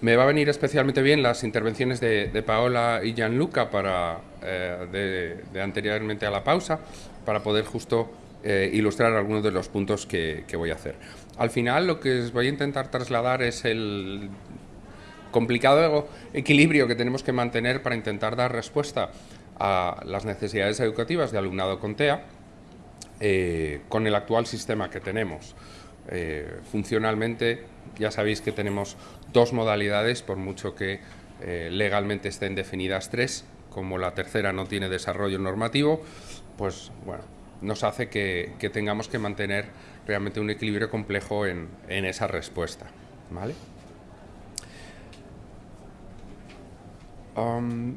me va a venir especialmente bien las intervenciones de, Paola y Gianluca para, eh, de, anteriormente a la pausa, para poder justo eh, ilustrar algunos de los puntos que, voy a hacer. Al final lo que os voy a intentar trasladar es el complicado equilibrio que tenemos que mantener para intentar dar respuesta a las necesidades educativas de alumnado con TEA eh, con el actual sistema que tenemos. funcionalmente ya sabéis que tenemos dos modalidades, por mucho que eh, legalmente estén definidas tres, como la tercera no tiene desarrollo normativo, pues bueno, nos hace que, tengamos que mantener realmente un equilibrio complejo en, esa respuesta. ¿vale?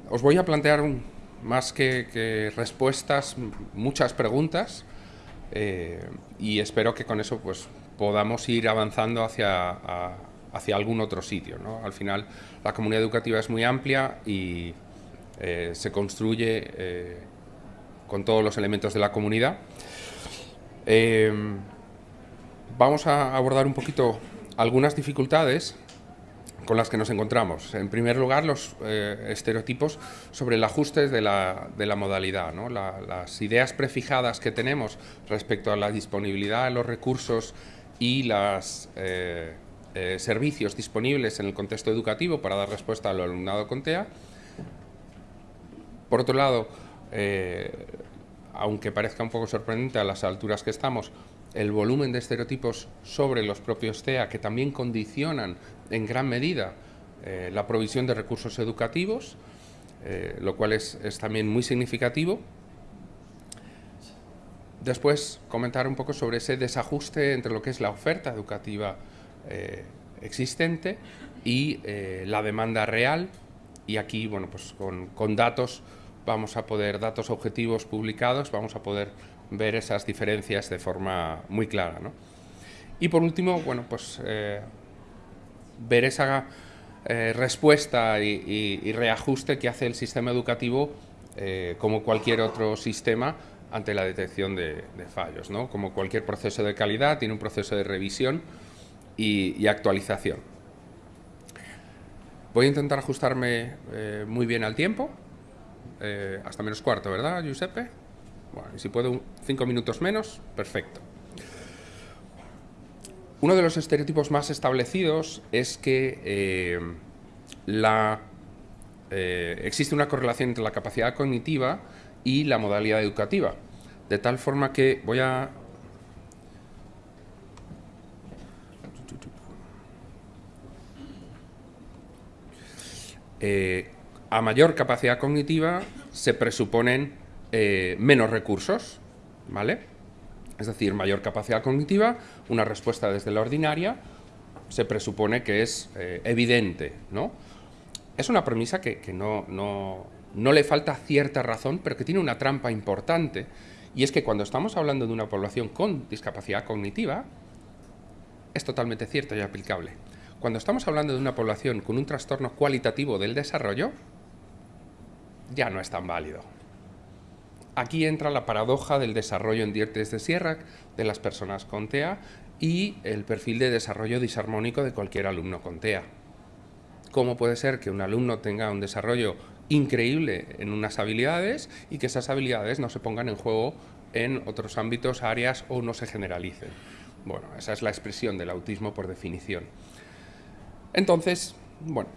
os voy a plantear más que, respuestas, muchas preguntas eh, y espero que con eso pues, podamos ir avanzando hacia, hacia algún otro sitio. Al final, la comunidad educativa es muy amplia y eh, se construye eh, con todos los elementos de la comunidad. Eh, vamos a abordar un poquito algunas dificultades con las que nos encontramos. En primer lugar, los estereotipos sobre el ajuste de la, de la modalidad. las ideas prefijadas que tenemos respecto a la disponibilidad de los recursos y los eh, eh, servicios disponibles en el contexto educativo para dar respuesta al alumnado con TEA. Por otro lado, eh, aunque parezca un poco sorprendente a las alturas que estamos, el volumen de estereotipos sobre los propios TEA que también condicionan en gran medida la provisión de recursos educativos, lo cual es también muy significativo Después comentar un poco sobre ese desajuste entre lo que es la oferta educativa eh, existente y eh, la demanda real y aquí, bueno, pues con, datos vamos a poder, datos objetivos publicados, vamos a poder ver esas diferencias de forma muy clara. Y por último, bueno, pues eh, ver esa respuesta y, reajuste que hace el sistema educativo como cualquier otro sistema ante la detección de, fallos. ¿no? Como cualquier proceso de calidad, tiene un proceso de revisión y, actualización. Voy a intentar ajustarme eh, muy bien al tiempo, eh, hasta menos cuarto, ¿verdad, Giuseppe? Bueno, y si puedo cinco minutos menos, perfecto. Uno de los estereotipos más establecidos es que eh, la, existe una correlación entre la capacidad cognitiva y la modalidad educativa. De tal forma que voy a... Eh, a mayor capacidad cognitiva se presuponen eh, menos recursos, ¿vale? Es decir, mayor capacidad cognitiva, una respuesta desde la ordinaria, se presupone que es eh, evidente, ¿no? Es una premisa que, no, no, no le falta cierta razón, pero que tiene una trampa importante, y es que cuando estamos hablando de una población con discapacidad cognitiva, es totalmente cierto y aplicable. Cuando estamos hablando de una población con un trastorno cualitativo del desarrollo, ya no es tan válido. Aquí entra la paradoja del desarrollo en dientes de sierra de las personas con TEA y el perfil de desarrollo disarmónico de cualquier alumno con TEA. ¿Cómo puede ser que un alumno tenga un desarrollo increíble en unas habilidades y que esas habilidades no se pongan en juego en otros ámbitos, áreas o no se generalicen. Bueno, esa es la expresión del autismo por definición. Entonces, bueno,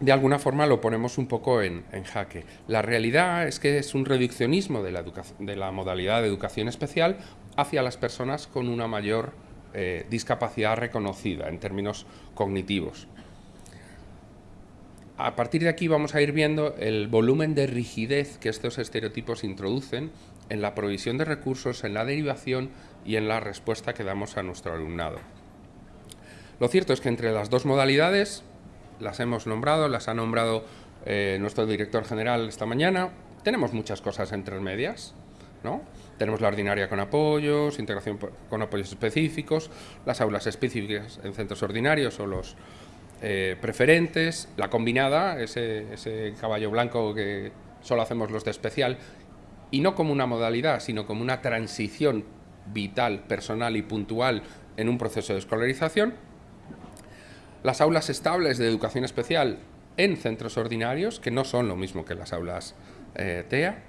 de alguna forma lo ponemos un poco en, jaque. La realidad es que es un reduccionismo de la, modalidad de educación especial hacia las personas con una mayor eh, discapacidad reconocida en términos cognitivos a partir de aquí vamos a ir viendo el volumen de rigidez que estos estereotipos introducen en la provisión de recursos, en la derivación y en la respuesta que damos a nuestro alumnado. Lo cierto es que entre las dos modalidades, las hemos nombrado, las ha nombrado eh, nuestro director general esta mañana, tenemos muchas cosas entre medias, ¿no? Tenemos la ordinaria con apoyos, integración con apoyos específicos, las aulas específicas en centros ordinarios o los eh, preferentes, la combinada, ese, caballo blanco que solo hacemos los de especial, y no como una modalidad, sino como una transición vital, personal y puntual en un proceso de escolarización. las aulas estables de educación especial en centros ordinarios, que no son lo mismo que las aulas eh, TEA,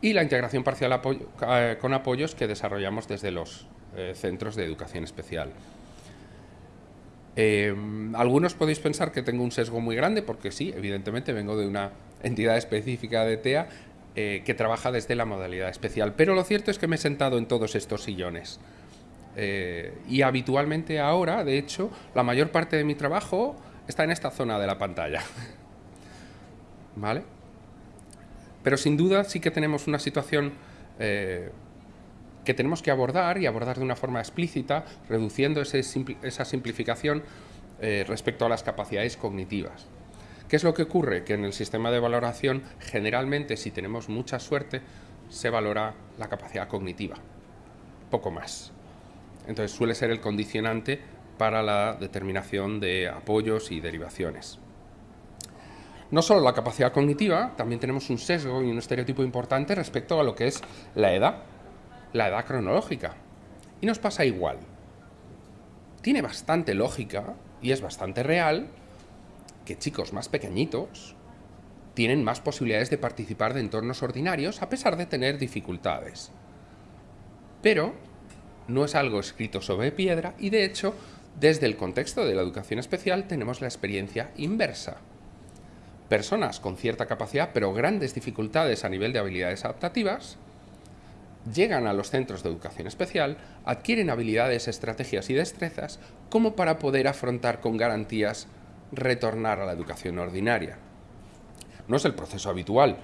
y la integración parcial eh, con apoyos que desarrollamos desde los centros de educación especial. Algunos podéis pensar que tengo un sesgo muy grande, porque sí, evidentemente vengo de una entidad específica de TEA que trabaja desde la modalidad especial, pero lo cierto es que me he sentado en todos estos sillones. y habitualmente ahora, de hecho, la mayor parte de mi trabajo está en esta zona de la pantalla. ¿Vale? Pero sin duda sí que tenemos una situación eh, que tenemos que abordar y abordar de una forma explícita, reduciendo esa simplificación eh, respecto a las capacidades cognitivas. ¿Qué es lo que ocurre? Que en el sistema de valoración, generalmente, si tenemos mucha suerte, se valora la capacidad cognitiva, poco más. Entonces suele ser el condicionante para la determinación de apoyos y derivaciones. No solo la capacidad cognitiva, también tenemos un sesgo y un estereotipo importante respecto a lo que es la edad, la edad cronológica. Y nos pasa igual. Tiene bastante lógica y es bastante real que chicos más pequeñitos tienen más posibilidades de participar de entornos ordinarios a pesar de tener dificultades. Pero no es algo escrito sobre piedra y de hecho desde el contexto de la educación especial tenemos la experiencia inversa. Personas con cierta capacidad pero grandes dificultades a nivel de habilidades adaptativas llegan a los centros de educación especial, adquieren habilidades, estrategias y destrezas como para poder afrontar con garantías retornar a la educación ordinaria. No es el proceso habitual.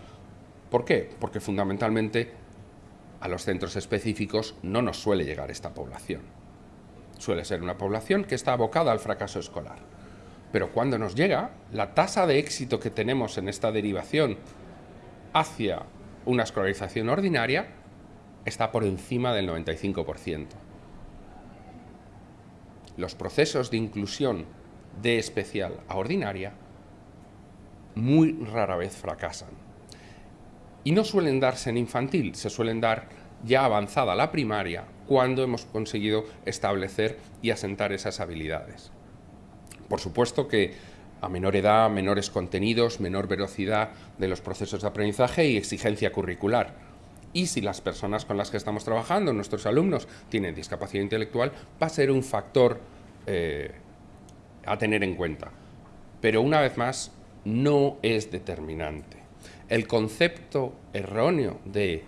¿Por qué? Porque fundamentalmente a los centros específicos no nos suele llegar esta población suele ser una población que está abocada al fracaso escolar. Pero cuando nos llega, la tasa de éxito que tenemos en esta derivación hacia una escolarización ordinaria está por encima del 95%. Los procesos de inclusión de especial a ordinaria muy rara vez fracasan. Y no suelen darse en infantil, se suelen dar ya avanzada la primaria cuando hemos conseguido establecer y asentar esas habilidades. Por supuesto que a menor edad, menores contenidos, menor velocidad de los procesos de aprendizaje y exigencia curricular. Y si las personas con las que estamos trabajando, nuestros alumnos, tienen discapacidad intelectual, va a ser un factor eh, a tener en cuenta. Pero una vez más, no es determinante. El concepto erróneo de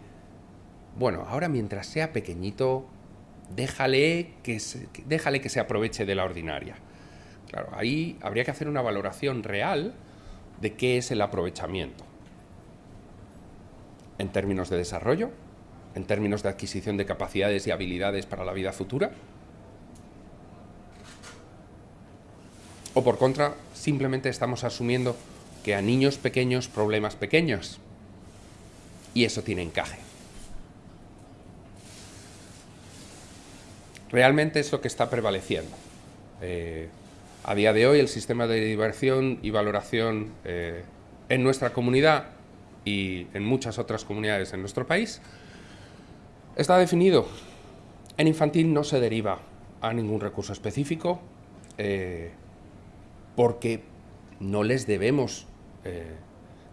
bueno, ahora mientras sea pequeñito, déjale que se, déjale que se aproveche de la ordinaria. Claro, ahí habría que hacer una valoración real de qué es el aprovechamiento. En términos de desarrollo, en términos de adquisición de capacidades y habilidades para la vida futura. O por contra, simplemente estamos asumiendo que a niños pequeños, problemas pequeños. Y eso tiene encaje. realmente es lo que está prevaleciendo. Eh, a día de hoy el sistema de diversión y valoración eh, en nuestra comunidad y en muchas otras comunidades en nuestro país está definido. En infantil no se deriva a ningún recurso específico eh, porque no les debemos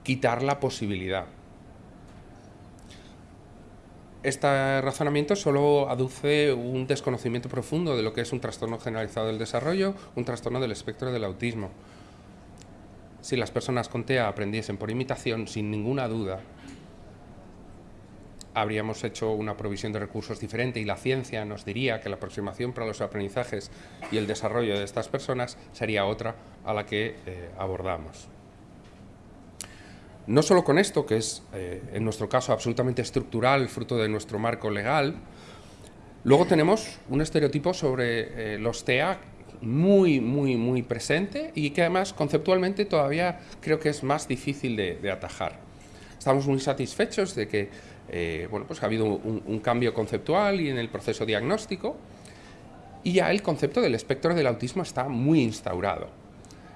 quitar la posibilidad este razonamiento solo aduce un desconocimiento profundo de lo que es un trastorno generalizado del desarrollo, un trastorno del espectro del autismo. Si las personas con TEA aprendiesen por imitación, sin ninguna duda, habríamos hecho una provisión de recursos diferente y la ciencia nos diría que la aproximación para los aprendizajes y el desarrollo de estas personas sería otra a la que eh, abordamos. No solo con esto, que es eh, en nuestro caso absolutamente estructural, fruto de nuestro marco legal, luego tenemos un estereotipo sobre eh, los TEA muy, muy, muy presente y que además conceptualmente todavía creo que es más difícil de, atajar. Estamos muy satisfechos de que eh, bueno, pues ha habido un, un cambio conceptual y en el proceso diagnóstico y ya el concepto del espectro del autismo está muy instaurado.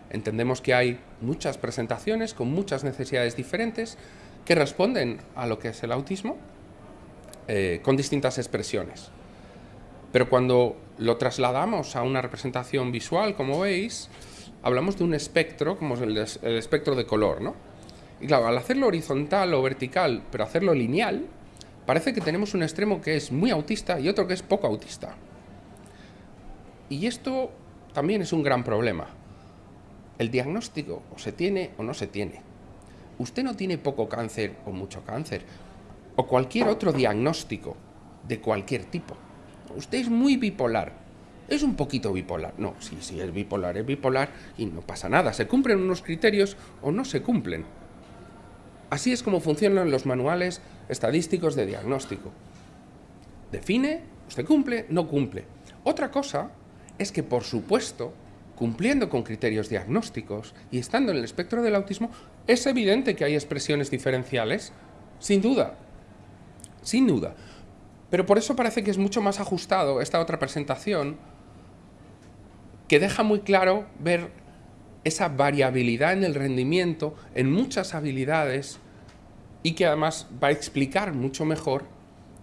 Entendemos que hay muchas presentaciones con muchas necesidades diferentes que responden a lo que es el autismo eh, con distintas expresiones. Pero cuando lo trasladamos a una representación visual, como veis, hablamos de un espectro, como el, el espectro de color, ¿no? Y claro, al hacerlo horizontal o vertical, pero hacerlo lineal, parece que tenemos un extremo que es muy autista y otro que es poco autista. Y esto también es un gran problema. El diagnóstico o se tiene o no se tiene. Usted no tiene poco cáncer o mucho cáncer, o cualquier otro diagnóstico de cualquier tipo. Usted es muy bipolar, es un poquito bipolar. No, sí, sí, es bipolar, es bipolar y no pasa nada. Se cumplen unos criterios o no se cumplen. Así es como funcionan los manuales estadísticos de diagnóstico. Define, usted cumple, no cumple. Otra cosa es que, por supuesto, cumpliendo con criterios diagnósticos y estando en el espectro del autismo, es evidente que hay expresiones diferenciales, sin duda, sin duda. Pero por eso parece que es mucho más ajustado esta otra presentación, que deja muy claro ver esa variabilidad en el rendimiento, en muchas habilidades, y que además va a explicar mucho mejor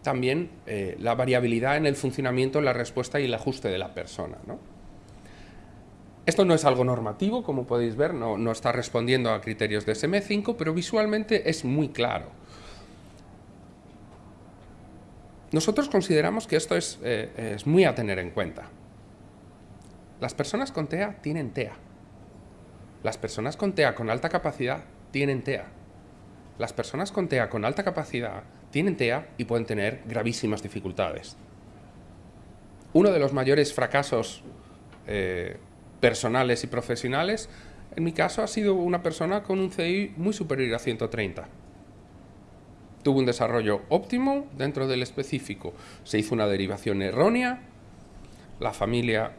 también eh, la variabilidad en el funcionamiento, la respuesta y el ajuste de la persona. Esto no es algo normativo, como podéis ver, no, no está respondiendo a criterios de SM5, pero visualmente es muy claro. Nosotros consideramos que esto es, eh, es muy a tener en cuenta. Las personas con TEA tienen TEA. Las personas con TEA con alta capacidad tienen TEA. Las personas con TEA con alta capacidad tienen TEA y pueden tener gravísimas dificultades. Uno de los mayores fracasos eh, personales y profesionales, en mi caso, ha sido una persona con un CI muy superior a 130. Tuvo un desarrollo óptimo dentro del específico. Se hizo una derivación errónea, la familia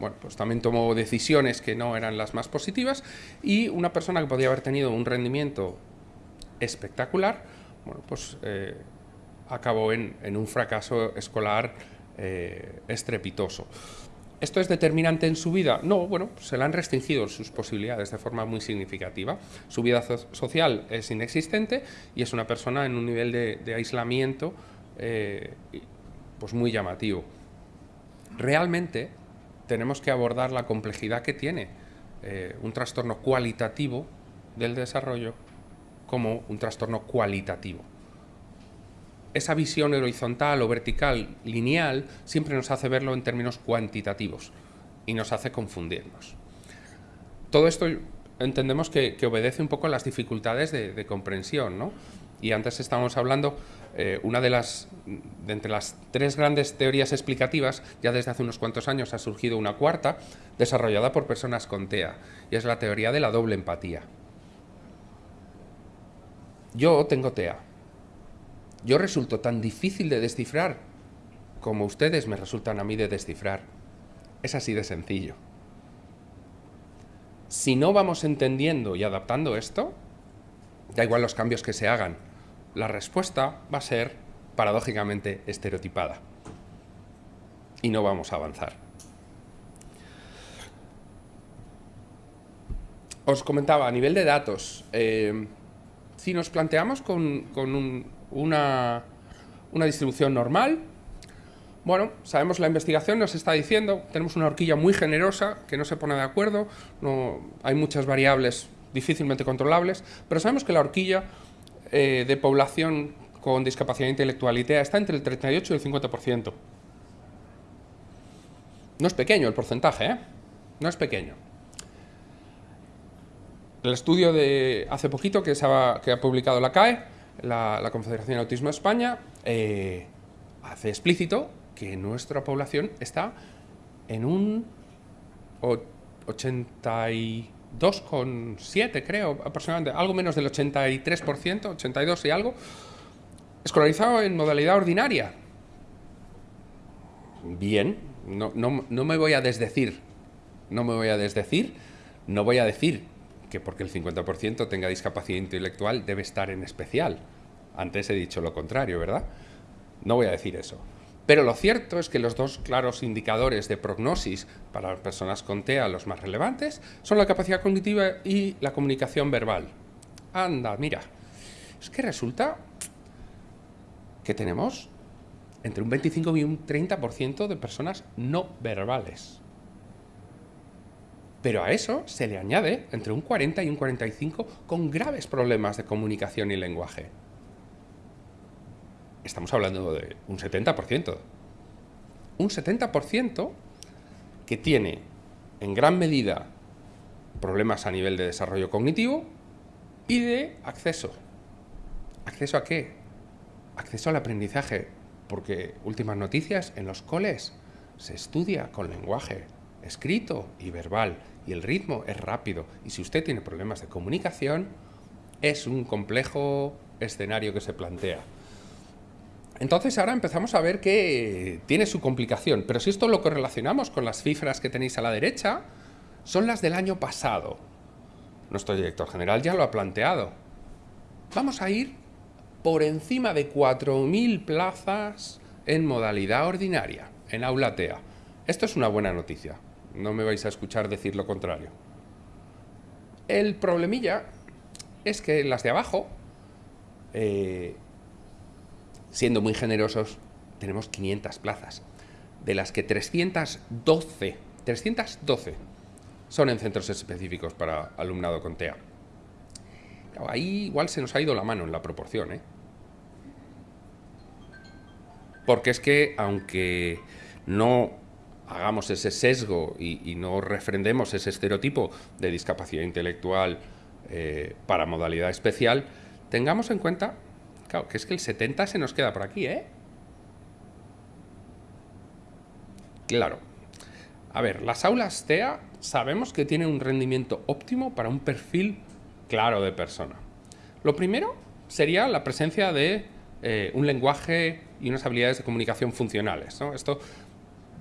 bueno, pues también tomó decisiones que no eran las más positivas y una persona que podía haber tenido un rendimiento espectacular, bueno, pues eh, acabó en, un fracaso escolar eh, estrepitoso. ¿Esto es determinante en su vida? No, bueno, se le han restringido sus posibilidades de forma muy significativa. Su vida social es inexistente y es una persona en un nivel de, aislamiento eh, pues muy llamativo. Realmente tenemos que abordar la complejidad que tiene eh, un trastorno cualitativo del desarrollo como un trastorno cualitativo. Esa visión horizontal o vertical, lineal, siempre nos hace verlo en términos cuantitativos y nos hace confundirnos. Todo esto entendemos que, obedece un poco a las dificultades de, comprensión, ¿no? Y antes estábamos hablando eh, una de las, de entre las tres grandes teorías explicativas, ya desde hace unos cuantos años ha surgido una cuarta, desarrollada por personas con TEA, y es la teoría de la doble empatía. Yo tengo TEA. Yo resulto tan difícil de descifrar como ustedes me resultan a mí de descifrar. Es así de sencillo. Si no vamos entendiendo y adaptando esto, da igual los cambios que se hagan, la respuesta va a ser paradójicamente estereotipada. Y no vamos a avanzar. Os comentaba, a nivel de datos, eh, si nos planteamos con, una, una distribución normal, bueno, sabemos la investigación nos está diciendo, tenemos una horquilla muy generosa que no se pone de acuerdo, no, hay muchas variables difícilmente controlables, pero sabemos que la horquilla eh, de población con discapacidad intelectual y TEA está entre el 38 y el 50%. No es pequeño el porcentaje, ¿eh? No es pequeño. El estudio de hace poquito que, ha, que ha publicado la CAE, la, Confederación de Autismo de España, eh, hace explícito que nuestra población está en un 80 2,7 creo, aproximadamente, algo menos del 83%, 82 y algo, escolarizado en modalidad ordinaria. Bien, no, no, me voy a desdecir, no me voy a desdecir, no voy a decir que porque el 50% tenga discapacidad intelectual debe estar en especial. Antes he dicho lo contrario, ¿verdad? No voy a decir eso. Pero lo cierto es que los dos claros indicadores de prognosis para las personas con TEA, los más relevantes, son la capacidad cognitiva y la comunicación verbal. Anda, mira, es que resulta que tenemos entre un 25 y un 30% de personas no verbales. Pero a eso se le añade entre un 40 y un 45 con graves problemas de comunicación y lenguaje. Estamos hablando de un 70%. Un 70% que tiene en gran medida problemas a nivel de desarrollo cognitivo y de acceso. ¿Acceso a qué? Acceso al aprendizaje, porque últimas noticias, en los coles se estudia con lenguaje escrito y verbal y el ritmo es rápido y si usted tiene problemas de comunicación es un complejo escenario que se plantea. Entonces ahora empezamos a ver que tiene su complicación, pero si esto lo correlacionamos con las cifras que tenéis a la derecha, son las del año pasado. Nuestro director general ya lo ha planteado. Vamos a ir por encima de 4.000 plazas en modalidad ordinaria, en aula TEA. Esto es una buena noticia, no me vais a escuchar decir lo contrario. El problemilla es que las de abajo, eh, siendo muy generosos, tenemos 500 plazas, de las que 312, 312 son en centros específicos para alumnado con TEA. Ahí igual se nos ha ido la mano en la proporción, ¿eh? Porque es que, aunque no hagamos ese sesgo y, no refrendemos ese estereotipo de discapacidad intelectual eh, para modalidad especial, tengamos en cuenta, claro, que es que el 70 se nos queda por aquí, ¿eh? Claro. A ver, las aulas TEA sabemos que tienen un rendimiento óptimo para un perfil claro de persona. Lo primero sería la presencia de eh, un lenguaje y unas habilidades de comunicación funcionales. Esto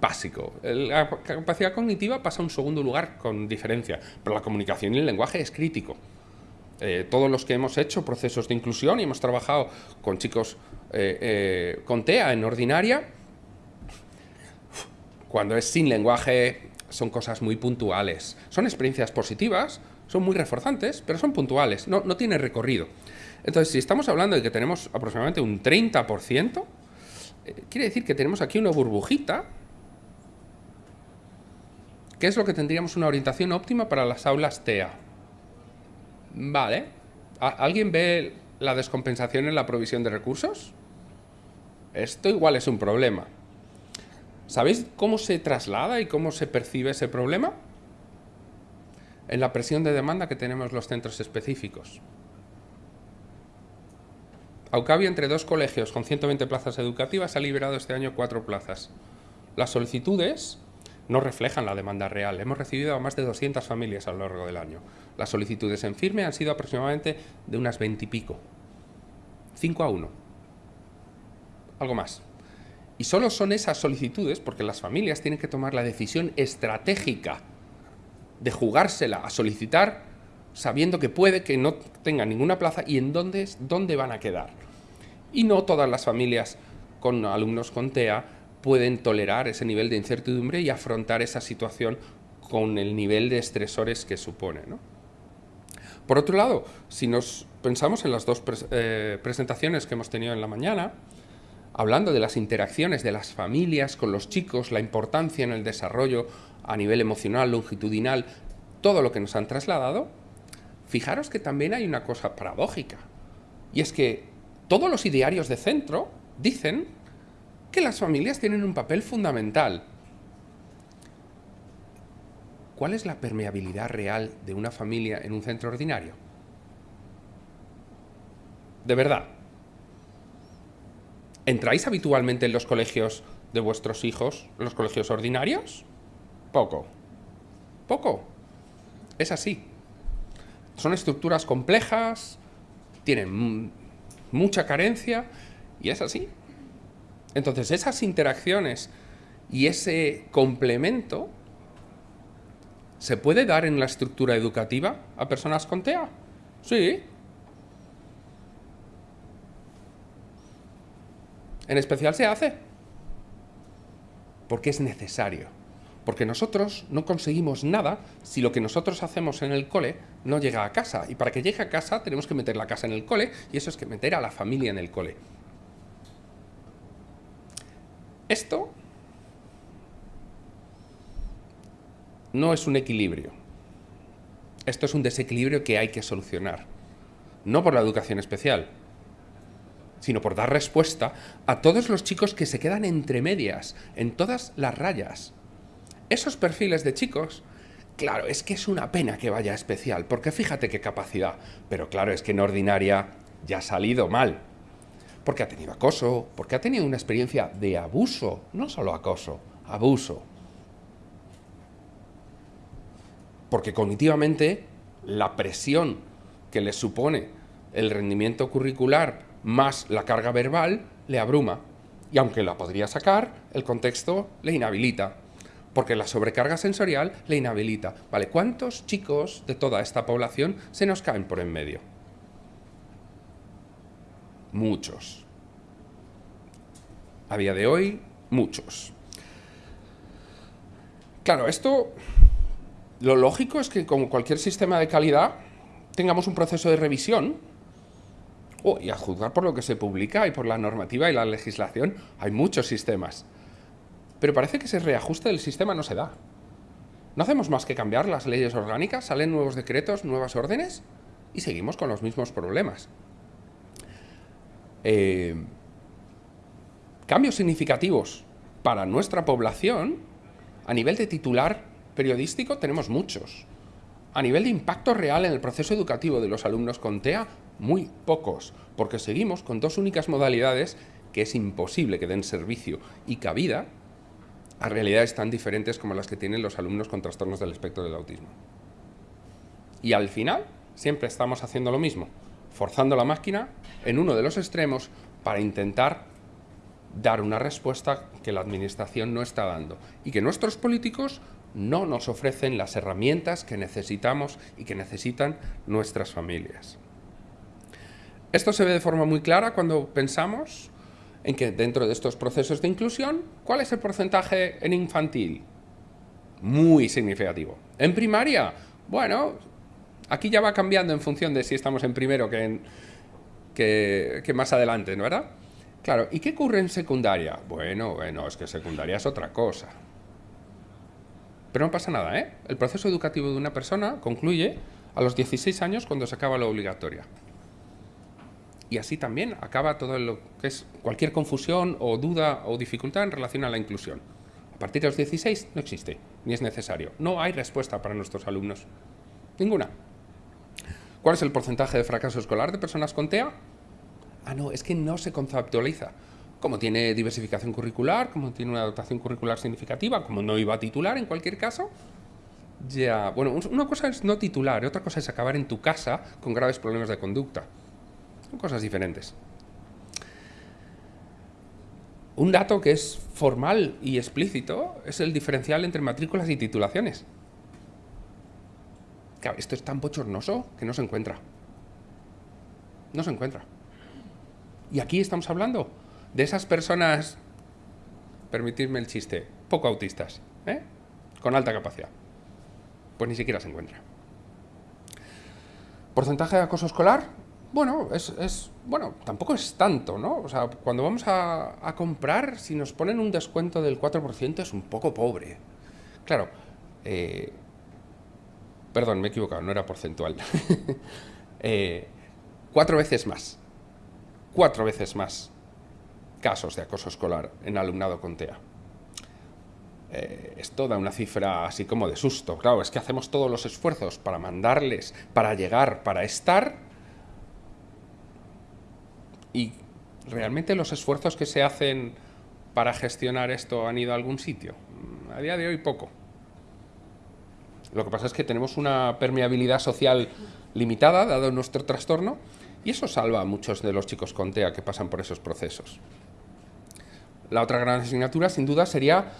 básico. La capacidad cognitiva pasa a un segundo lugar con diferencia, pero la comunicación y el lenguaje es crítico. Eh, todos los que hemos hecho procesos de inclusión y hemos trabajado con chicos eh, con TEA en ordinaria, cuando es sin lenguaje son cosas muy puntuales. Son experiencias positivas, son muy reforzantes, pero son puntuales, no, no tiene recorrido. Entonces, si estamos hablando de que tenemos aproximadamente un 30%, eh, quiere decir que tenemos aquí una burbujita, que es lo que tendríamos una orientación óptima para las aulas TEA. Vale. ¿Alguien ve la descompensación en la provisión de recursos? Esto igual es un problema. ¿Sabéis cómo se traslada y cómo se percibe ese problema? En la presión de demanda que tenemos los centros específicos. Aucavio, entre dos colegios con 120 plazas educativas, ha liberado este año cuatro plazas. Las solicitudes no reflejan la demanda real. Hemos recibido a más de 200 familias a lo largo del año. Las solicitudes en firme han sido aproximadamente de unas 20 y pico. 5 a 1. Algo más. Y solo son esas solicitudes porque las familias tienen que tomar la decisión estratégica de jugársela a solicitar sabiendo que puede que no tengan ninguna plaza y en dónde, dónde van a quedar. Y no todas las familias con alumnos con TEA pueden tolerar ese nivel de incertidumbre y afrontar esa situación con el nivel de estresores que supone. Por otro lado, si nos pensamos en las dos eh, presentaciones que hemos tenido en la mañana, hablando de las interacciones de las familias con los chicos, la importancia en el desarrollo a nivel emocional, longitudinal, todo lo que nos han trasladado, fijaros que también hay una cosa paradójica. Y es que todos los idearios de centro dicen que las familias tienen un papel fundamental. ¿Cuál es la permeabilidad real de una familia en un centro ordinario? De verdad, ¿Entráis habitualmente en los colegios de vuestros hijos, los colegios ordinarios? Poco. Poco. Es así. Son estructuras complejas, tienen mucha carencia y es así. Entonces esas interacciones y ese complemento se puede dar en la estructura educativa a personas con TEA. Sí, En especial se hace. Porque es necesario. Porque nosotros no conseguimos nada si lo que nosotros hacemos en el cole no llega a casa. Y para que llegue a casa tenemos que meter la casa en el cole y eso es que meter a la familia en el cole. Esto no es un equilibrio. Esto es un desequilibrio que hay que solucionar. No por la educación especial, sino por dar respuesta a todos los chicos que se quedan entre medias, en todas las rayas. Esos perfiles de chicos, claro, es que es una pena que vaya especial, porque fíjate qué capacidad, pero claro, es que en ordinaria ya ha salido mal, porque ha tenido acoso, porque ha tenido una experiencia de abuso, no solo acoso, abuso. porque cognitivamente la presión que le supone el rendimiento curricular más la carga verbal le abruma. Y aunque la podría sacar, el contexto le inhabilita, porque la sobrecarga sensorial le inhabilita. ¿Vale? ¿Cuántos chicos de toda esta población se nos caen por en medio? Muchos. A día de hoy, muchos. Claro, esto lo lógico es que, como cualquier sistema de calidad, tengamos un proceso de revisión. Oh, y a juzgar por lo que se publica y por la normativa y la legislación, hay muchos sistemas. Pero parece que ese reajuste del sistema no se da. No hacemos más que cambiar las leyes orgánicas, salen nuevos decretos, nuevas órdenes, y seguimos con los mismos problemas. Eh, cambios significativos para nuestra población a nivel de titular periodístico tenemos muchos. A nivel de impacto real en el proceso educativo de los alumnos con TEA, muy pocos, porque seguimos con dos únicas modalidades que es imposible que den servicio y cabida a realidades tan diferentes como las que tienen los alumnos con trastornos del espectro del autismo. Y al final, siempre estamos haciendo lo mismo, forzando la máquina en uno de los extremos para intentar dar una respuesta que la administración no está dando y que nuestros políticos no nos ofrecen las herramientas que necesitamos y que necesitan nuestras familias. Esto se ve de forma muy clara cuando pensamos en que dentro de estos procesos de inclusión, ¿cuál es el porcentaje en infantil? Muy significativo. En primaria, bueno, aquí ya va cambiando en función de si estamos en primero que, en, que, más adelante, ¿no verdad? Claro, ¿y qué ocurre en secundaria? Bueno, bueno, es que secundaria es otra cosa. Pero no pasa nada, ¿eh? El proceso educativo de una persona concluye a los 16 años cuando se acaba la obligatoria. Y así también acaba todo lo que es cualquier confusión o duda o dificultad en relación a la inclusión. A partir de los 16 no existe, ni es necesario. No hay respuesta para nuestros alumnos. Ninguna. ¿Cuál es el porcentaje de fracaso escolar de personas con TEA? Ah, no, es que no se conceptualiza como tiene diversificación curricular, como tiene una dotación curricular significativa, como no iba a titular en cualquier caso, ya, bueno, una cosa es no titular otra cosa es acabar en tu casa con graves problemas de conducta. Son cosas diferentes. Un dato que es formal y explícito es el diferencial entre matrículas y titulaciones. Claro, esto es tan bochornoso que no se encuentra. No se encuentra. Y aquí estamos hablando de esas personas, permitidme el chiste, poco autistas, ¿eh? con alta capacidad, pues ni siquiera se encuentra. ¿Porcentaje de acoso escolar? Bueno, es, bueno, tampoco es tanto, ¿no? O sea, cuando vamos a, comprar, si nos ponen un descuento del 4% es un poco pobre. Claro, eh, perdón, me he equivocado, no era porcentual. Eh, cuatro veces más. Cuatro veces más casos de acoso escolar en alumnado con TEA. Eh, esto da una cifra así como de susto. Claro, es que hacemos todos los esfuerzos para mandarles, para llegar, para estar. Y realmente los esfuerzos que se hacen para gestionar esto han ido a algún sitio. A día de hoy poco. Lo que pasa es que tenemos una permeabilidad social limitada, dado nuestro trastorno, y eso salva a muchos de los chicos con TEA que pasan por esos procesos. La otra gran asignatura, sin duda, sería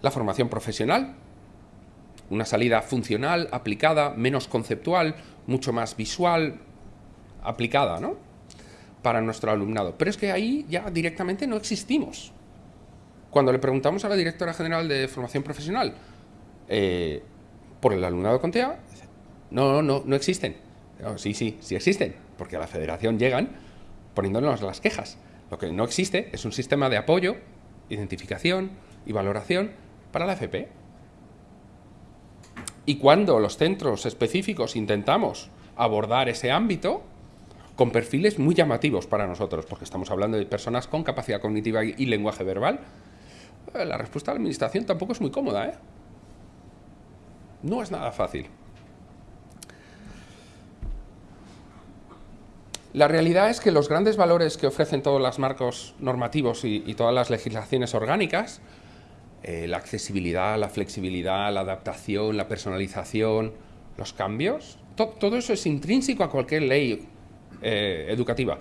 la formación profesional. Una salida funcional, aplicada, menos conceptual, mucho más visual, aplicada, ¿no? Para nuestro alumnado. Pero es que ahí ya directamente no existimos. Cuando le preguntamos a la directora general de formación profesional eh, por el alumnado con TEA, no, no, no existen. sí, sí, sí existen, porque a la federación llegan poniéndonos las quejas. Lo que no existe es un sistema de apoyo, identificación y valoración para la FP. Y cuando los centros específicos intentamos abordar ese ámbito, con perfiles muy llamativos para nosotros, porque estamos hablando de personas con capacidad cognitiva y lenguaje verbal, eh, la respuesta de la administración tampoco es muy cómoda, ¿eh? No es nada fácil. La realidad es que los grandes valores que ofrecen todos los marcos normativos y, todas las legislaciones orgánicas, eh, la accesibilidad, la flexibilidad, la adaptación, la personalización, los cambios, todo eso es intrínseco a cualquier ley eh, educativa.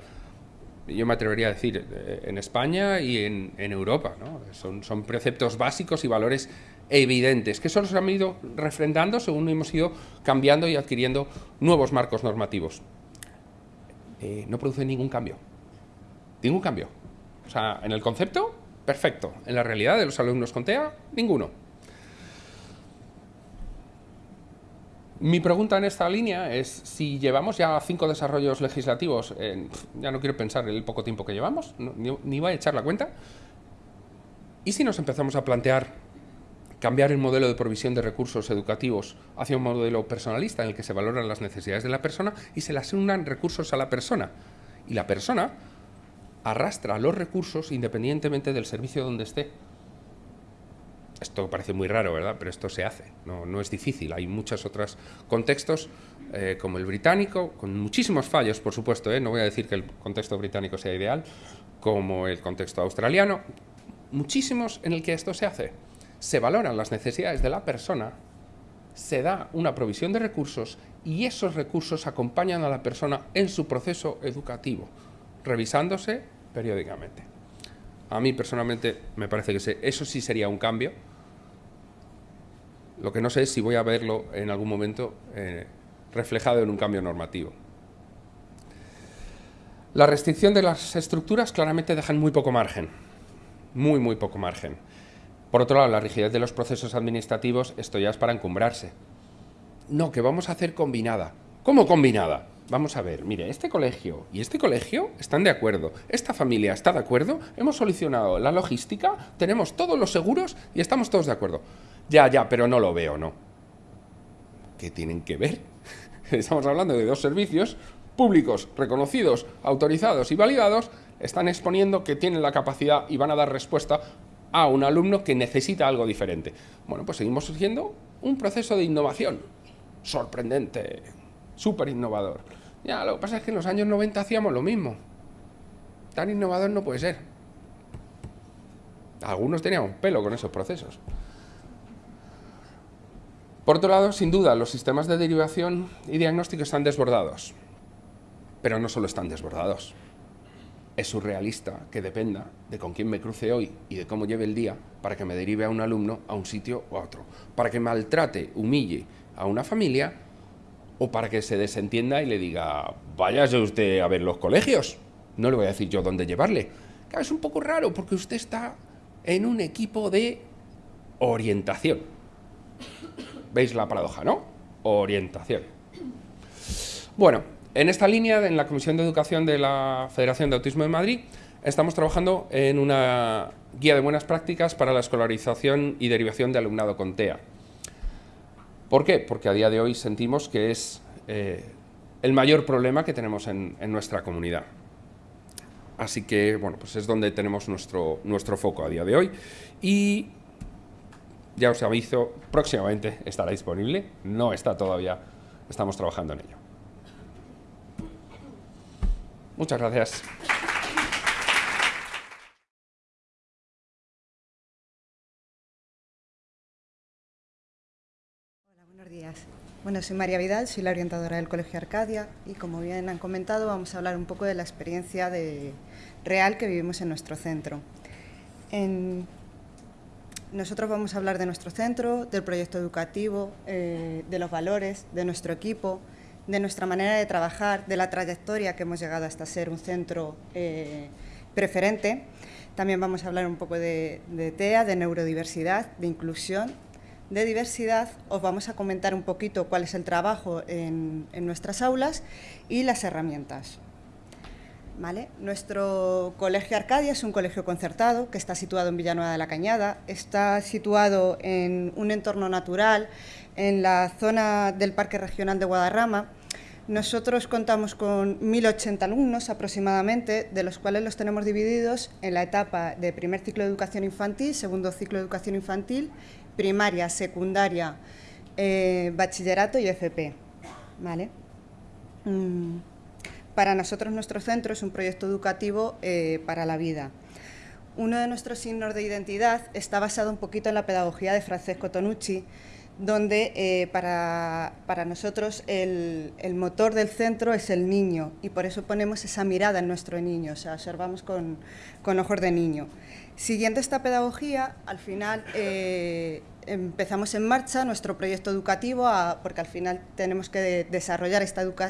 Yo me atrevería a decir eh, en España y en, Europa. Son, son, preceptos básicos y valores evidentes que solo se han ido refrendando según hemos ido cambiando y adquiriendo nuevos marcos normativos. Eh, no produce ningún cambio. Ningún cambio. O sea, en el concepto, perfecto. En la realidad de los alumnos con TEA, ninguno. Mi pregunta en esta línea es si llevamos ya cinco desarrollos legislativos, ya no quiero pensar en el poco tiempo que llevamos, ni, ni voy a echar la cuenta, y si nos empezamos a plantear cambiar el modelo de provisión de recursos educativos hacia un modelo personalista en el que se valoran las necesidades de la persona y se le asignan recursos a la persona. Y la persona arrastra los recursos independientemente del servicio donde esté. Esto parece muy raro, ¿verdad? Pero esto se hace, no, es difícil. Hay muchos otros contextos, eh, como el británico, con muchísimos fallos, por supuesto, ¿eh? no voy a decir que el contexto británico sea ideal, como el contexto australiano, muchísimos en el que esto se hace se valoran las necesidades de la persona, se da una provisión de recursos y esos recursos acompañan a la persona en su proceso educativo, revisándose periódicamente. A mí personalmente me parece que eso sí sería un cambio. Lo que no sé es si voy a verlo en algún momento eh, reflejado en un cambio normativo. La restricción de las estructuras claramente dejan muy poco margen, muy, muy poco margen. Por otro lado, la rigidez de los procesos administrativos, esto ya es para encumbrarse. No, que vamos a hacer combinada. ¿Cómo combinada? Vamos a ver, mire, este colegio y este colegio están de acuerdo, esta familia está de acuerdo, hemos solucionado la logística, tenemos todos los seguros y estamos todos de acuerdo. Ya, ya, pero no lo veo, ¿no? ¿Qué tienen que ver? Estamos hablando de dos servicios públicos, reconocidos, autorizados y validados, están exponiendo que tienen la capacidad y van a dar respuesta a un alumno que necesita algo diferente. Bueno, pues seguimos siguiendo un proceso de innovación sorprendente, súper innovador. Ya, lo que pasa es que en los años 90 hacíamos lo mismo. Tan innovador no puede ser. Algunos tenían un pelo con esos procesos. Por otro lado, sin duda, los sistemas de derivación y diagnóstico están desbordados. Pero no solo están desbordados es surrealista que dependa de con quién me cruce hoy y de cómo lleve el día para que me derive a un alumno a un sitio o a otro, para que maltrate, humille a una familia o para que se desentienda y le diga, váyase usted a ver los colegios, no le voy a decir yo dónde llevarle. Claro, es un poco raro porque usted está en un equipo de orientación. ¿Veis la paradoja, no? Orientación. Bueno, en esta línea, en la Comisión de Educación de la Federación de Autismo de Madrid, estamos trabajando en una guía de buenas prácticas para la escolarización y derivación de alumnado con TEA. ¿Por qué? Porque a día de hoy sentimos que es eh, el mayor problema que tenemos en, nuestra comunidad. Así que, bueno, pues es donde tenemos nuestro, nuestro foco a día de hoy. Y ya os aviso, próximamente estará disponible. No está todavía, estamos trabajando en ello. Muchas gracias. Hola, buenos días. Bueno, soy María Vidal, soy la orientadora del Colegio Arcadia y como bien han comentado vamos a hablar un poco de la experiencia real que vivimos en nuestro centro. nosotros vamos a hablar de nuestro centro, del proyecto educativo, eh, de los valores, de nuestro equipo, de nuestra manera de trabajar, de la trayectoria que hemos llegado hasta ser un centro eh, preferente. También vamos a hablar un poco de, TEA, de neurodiversidad, de inclusión, de diversidad. Os vamos a comentar un poquito cuál es el trabajo en, nuestras aulas y las herramientas. ¿Vale? Nuestro colegio Arcadia es un colegio concertado que está situado en Villanueva de la Cañada, está situado en un entorno natural, en la zona del Parque Regional de Guadarrama. Nosotros contamos con 1.080 alumnos aproximadamente, de los cuales los tenemos divididos en la etapa de primer ciclo de educación infantil, segundo ciclo de educación infantil, primaria, secundaria, eh, bachillerato y FP. ¿Vale? Mm. Para nosotros nuestro centro es un proyecto educativo eh, para la vida. Uno de nuestros signos de identidad está basado un poquito en la pedagogía de Francesco Tonucci, donde eh, para, nosotros el, motor del centro es el niño y por eso ponemos esa mirada en nuestro niño, o sea, observamos con, ojos de niño. Siguiendo esta pedagogía, al final eh, empezamos en marcha nuestro proyecto educativo, porque al final tenemos que desarrollar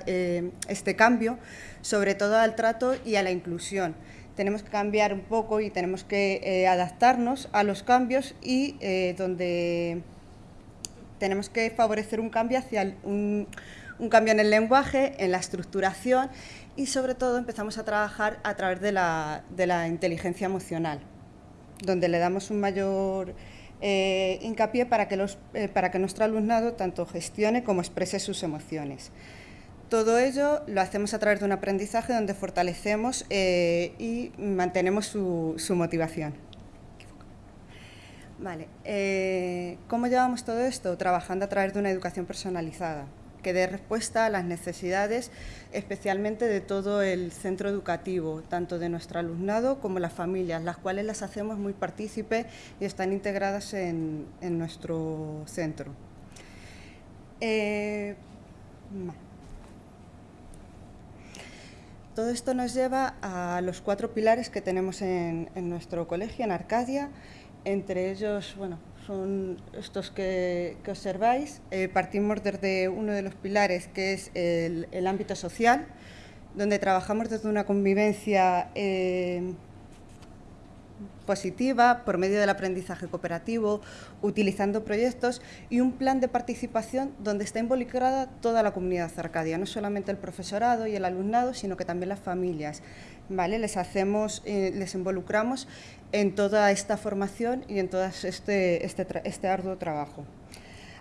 eh, este cambio, sobre todo al trato y a la inclusión. Tenemos que cambiar un poco y tenemos que adaptarnos a los cambios y donde tenemos que favorecer un cambio hacia un, cambio en el lenguaje, en la estructuración y sobre todo empezamos a trabajar a través de la, de la inteligencia emocional, donde le damos un mayor eh, hincapié para que, los, eh, para que nuestro alumnado tanto gestione como exprese sus emociones. Todo ello lo hacemos a través de un aprendizaje donde fortalecemos eh, y mantenemos su, su motivación. Vale. ¿Cómo llevamos todo esto? Trabajando a través de una educación personalizada que dé respuesta a las necesidades, especialmente de todo el centro educativo, tanto de nuestro alumnado como las familias, las cuales las hacemos muy partícipes y están integradas en, nuestro centro. Eh, todo esto nos lleva a los cuatro pilares que tenemos en, en nuestro colegio, en Arcadia, entre ellos, bueno, son estos que, observáis. Eh, partimos desde uno de los pilares, que es el, ámbito social, donde trabajamos desde una convivencia eh, positiva por medio del aprendizaje cooperativo, utilizando proyectos y un plan de participación donde está involucrada toda la comunidad arcadia, no solamente el profesorado y el alumnado, sino que también las familias. ¿Vale? Les, hacemos, eh, les involucramos en toda esta formación y en todo este, este, este arduo trabajo.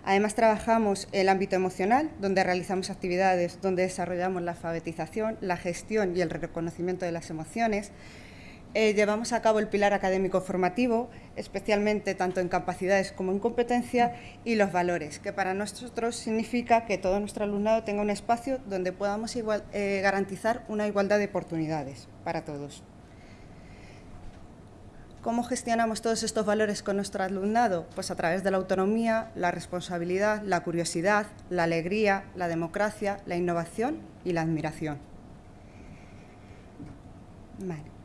Además trabajamos el ámbito emocional, donde realizamos actividades donde desarrollamos la alfabetización, la gestión y el reconocimiento de las emociones, eh, llevamos a cabo el pilar académico formativo, especialmente tanto en capacidades como en competencia, y los valores, que para nosotros significa que todo nuestro alumnado tenga un espacio donde podamos eh, garantizar una igualdad de oportunidades para todos. ¿Cómo gestionamos todos estos valores con nuestro alumnado? Pues a través de la autonomía, la responsabilidad, la curiosidad, la alegría, la democracia, la innovación y la admiración. Vale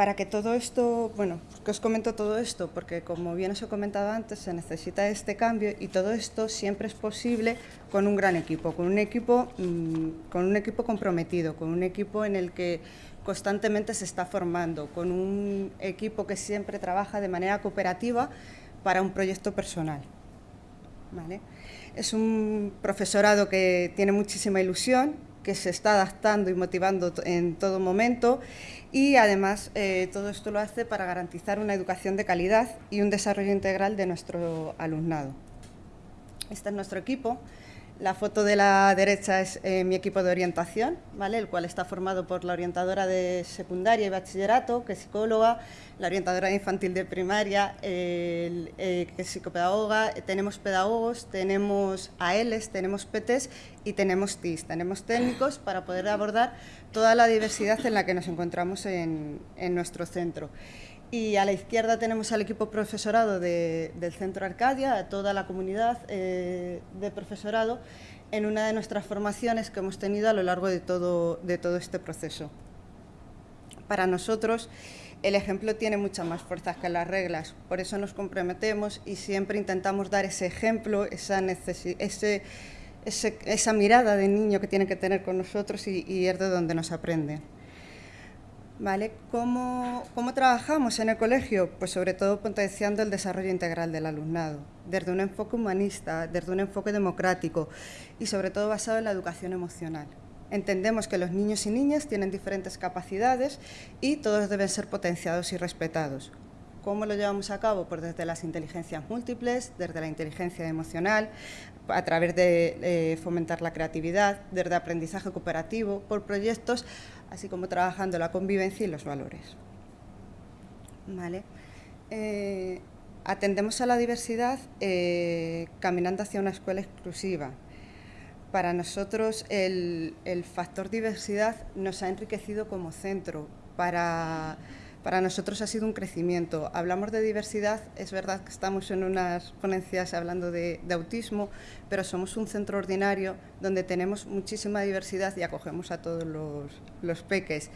para que todo esto, bueno, que os comento todo esto? Porque como bien os he comentado antes, se necesita este cambio y todo esto siempre es posible con un gran equipo, con un equipo, mm, con un equipo comprometido, con un equipo en el que constantemente se está formando, con un equipo que siempre trabaja de manera cooperativa para un proyecto personal. Es un profesorado que tiene muchísima ilusión, que se está adaptando y motivando en todo momento y además eh, todo esto lo hace para garantizar una educación de calidad y un desarrollo integral de nuestro alumnado. Este es nuestro equipo. La foto de la derecha es eh, mi equipo de orientación, ¿vale? el cual está formado por la orientadora de secundaria y bachillerato, que es psicóloga, la orientadora infantil de primaria, eh, que es psicopedagoga, tenemos pedagogos, tenemos ALs, tenemos PTs y tenemos TIS, tenemos técnicos para poder abordar toda la diversidad en la que nos encontramos en, nuestro centro. Y a la izquierda tenemos al equipo profesorado del Centro Arcadia, a toda la comunidad eh, de profesorado, en una de nuestras formaciones que hemos tenido a lo largo de todo, este proceso. Para nosotros, el ejemplo tiene muchas más fuerzas que las reglas, por eso nos comprometemos y siempre intentamos dar ese ejemplo, esa, mirada de niño que tiene que tener con nosotros y, es de donde nos aprende. ¿Vale? ¿Cómo, ¿Cómo, trabajamos en el colegio? Pues sobre todo potenciando el desarrollo integral del alumnado, desde un enfoque humanista, desde un enfoque democrático y sobre todo basado en la educación emocional. Entendemos que los niños y niñas tienen diferentes capacidades y todos deben ser potenciados y respetados. ¿Cómo lo llevamos a cabo? Pues desde las inteligencias múltiples, desde la inteligencia emocional, a través de eh, fomentar la creatividad, desde aprendizaje cooperativo, por proyectos, así como trabajando la convivencia y los valores. ¿Vale? Eh, atendemos a la diversidad eh, caminando hacia una escuela exclusiva. Para nosotros el, el factor diversidad nos ha enriquecido como centro para para nosotros ha sido un crecimiento. Hablamos de diversidad, es verdad que estamos en unas ponencias hablando de, autismo, pero somos un centro ordinario donde tenemos muchísima diversidad y acogemos a todos los, peques.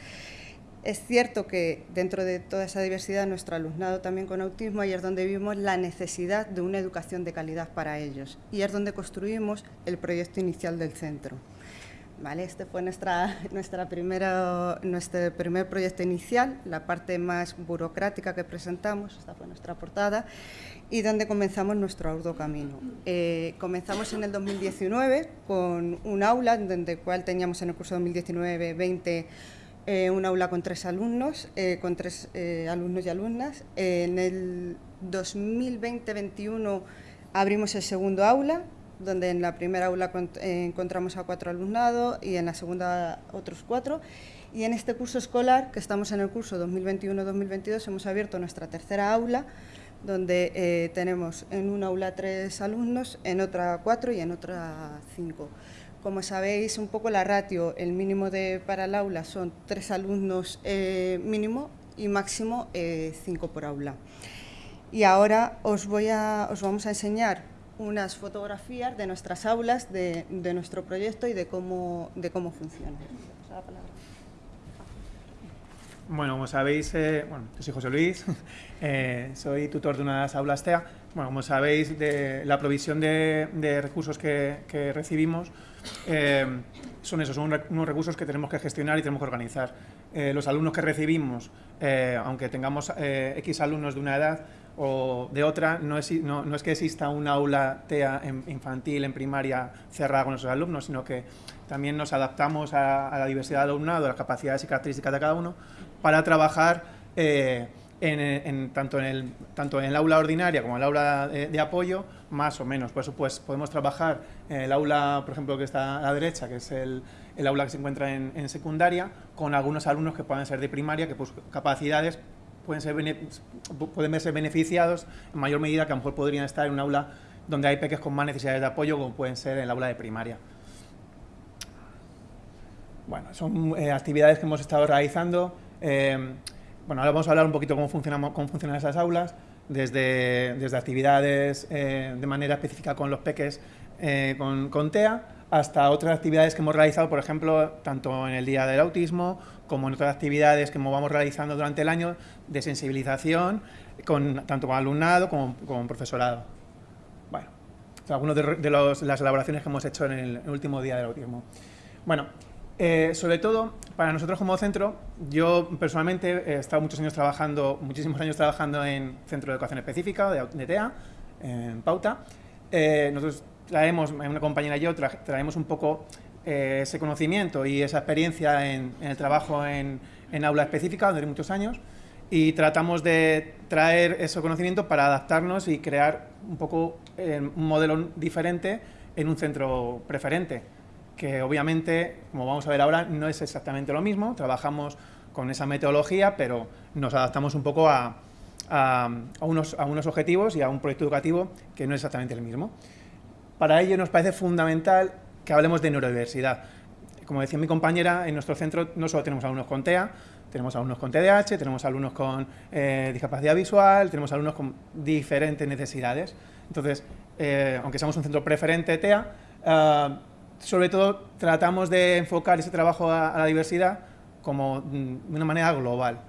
Es cierto que dentro de toda esa diversidad nuestro alumnado también con autismo ahí es donde vimos la necesidad de una educación de calidad para ellos y es donde construimos el proyecto inicial del centro. Vale, este fue nuestra, nuestra nuestro primer proyecto inicial, la parte más burocrática que presentamos, esta fue nuestra portada, y donde comenzamos nuestro arduo camino. Eh, comenzamos en el 2019 con un aula, donde cual teníamos en el curso 2019-20 eh, un aula con tres alumnos, eh, con tres alumnos y alumnas. en el 2020-21 abrimos el segundo aula, donde en la primera aula eh, encontramos a cuatro alumnados y en la segunda otros cuatro. Y en este curso escolar, que estamos en el curso 2021-2022, hemos abierto nuestra tercera aula, donde eh, tenemos en una aula tres alumnos, en otra cuatro y en otra cinco. Como sabéis, un poco la ratio, el mínimo de, para el aula son tres alumnos eh, mínimo y máximo cinco por aula. Y ahora os, voy a, os vamos a enseñar unas fotografías de nuestras aulas, de, nuestro proyecto y de cómo, de cómo funciona. Bueno, como sabéis, eh, bueno, yo soy José Luis, eh, soy tutor de unas aulas TEA. Bueno, como sabéis, de la provisión de, recursos que, recibimos eh, son esos, son unos recursos que tenemos que gestionar y tenemos que organizar. los alumnos que recibimos, aunque tengamos X alumnos de una edad, o de otra, no es, no, es que exista un aula TEA infantil en primaria cerrada con nuestros alumnos, sino que también nos adaptamos a, la diversidad del alumnado, a las capacidades y características de cada uno, para trabajar eh, tanto, en el, tanto en el aula ordinaria como en el aula de, apoyo, más o menos. Por eso pues, podemos trabajar en el aula, por ejemplo, que está a la derecha, que es el, el aula que se encuentra en, en, secundaria, con algunos alumnos que pueden ser de primaria, que pues capacidades pueden, ser pueden verse beneficiados en mayor medida que a lo mejor podrían estar en un aula donde hay peques con más necesidades de apoyo, como pueden ser en el aula de primaria. Bueno, son eh, actividades que hemos estado realizando. Eh, bueno, ahora vamos a hablar un poquito cómo, cómo funcionan esas aulas, desde, desde actividades eh, de manera específica con los peques con, con TEA, hasta otras actividades que hemos realizado, por ejemplo, tanto en el Día del Autismo como en otras actividades que vamos realizando durante el año de sensibilización, con, tanto con alumnado como con profesorado. Bueno, algunas de, las elaboraciones que hemos hecho en el, último Día del Autismo. Bueno, eh, sobre todo, para nosotros como centro, yo personalmente he estado muchos años trabajando, muchísimos años trabajando en Centro de Educación Específica, de, TEA, en Pauta. Eh, nosotros traemos, una compañera y yo, traemos un poco eh, ese conocimiento y esa experiencia en, el trabajo en, aula específica durante muchos años y tratamos de traer ese conocimiento para adaptarnos y crear un poco eh, un modelo diferente en un centro preferente, que obviamente, como vamos a ver ahora, no es exactamente lo mismo, trabajamos con esa metodología, pero nos adaptamos un poco a, a, unos, a unos objetivos y a un proyecto educativo que no es exactamente el mismo. Para ello nos parece fundamental que hablemos de neurodiversidad. Como decía mi compañera, en nuestro centro no solo tenemos alumnos con TEA, tenemos alumnos con TDAH, tenemos alumnos con eh, discapacidad visual, tenemos alumnos con diferentes necesidades. Entonces, eh, aunque seamos un centro preferente TEA, eh, sobre todo tratamos de enfocar ese trabajo a, la diversidad como mm, de una manera global.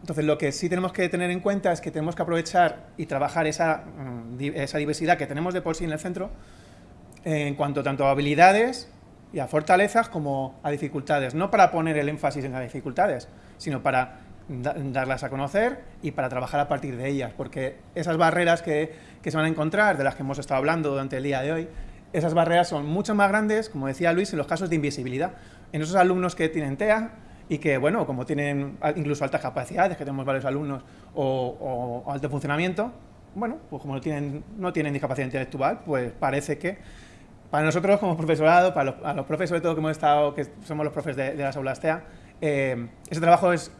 Entonces, lo que sí tenemos que tener en cuenta es que tenemos que aprovechar y trabajar esa, mm, esa diversidad que tenemos de por sí en el centro, en cuanto tanto a habilidades y a fortalezas como a dificultades. No para poner el énfasis en las dificultades, sino para darlas a conocer y para trabajar a partir de ellas, porque esas barreras que, se van a encontrar, de las que hemos estado hablando durante el día de hoy, esas barreras son mucho más grandes, como decía Luis, en los casos de invisibilidad. En esos alumnos que tienen TEA y que, bueno, como tienen incluso altas capacidades, que tenemos varios alumnos, o, alto funcionamiento, bueno, pues como no tienen, no tienen discapacidad intelectual, pues parece que para nosotros como profesorado, para los, a los profes sobre todo que hemos estado, que somos los profes de, las aulas TEA, eh, ese trabajo es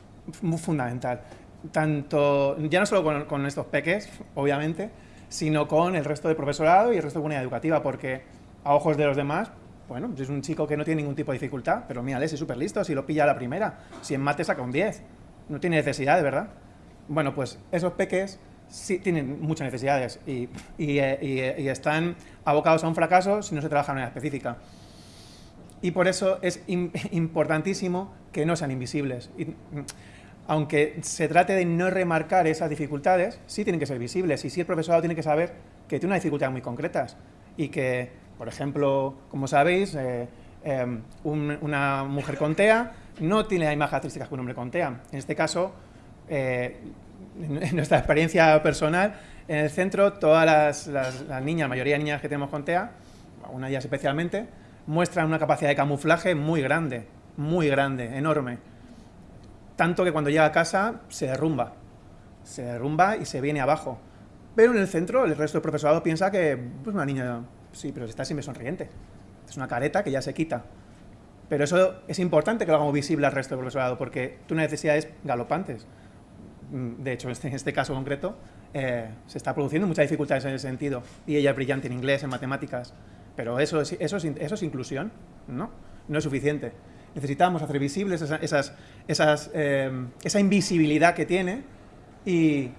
muy fundamental. Tanto, ya no solo con, con estos peques, obviamente, sino con el resto del profesorado y el resto de comunidad educativa, porque a ojos de los demás, bueno, es un chico que no tiene ningún tipo de dificultad, pero mírale, es súper listo, si lo pilla a la primera, si en mate saca un 10, no tiene necesidad, ¿verdad? Bueno, pues esos peques sí tienen muchas necesidades y, y, y, y, están abocados a un fracaso si no se trabaja de manera específica. Y por eso es importantísimo que no sean invisibles. Y, aunque se trate de no remarcar esas dificultades, sí tienen que ser visibles y sí el profesorado tiene que saber que tiene unas dificultades muy concretas y que, por ejemplo, como sabéis, eh, em, una mujer con TEA no tiene las mismas características que un hombre con TEA. En este caso, eh, en nuestra experiencia personal, en el centro todas las, niñas, la mayoría de niñas que tenemos con TEA, una de ellas especialmente, muestran una capacidad de camuflaje muy grande, muy grande, enorme tanto que cuando llega a casa se derrumba, se derrumba y se viene abajo. Pero en el centro el resto del profesorado piensa que pues una niña, sí, pero está siempre sonriente. Es una careta que ya se quita. Pero eso es importante que lo hagamos visible al resto del profesorado porque tú necesidades galopantes. Mm, de hecho, en este, en este caso concreto, eh, se está produciendo muchas dificultades en ese sentido. Y ella es brillante en inglés, en matemáticas. Pero eso es, eso es, eso es inclusión, ¿no? No es suficiente necesitamos hacer visibles esas, esas, em, esa invisibilidad que tiene y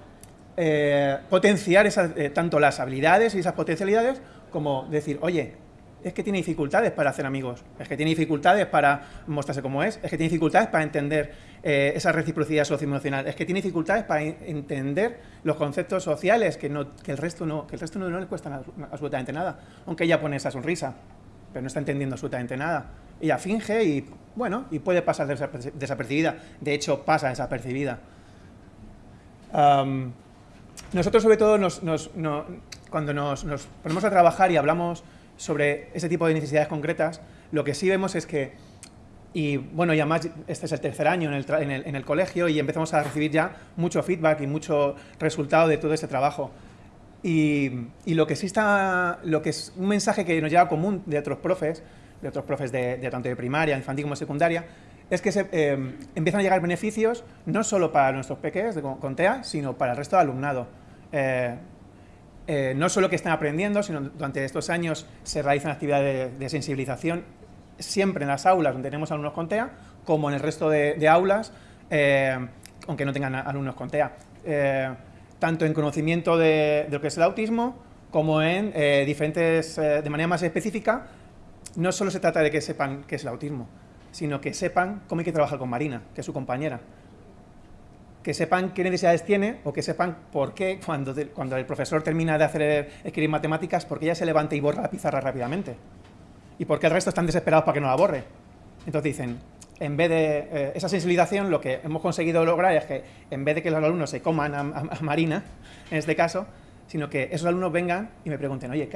eh, potenciar esas, eh, tanto las habilidades y esas potencialidades como decir, oye, es que tiene dificultades para hacer amigos, es que tiene dificultades para mostrarse como es, es que tiene dificultades para entender eh, esa reciprocidad socioemocional, es que tiene dificultades para entender los conceptos sociales que, no, que el resto, no, que el resto no, le cuestan absolutamente nada, aunque ella pone esa sonrisa, pero no está entendiendo absolutamente nada ella finge y, bueno, y puede pasar desapercibida. De hecho, pasa desapercibida. nosotros, sobre todo, cuando nos, ponemos a trabajar y hablamos sobre ese tipo de necesidades concretas, lo que sí vemos es que, y bueno, ya más, este es el tercer año en el, en el, colegio y empezamos a recibir ya mucho feedback y mucho resultado de todo este trabajo. Y, y, lo que sí está, lo que es un mensaje que nos llega común de otros profes, de otros profes de, tanto de primaria, infantil como secundaria, es que se, eh, empiezan a llegar beneficios no solo para nuestros peques de, con TEA, sino para el resto del alumnado. Eh, eh, no solo que estén aprendiendo, sino durante estos años se realizan actividades de, sensibilización siempre en las aulas donde tenemos alumnos con TEA, como en el resto de, aulas, aunque no tengan alumnos con TEA. tanto en conocimiento de, lo que es el autismo, como en diferentes, de manera más específica, no solo se trata de que sepan qué es el autismo, sino que sepan cómo hay que trabajar con Marina, que es su compañera. Que sepan qué necesidades tiene o que sepan por qué cuando, el profesor termina de hacer escribir matemáticas, por qué ella se levanta y borra la pizarra rápidamente. Y por qué el resto están desesperados para que no la borre. Entonces dicen, en vez de eh, esa sensibilización, lo que hemos conseguido lograr es que en vez de que los alumnos se coman a Marina, en este caso, sino que esos alumnos vengan y me pregunten, oye,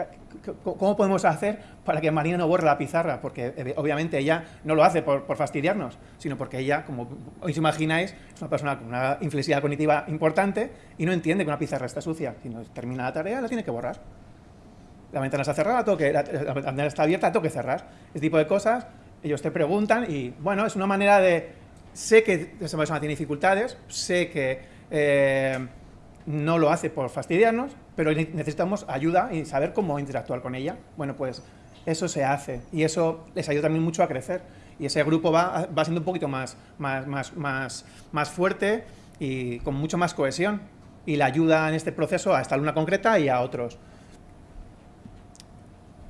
¿cómo podemos hacer para que Marina no borre la pizarra? Porque eh, obviamente ella no lo hace por, fastidiarnos, sino porque ella, como os imagináis, es una persona con una inflexibilidad cognitiva importante y no entiende que una pizarra está sucia. Si no termina la tarea, la tiene que borrar. La ventana está cerrada, la, ventana está abierta, tengo que cerrar. Ese tipo de cosas, ellos te preguntan y, bueno, es una manera de... Sé que esa persona tiene dificultades, sé que... Eh, no lo hace por fastidiarnos, pero necesitamos ayuda y saber cómo interactuar con ella. Bueno, pues eso se hace y eso les ayuda también mucho a crecer. Y ese grupo va, va siendo un poquito más, más, más, más, más fuerte y con mucho más cohesión. Y le ayuda en este proceso a esta alumna concreta y a otros.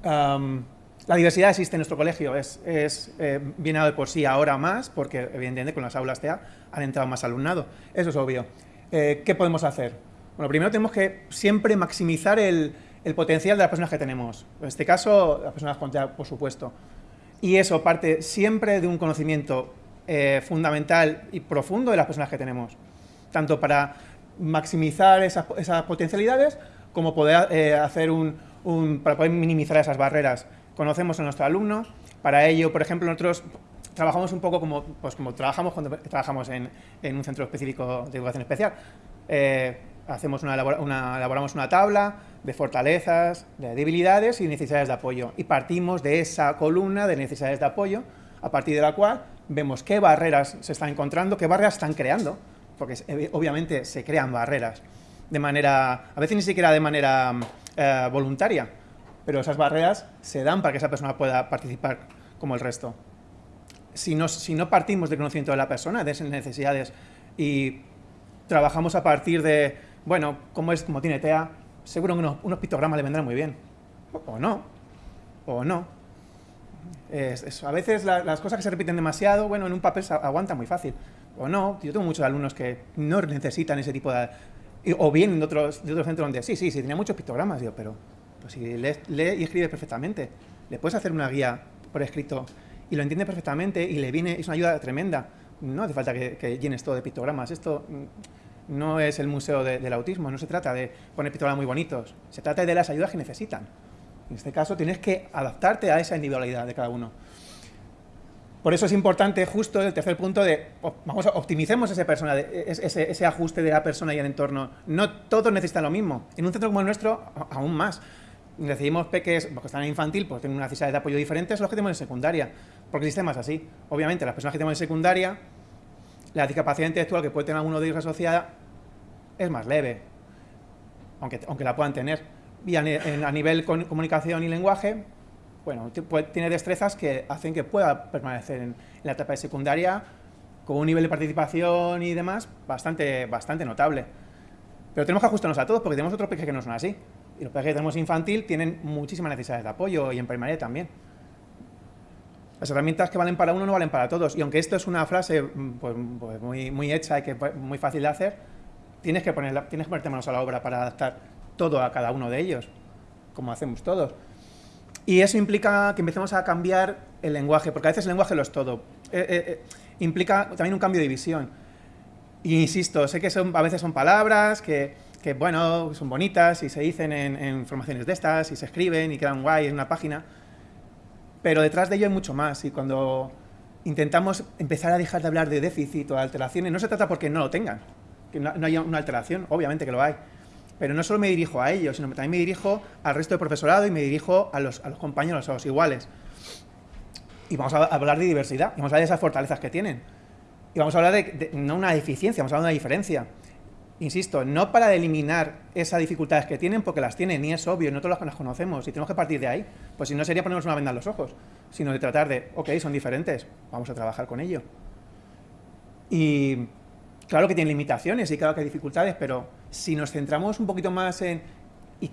La diversidad existe en nuestro colegio, es, es eh, viene de por sí ahora más, porque evidentemente con las aulas TEA han entrado más alumnado, eso es obvio. Eh, ¿Qué podemos hacer? Bueno, primero tenemos que siempre maximizar el, potencial de las personas que tenemos. En este caso, las personas con TEA, por supuesto. Y eso parte siempre de un conocimiento eh, fundamental y profundo de las personas que tenemos. Tanto para maximizar esas, potencialidades, como poder eh, hacer un, para poder minimizar esas barreras. Conocemos a nuestro alumno, para ello, por ejemplo, nosotros trabajamos un poco como, pues como trabajamos cuando trabajamos en, un centro específico de educación especial. Eh, hacemos una, elaboramos una tabla de fortalezas, de debilidades y necesidades de apoyo. Y partimos de esa columna de necesidades de apoyo, a partir de la cual vemos qué barreras se están encontrando, qué barreras están creando, porque obviamente se crean barreras de manera, a veces ni siquiera de manera eh, voluntaria, pero esas barreras se dan para que esa persona pueda participar como el resto. Si no, si no partimos del conocimiento de la persona, de esas necesidades, y trabajamos a partir de, bueno, como, es, como tiene TEA, seguro que unos, pictogramas le vendrán muy bien. O, no, o no. a veces las cosas que se repiten demasiado, bueno, en un papel se aguanta muy fácil. O no, yo tengo muchos alumnos que no necesitan ese tipo de... O vienen de otros, de centros donde, sí, sí, sí, tenía muchos pictogramas, digo, pero pues si lee, y escribe perfectamente, le puedes hacer una guía por escrito y lo entiende perfectamente y le viene, es una ayuda tremenda. No hace falta que, llenes todo de pictogramas. Esto mm, no es el museo del autismo, no se trata de poner pictogramas muy bonitos, se trata de las ayudas que necesitan. En este caso tienes que adaptarte a esa individualidad de cada uno. Por eso es importante justo el tercer punto de, vamos, optimicemos ese, persona, ese, ajuste de la persona y el entorno. No todos necesitan lo mismo. En un centro como el nuestro, aún más recibimos peques porque están en infantil, pues tienen unas necesidades de apoyo diferentes a los que tenemos en secundaria, porque el sistema es así. Obviamente, las personas que tenemos en secundaria, la discapacidad intelectual que puede tener alguno de ellos asociada es más leve, aunque, aunque la puedan tener. Y a, nivel con, comunicación y lenguaje, bueno, tiene destrezas que hacen que pueda permanecer en, la etapa de secundaria con un nivel de participación y demás bastante, bastante notable. Pero tenemos que ajustarnos a todos porque tenemos otros peques que no son así. Y los peques que tenemos infantil tienen muchísimas necesidades de apoyo y en primaria también. Las herramientas que valen para uno no valen para todos. Y aunque esto es una frase mm, pues, pues muy, hecha y que muy fácil de hacer, tienes que, poner, tienes que ponerte manos a la obra para adaptar todo a cada uno de ellos, como hacemos todos. Y eso implica que empecemos a cambiar el lenguaje, porque a veces el lenguaje lo es todo. Eh, eh, eh, implica también un cambio de visión. Y insisto, sé que son, a veces son palabras que que, bueno, son bonitas y se dicen en, formaciones de estas y se escriben y quedan guay en una página, pero detrás de ello hay mucho más y cuando intentamos empezar a dejar de hablar de déficit o de alteraciones, no se trata porque no lo tengan, que no, haya una alteración, obviamente que lo hay, pero no solo me dirijo a ellos, sino también me dirijo al resto del profesorado y me dirijo a los, a los compañeros, a los iguales. Y vamos a hablar de diversidad, y vamos a hablar de esas fortalezas que tienen. Y vamos a hablar de, de no una deficiencia, vamos a hablar de una diferencia insisto, no para eliminar esas dificultades que tienen, porque las tienen y es obvio, no todas las conocemos y tenemos que partir de ahí, pues si no sería ponernos una venda en los ojos, sino de tratar de, ok, son diferentes, vamos a trabajar con ello. Y claro que tienen limitaciones y claro que hay dificultades, pero si nos centramos un poquito más en,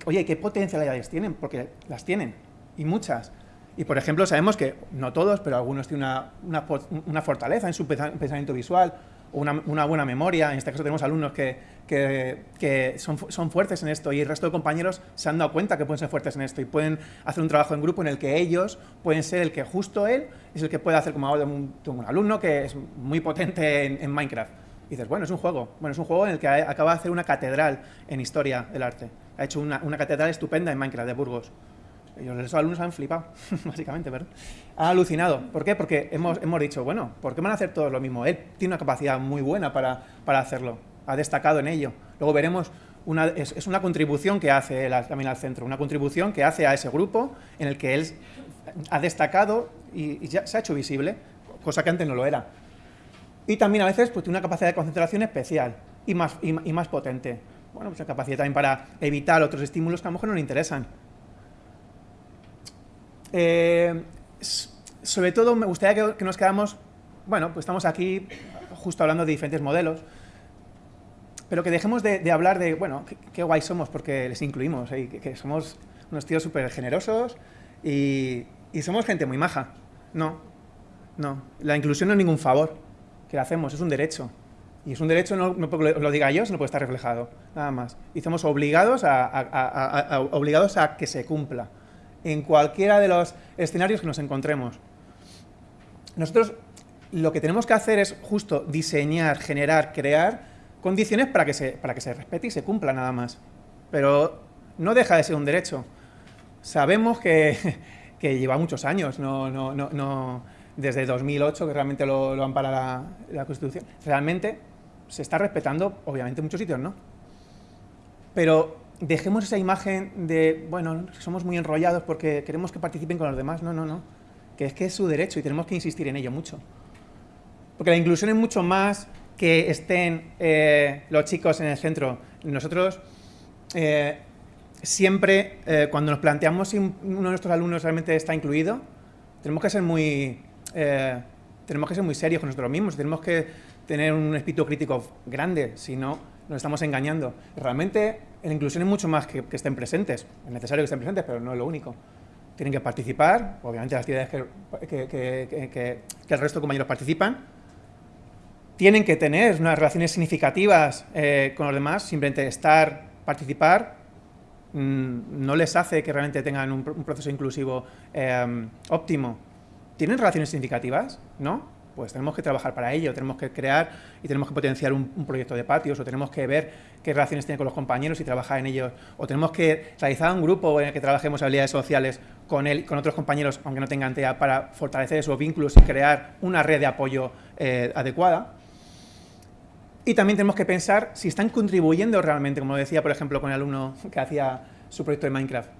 oye, ¿qué potencialidades tienen? Porque las tienen, y muchas. Y por ejemplo, sabemos que, no todos, pero algunos tienen una, fortaleza en su pensamiento visual, una, buena memoria. En este caso tenemos alumnos que, son, fuertes en esto y el resto de compañeros se han dado cuenta que pueden ser fuertes en esto y pueden hacer un trabajo en grupo en el que ellos pueden ser el que justo él es el que puede hacer como un, un alumno que es muy potente en, Minecraft. Y dices, bueno, es un juego. Bueno, es un juego en el que acaba de hacer una catedral en historia del arte. Ha hecho una, una catedral estupenda en Minecraft de Burgos. Ellos, los alumnos han flipado, básicamente, ¿verdad? Han alucinado. ¿Por qué? Porque hemos, hemos dicho, bueno, ¿por qué van a hacer todos lo mismo? Él tiene una capacidad muy buena para, para hacerlo. Ha destacado en ello. Luego veremos, una, es, una contribución que hace también al centro, una contribución que hace a ese grupo en el que él ha destacado y, ya se ha hecho visible, cosa que antes no lo era. Y también a veces pues, tiene una capacidad de concentración especial y más, y, y más potente. Bueno, pues una capacidad también para evitar otros estímulos que a lo mejor no le interesan. Eh, sobre todo me gustaría que, nos quedamos, bueno, pues estamos aquí justo hablando de diferentes modelos, pero que dejemos de, hablar de, bueno, qué, guay somos porque les incluimos, ¿eh? que, somos unos tíos súper generosos y, somos gente muy maja. No, no. La inclusión no es ningún favor que le hacemos, es un derecho. Y es un derecho, no, porque lo diga yo, sino puede estar reflejado, nada más. Y estamos obligados obligados a que se cumpla en cualquiera de los escenarios que nos encontremos. Nosotros lo que tenemos que hacer es justo diseñar, generar, crear condiciones para que se, para que se respete y se cumpla nada más. Pero no deja de ser un derecho. sabemos que, lleva muchos años, no, no, no, desde 2008, que realmente lo, lo ampara la, Constitución. Realmente se está respetando, obviamente en muchos sitios no. Pero dejemos esa imagen de, bueno, somos muy enrollados porque queremos que participen con los demás. No, no, no. Que es que es su derecho y tenemos que insistir en ello mucho. Porque la inclusión es mucho más que estén eh, los chicos en el centro. Nosotros eh, siempre, eh, cuando nos planteamos si uno de nuestros alumnos realmente está incluido, tenemos que ser muy, tenemos que ser muy serios con nosotros mismos, tenemos que tener un espíritu crítico grande, si no, nos estamos engañando. Realmente la inclusión es mucho más que, que estén presentes, es necesario que estén presentes, pero no es lo único. Tienen que participar, obviamente las actividades que, que, que el resto de compañeros participan, tienen que tener unas relaciones significativas eh, con los demás, simplemente estar, participar, mm, no les hace que realmente tengan un, proceso inclusivo em, óptimo. ¿Tienen relaciones significativas? ¿No? Pues tenemos que trabajar para ello, tenemos que crear y tenemos que potenciar un, proyecto de patios, o tenemos que ver qué relaciones tienen con los compañeros y trabajar en ellos, o tenemos que realizar un grupo en el que trabajemos habilidades sociales con él, con otros compañeros, aunque no tengan TEA, para fortalecer esos vínculos y crear una red de apoyo eh, adecuada. Y también tenemos que pensar si están contribuyendo realmente, como decía, por ejemplo, con el alumno que hacía su proyecto de Minecraft.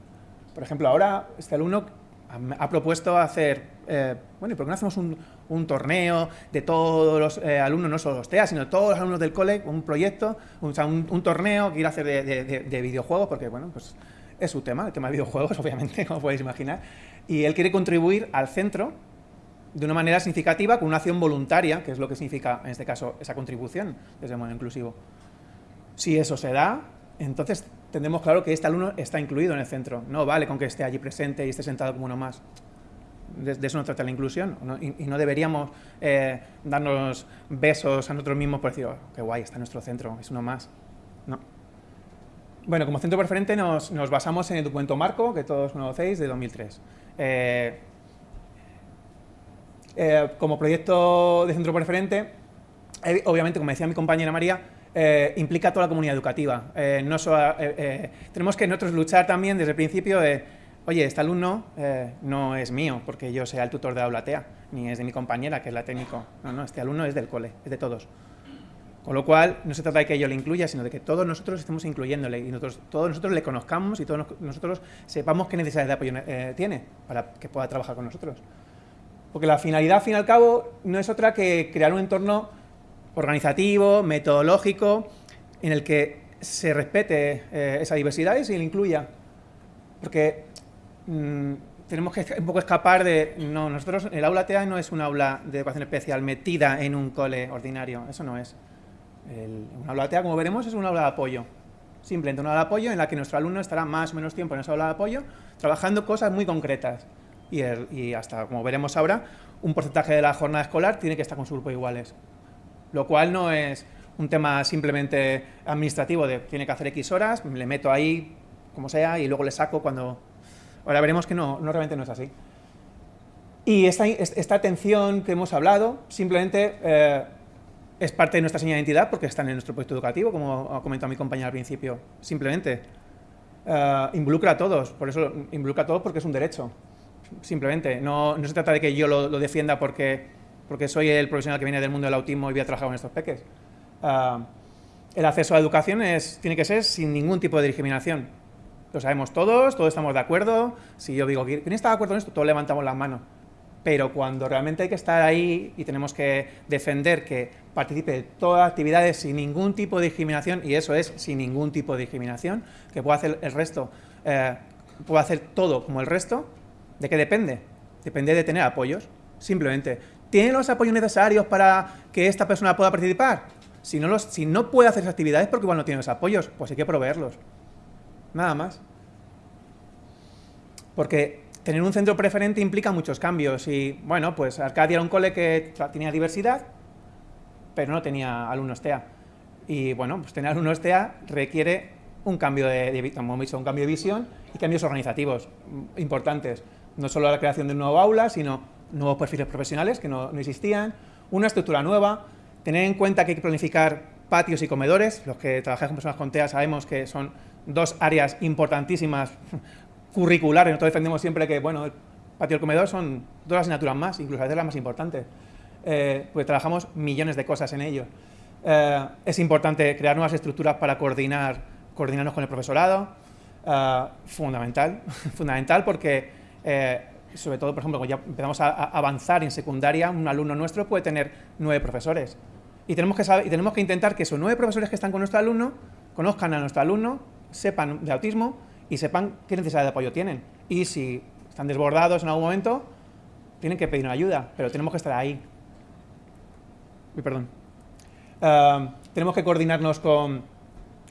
Por ejemplo, ahora este alumno ha propuesto hacer, eh, bueno, ¿y por qué no hacemos un, torneo de todos los eh, alumnos, no solo los TEA, sino todos los alumnos del cole, un proyecto, un, un, torneo que quiere hacer de, de, videojuegos, porque, bueno, pues es su tema, el tema de videojuegos, obviamente, como podéis imaginar, y él quiere contribuir al centro de una manera significativa con una acción voluntaria, que es lo que significa, en este caso, esa contribución desde el modo inclusivo. Si eso se da, entonces tendremos claro que este alumno está incluido en el centro. No vale con que esté allí presente y esté sentado como uno más. De, eso no trata la inclusión. Y, no deberíamos eh, darnos besos a nosotros mismos por decir, oh, qué guay, está en nuestro centro, es uno más. No. Bueno, como centro preferente nos, nos basamos en el documento marco, que todos conocéis, de 2003. Eh, eh, como proyecto de centro preferente, eh, obviamente, como decía mi compañera María, eh, implica toda la comunidad educativa. no tenemos que nosotros luchar también desde el principio de, oye, este alumno no es mío porque yo sea el tutor de aula TEA, ni es de mi compañera, que es la técnico. No, no, este alumno es del cole, es de todos. Con lo cual, no se trata de que yo le incluya, sino de que todos nosotros estemos incluyéndole y nosotros, todos nosotros le conozcamos y todos nosotros sepamos qué necesidades de apoyo tiene para que pueda trabajar con nosotros. Porque la finalidad, al fin y al cabo, no es otra que crear un entorno organizativo, metodológico, en el que se respete eh, esa diversidad y se le incluya. Porque mm, tenemos que un poco escapar de... No, nosotros, el aula TEA no es un aula de educación especial metida en un cole ordinario, eso no es. El, un aula TEA, como veremos, es un aula de apoyo. Simplemente un aula de apoyo en la que nuestro alumno estará más o menos tiempo en esa aula de apoyo trabajando cosas muy concretas y, hasta, como veremos ahora, un porcentaje de la jornada escolar tiene que estar con su grupo de iguales. Lo cual no es un tema simplemente administrativo de tiene que hacer X horas, le meto ahí como sea y luego le saco cuando... Ahora veremos que no, no realmente no es así. Y esta, esta atención que hemos hablado simplemente eh, es parte de nuestra señal de identidad porque están en nuestro proyecto educativo, como ha comentado mi compañera al principio. Simplemente eh, involucra a todos, por eso involucra a todos porque es un derecho simplemente. No, no se trata de que yo lo, defienda porque, porque soy el profesional que viene del mundo del autismo y voy a trabajar con estos peques. Ah, el acceso a la educación es, tiene que ser sin ningún tipo de discriminación. Lo sabemos todos, todos estamos de acuerdo. Si yo digo, ¿quién está de acuerdo en esto? Todos levantamos las manos. Pero cuando realmente hay que estar ahí y tenemos que defender que participe de todas las actividades sin ningún tipo de discriminación, y eso es sin ningún tipo de discriminación, que pueda hacer el resto, eh, pueda hacer todo como el resto, ¿De qué depende? Depende de tener apoyos, simplemente. ¿Tiene los apoyos necesarios para que esta persona pueda participar? Si no, los, si no puede hacer esas actividades porque igual no tiene los apoyos, pues hay que proveerlos. Nada más. Porque tener un centro preferente implica muchos cambios y, bueno, pues Arcadia era un cole que tenía diversidad, pero no tenía alumnos TEA. Y, bueno, pues tener alumnos TEA requiere un cambio de, de, un cambio de visión y cambios organizativos importantes no solo la creación de un nuevo aula, sino nuevos perfiles profesionales que no, existían, una estructura nueva, tener en cuenta que hay que planificar patios y comedores, los que trabajamos con personas con TEA sabemos que son dos áreas importantísimas curriculares. Nosotros defendemos siempre que, bueno, el patio del comedor son dos asignaturas más, incluso a veces las más importantes. Eh, pues trabajamos millones de cosas en ello. Eh, es importante crear nuevas estructuras para coordinar, coordinarnos con el profesorado, eh, fundamental, fundamental porque, sobre todo, por ejemplo, cuando ya empezamos a, avanzar en secundaria, un alumno nuestro puede tener nueve profesores. Y tenemos, que saber, y tenemos que intentar que esos nueve profesores que están con nuestro alumno conozcan a nuestro alumno, sepan de autismo y sepan qué necesidad de apoyo tienen. Y si están desbordados en algún momento, tienen que pedir ayuda, pero tenemos que estar ahí. Uy, perdón. Eh, tenemos que coordinarnos con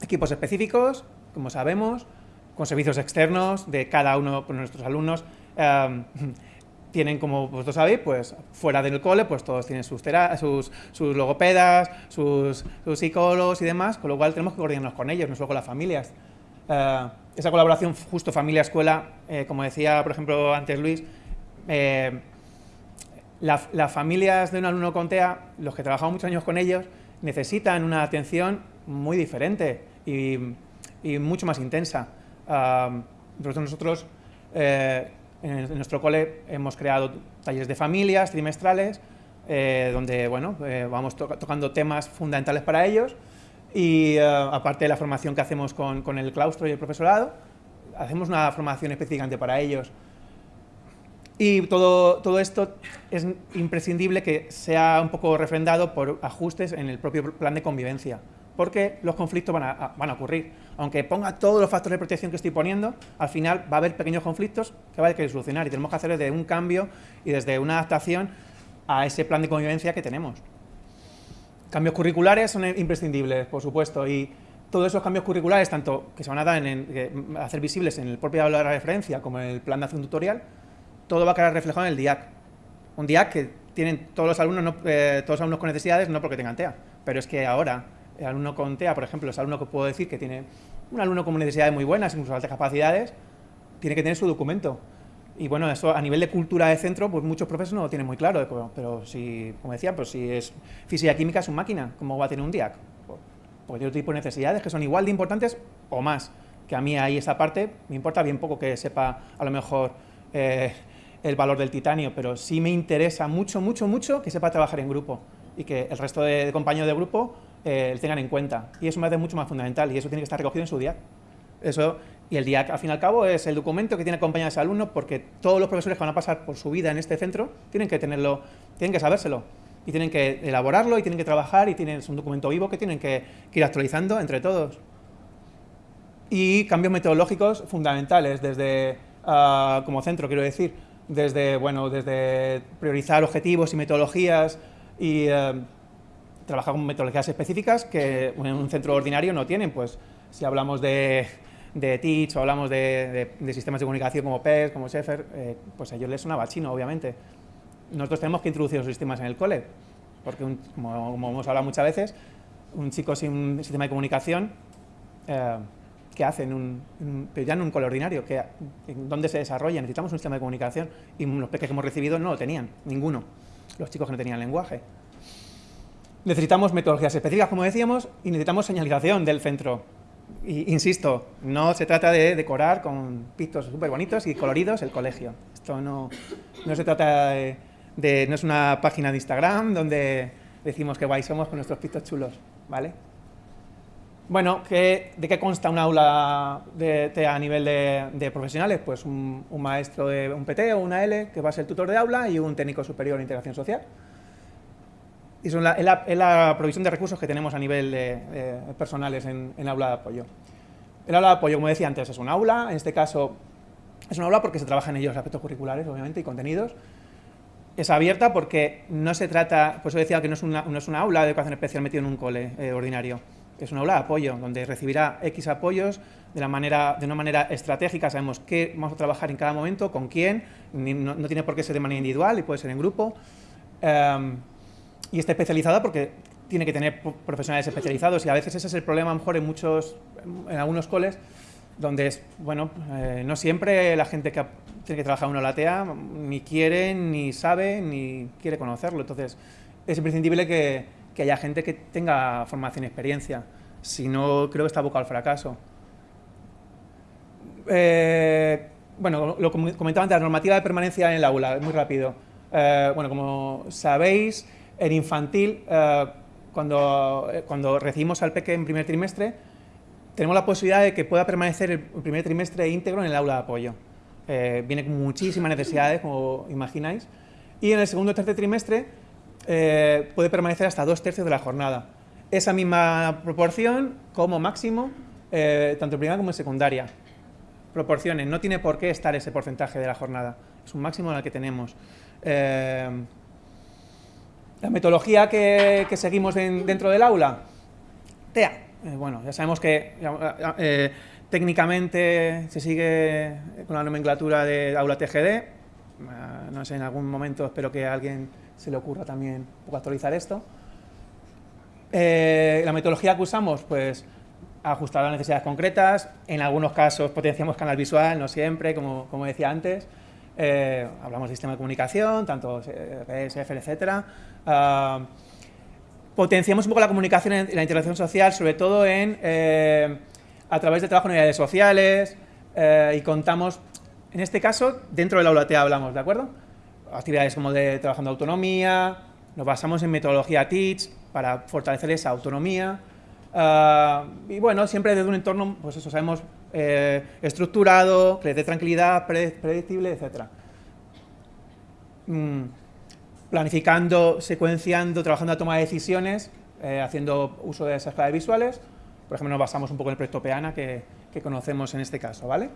equipos específicos, como sabemos, con servicios externos de cada uno de nuestros alumnos. Eh, tienen, como vosotros sabéis, pues fuera del cole, pues todos tienen sus, sus, sus logopedas, sus, sus, psicólogos y demás, con lo cual tenemos que coordinarnos con ellos, no solo con las familias. Eh, esa colaboración justo familia-escuela, como decía, por ejemplo, antes Luis, las familias de un alumno con TEA, los que trabajamos muchos años con ellos, necesitan una atención muy diferente y, mucho más intensa. nosotros eh, en, nuestro cole hemos creado talleres de familias trimestrales eh, donde bueno, eh, vamos tocando temas fundamentales para ellos y aparte de la formación que hacemos con, con, el claustro y el profesorado, hacemos una formación específicamente para ellos. Y todo, todo esto es imprescindible que sea un poco refrendado por ajustes en el propio plan de convivencia, porque los conflictos van a, van a ocurrir. Aunque ponga todos los factores de protección que estoy poniendo, al final va a haber pequeños conflictos que va a haber que solucionar y tenemos que hacer desde un cambio y desde una adaptación a ese plan de convivencia que tenemos. Cambios curriculares son imprescindibles, por supuesto, y todos esos cambios curriculares, tanto que se van a dar en, hacer visibles en el propio aula de referencia como en el plan de acción tutorial, todo va a quedar reflejado en el DIAC. Un DIAC que tienen todos los alumnos, eh, todos los alumnos con necesidades, no porque tengan TEA, pero es que ahora el alumno con TEA, por ejemplo, es alumno que puedo decir que tiene un alumno con necesidades muy buenas, incluso altas capacidades, tiene que tener su documento. Y bueno, eso a nivel de cultura de centro, pues muchos profesores no lo tienen muy claro, pero si, como decía, pues si es física química es una máquina, ¿cómo va a tener un DIAC? Porque tiene otro tipo de necesidades que son igual de importantes o más, que a mí ahí esa parte me importa bien poco que sepa a lo mejor eh, el valor del titanio, pero sí me interesa mucho, mucho, mucho que sepa trabajar en grupo y que el resto de, compañeros de grupo eh, tengan en cuenta. Y eso me hace mucho más fundamental y eso tiene que estar recogido en su DIAC. Eso, y el DIAC, al fin y al cabo, es el documento que tiene que acompañar a ese alumno porque todos los profesores que van a pasar por su vida en este centro tienen que tenerlo, tienen que sabérselo y tienen que elaborarlo y tienen que trabajar y tienen, es un documento vivo que tienen que, ir actualizando entre todos. Y cambios metodológicos fundamentales desde, ah, como centro, quiero decir, desde, bueno, desde priorizar objetivos y metodologías y eh, trabajar con metodologías específicas que en un centro ordinario no tienen. Pues si hablamos de, de Teach o hablamos de, sistemas de comunicación como PES, como Sheffer, eh, pues a ellos les sonaba chino, obviamente. Nosotros tenemos que introducir los sistemas en el cole, porque como, hemos hablado muchas veces, un chico sin un sistema de comunicación eh, que hacen, un, pero ya en un cole ordinario, que, donde se desarrolla, necesitamos un sistema de comunicación y los peques que hemos recibido no lo tenían, ninguno, los chicos que no tenían lenguaje. Necesitamos metodologías específicas, como decíamos, y necesitamos señalización del centro. Y, insisto, no se trata de decorar con pictos súper bonitos y coloridos el colegio. Esto no, no se trata de, no es una página de Instagram donde decimos que guay somos con nuestros pictos chulos, ¿vale? Bueno, ¿de qué consta un aula de, a nivel de, profesionales? Pues un, maestro de un PT o una L, que va a ser tutor de aula, y un técnico superior de integración social. Son la, es, la, provisión de recursos que tenemos a nivel de, personales en, en, aula de apoyo. El aula de apoyo, como decía antes, es un aula, en este caso es un aula porque se trabaja en ellos aspectos curriculares, obviamente, y contenidos. Es abierta porque no se trata, por eso decía que no es una, no es una aula de educación especial metido en un cole eh, ordinario es una aula de apoyo, donde recibirá X apoyos de, la manera, de una manera estratégica, sabemos qué vamos a trabajar en cada momento, con quién, no, tiene por qué ser de manera individual y puede ser en grupo, em, y está especializada porque tiene que tener profesionales especializados y a veces ese es el problema mejor en muchos, en algunos coles, donde es, bueno, eh, no siempre la gente que tiene que trabajar en una latea ni quiere, ni sabe, ni quiere conocerlo, entonces es imprescindible que que haya gente que tenga formación y experiencia. Si no, creo que está abocado al fracaso. Eh, bueno, lo comentaba antes, la normativa de permanencia en el aula, muy rápido. Eh, bueno, como sabéis, en infantil, eh, cuando, eh, cuando recibimos al peque en primer trimestre, tenemos la posibilidad de que pueda permanecer el primer trimestre íntegro en el aula de apoyo. viene con muchísimas necesidades, como imagináis, y en el segundo o tercer trimestre puede permanecer hasta dos tercios de la jornada. Esa misma proporción, como máximo, tanto en primera como en secundaria proporciones, no tiene por qué estar ese porcentaje de la jornada, es un máximo en el que tenemos. Eh, la metodología que, seguimos dentro del aula, TEA, eh, bueno, ya sabemos que eh, técnicamente se sigue con la nomenclatura de aula TGD, no sé, en algún momento espero que alguien se le ocurra también actualizar esto. la metodología que usamos, pues ajustar a necesidades concretas, en algunos casos potenciamos canal visual, no siempre, como, como decía antes, eh, hablamos de sistema de comunicación, tanto PSF, etcétera. Ah, potenciamos un poco la comunicación y la interacción social, sobre todo en, eh, a través de trabajo en unidades sociales eh, y contamos, en este caso, dentro del aula T hablamos, ¿de acuerdo? Actividades como de trabajando autonomía, nos basamos en metodología TEACH para fortalecer esa autonomía, Ah, y bueno, siempre desde un entorno, pues eso, sabemos, eh, estructurado, dé tranquilidad, predictible, etc. Mm, planificando, secuenciando, trabajando a toma de decisiones, eh, haciendo uso de esas claves visuales. Por ejemplo, nos basamos un poco en el proyecto Peana que, conocemos en este caso, ¿vale?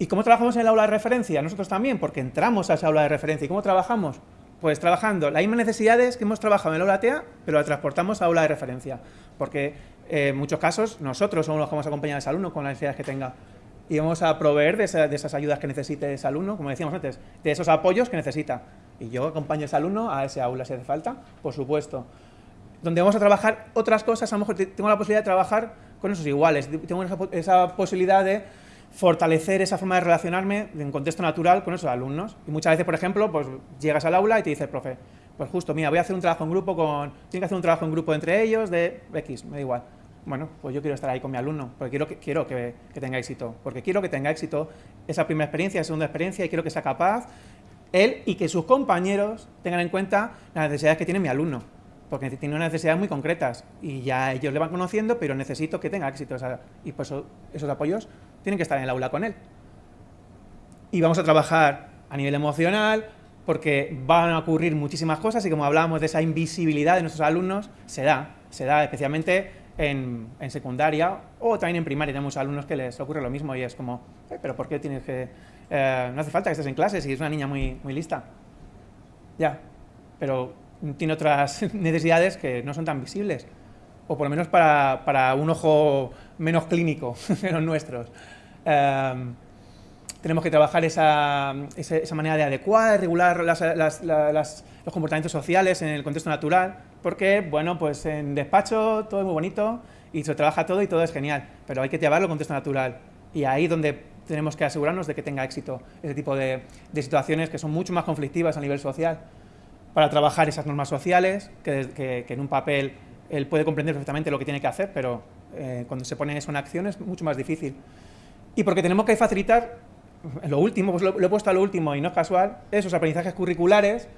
¿Y cómo trabajamos en el aula de referencia? Nosotros también, porque entramos a esa aula de referencia. ¿Y cómo trabajamos? Pues trabajando las mismas necesidades que hemos trabajado en el aula TEA, pero la transportamos a aula de referencia. Porque en muchos casos nosotros somos los que vamos a acompañar a ese alumno con las necesidades que tenga y vamos a proveer de, esas ayudas que necesite ese alumno, como decíamos antes, de esos apoyos que necesita. Y yo acompaño a ese alumno a ese aula si hace falta, por supuesto. Donde vamos a trabajar otras cosas, a lo mejor tengo la posibilidad de trabajar con esos iguales, tengo esa, posibilidad de fortalecer esa forma de relacionarme en contexto natural con esos alumnos. Y muchas veces, por ejemplo, pues llegas al aula y te dice el profe, pues justo, mira, voy a hacer un trabajo en grupo con, tiene que hacer un trabajo en grupo entre ellos de X, me da igual bueno, pues yo quiero estar ahí con mi alumno, porque quiero que, quiero que, tenga éxito, porque quiero que tenga éxito esa primera experiencia, esa segunda experiencia, y quiero que sea capaz él y que sus compañeros tengan en cuenta las necesidades que tiene mi alumno, porque tiene unas necesidades muy concretas, y ya ellos le van conociendo, pero necesito que tenga éxito, y pues esos apoyos tienen que estar en el aula con él. Y vamos a trabajar a nivel emocional, porque van a ocurrir muchísimas cosas, y como hablábamos de esa invisibilidad de nuestros alumnos, se da, se da especialmente en, secundaria o también en primaria tenemos alumnos que les ocurre lo mismo y es como, pero ¿por qué tienes que...? Eh, no hace falta que estés en clase si es una niña muy, muy lista. Ya, pero tiene otras necesidades que no son tan visibles, o por lo menos para, para un ojo menos clínico que los nuestros. Em, tenemos que trabajar esa, esa, manera de adecuar, regular las, las, los comportamientos sociales en el contexto natural, porque, bueno, pues en despacho todo es muy bonito y se trabaja todo y todo es genial, pero hay que llevarlo al contexto natural y ahí donde tenemos que asegurarnos de que tenga éxito ese tipo de, situaciones que son mucho más conflictivas a nivel social para trabajar esas normas sociales, que, en un papel él puede comprender perfectamente lo que tiene que hacer, pero eh, cuando se pone eso en acción es mucho más difícil. Y porque tenemos que facilitar, lo último, pues lo, lo he puesto a lo último y no es casual, esos aprendizajes curriculares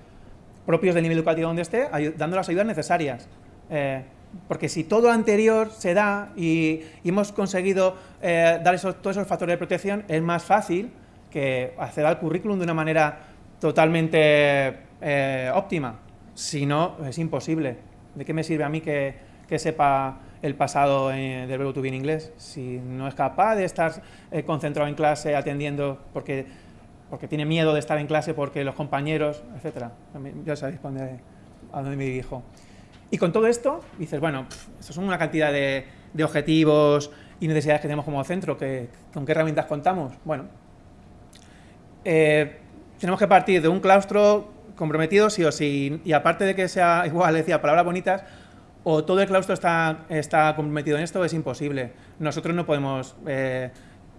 propios del nivel educativo donde esté, dando las ayudas necesarias. Eh, porque si todo lo anterior se da y, hemos conseguido eh, dar esos, todos esos factores de protección, es más fácil que acceder al currículum de una manera totalmente eh, óptima. Si no, es imposible. ¿De qué me sirve a mí que, que sepa el pasado del verbo to be en inglés? Si no es capaz de estar concentrado en clase atendiendo, porque porque tiene miedo de estar en clase porque los compañeros, etcétera. Ya sabéis a dónde me dirijo. Y con todo esto, dices, bueno, eso son una cantidad de, objetivos y necesidades que tenemos como centro, que, ¿con qué herramientas contamos? Bueno, eh, tenemos que partir de un claustro comprometido sí o sí, y aparte de que sea, igual decía, palabras bonitas, o todo el claustro está, está comprometido en esto, es imposible. Nosotros no podemos... Eh,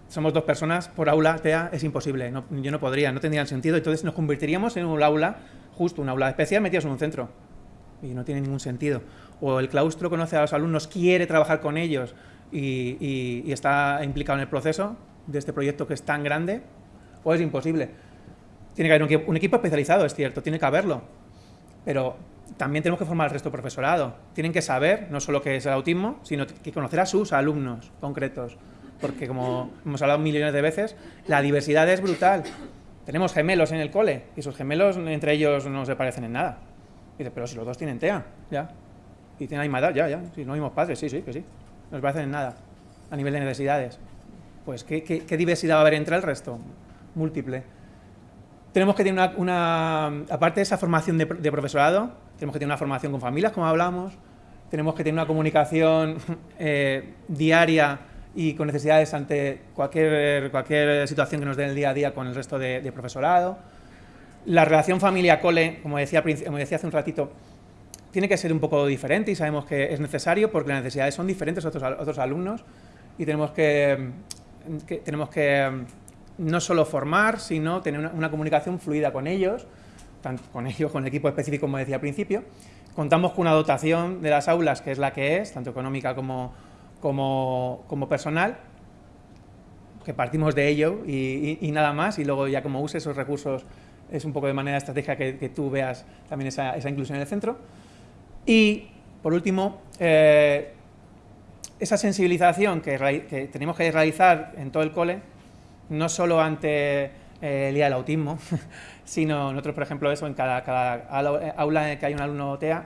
somos dos personas por aula TEA, es imposible, yo no podría, no tendría sentido, entonces nos convertiríamos en un aula, justo un aula especial metidos en un centro, y no tiene ningún sentido. O el claustro conoce a los alumnos, quiere trabajar con ellos y, está implicado en el proceso de este proyecto que es tan grande, o es imposible. Tiene que haber un equipo especializado, es cierto, tiene que haberlo, pero también tenemos que formar al resto del profesorado. Tienen que saber no solo qué es el autismo, sino que conocer a sus alumnos concretos. Porque como hemos hablado millones de veces, la diversidad es brutal. Tenemos gemelos en el cole y esos gemelos entre ellos no se parecen en nada. Dice, pero si los dos tienen TEA, ya. Y tienen la misma edad, ya, ya. Si no mismos padres, sí, sí, que sí. No se parecen en nada a nivel de necesidades. Pues, ¿qué, qué, diversidad va a haber entre el resto? Múltiple. Tenemos que tener una, aparte de esa formación de, de profesorado, tenemos que tener una formación con familias, como hablamos, tenemos que tener una comunicación eh, diaria y con necesidades ante cualquier, cualquier situación que nos dé en el día a día con el resto de, profesorado. La relación familia-cole, como decía, como decía hace un ratito, tiene que ser un poco diferente y sabemos que es necesario porque las necesidades son diferentes a otros, otros alumnos y tenemos que, tenemos que no solo formar, sino tener una, una comunicación fluida con ellos, tanto con ellos, con el equipo específico, como decía al principio. Contamos con una dotación de las aulas que es la que es, tanto económica como, como, como personal, que partimos de ello y, nada más, y luego ya como use esos recursos es un poco de manera estratégica que, tú veas también esa, inclusión en el centro. Y, por último, eh, esa sensibilización que, tenemos que realizar en todo el cole, no solo ante eh, el día del autismo, sino nosotros, por ejemplo, eso en cada, cada aula en que hay un alumno TEA,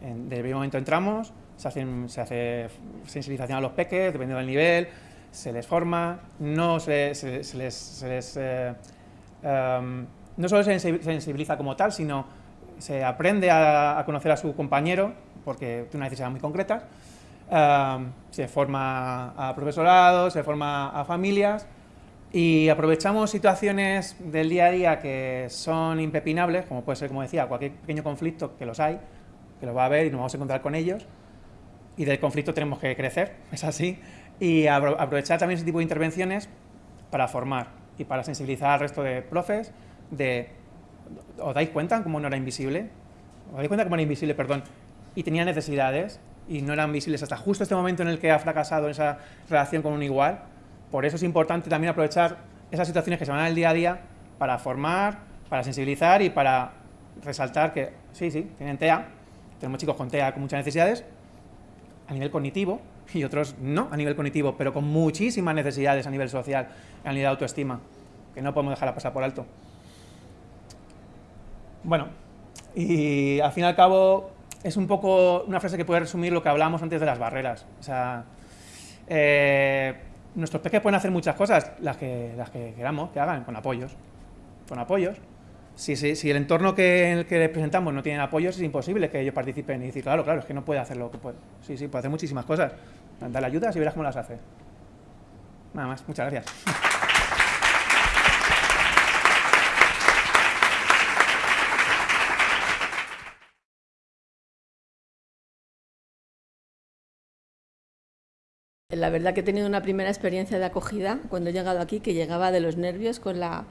en, desde el momento entramos, se, se hace sensibilización a los peques, dependiendo del nivel, se les forma, no se, les, eh, em, no solo se sensibiliza como tal, sino se aprende a, conocer a su compañero, porque tiene una necesidad muy concreta, em, se forma a profesorado, se forma a familias, y aprovechamos situaciones del día a día que son impepinables, como puede ser, como decía, cualquier pequeño conflicto, que los hay, que los va a haber y nos vamos a encontrar con ellos, y del conflicto tenemos que crecer, es así, y aprovechar también ese tipo de intervenciones para formar y para sensibilizar al resto de profes de, ¿os dais cuenta cómo no era invisible? ¿Os dais cuenta cómo era invisible, perdón? Y tenía necesidades y no eran visibles hasta justo este momento en el que ha fracasado esa relación con un igual, por eso es importante también aprovechar esas situaciones que se van al día a día para formar, para sensibilizar y para resaltar que sí, sí, tienen TEA, tenemos chicos con TEA con muchas necesidades a nivel cognitivo y otros no a nivel cognitivo, pero con muchísimas necesidades a nivel social, a nivel de autoestima, que no podemos dejar pasar por alto. Bueno, y al fin y al cabo es un poco una frase que puede resumir lo que hablamos antes de las barreras. O sea, eh, nuestros peques pueden hacer muchas cosas, las que, las que queramos que hagan, con apoyos. Con apoyos. Si, si, el entorno que, en el que les presentamos no tiene apoyos, es imposible que ellos participen y decir, claro, claro, es que no puede hacer lo que puede. Sí, sí, puede hacer muchísimas cosas. Dale ayudas y verás cómo las hace. Nada más, muchas gracias. La verdad que he tenido una primera experiencia de acogida cuando he llegado aquí, que llegaba de los nervios con, la,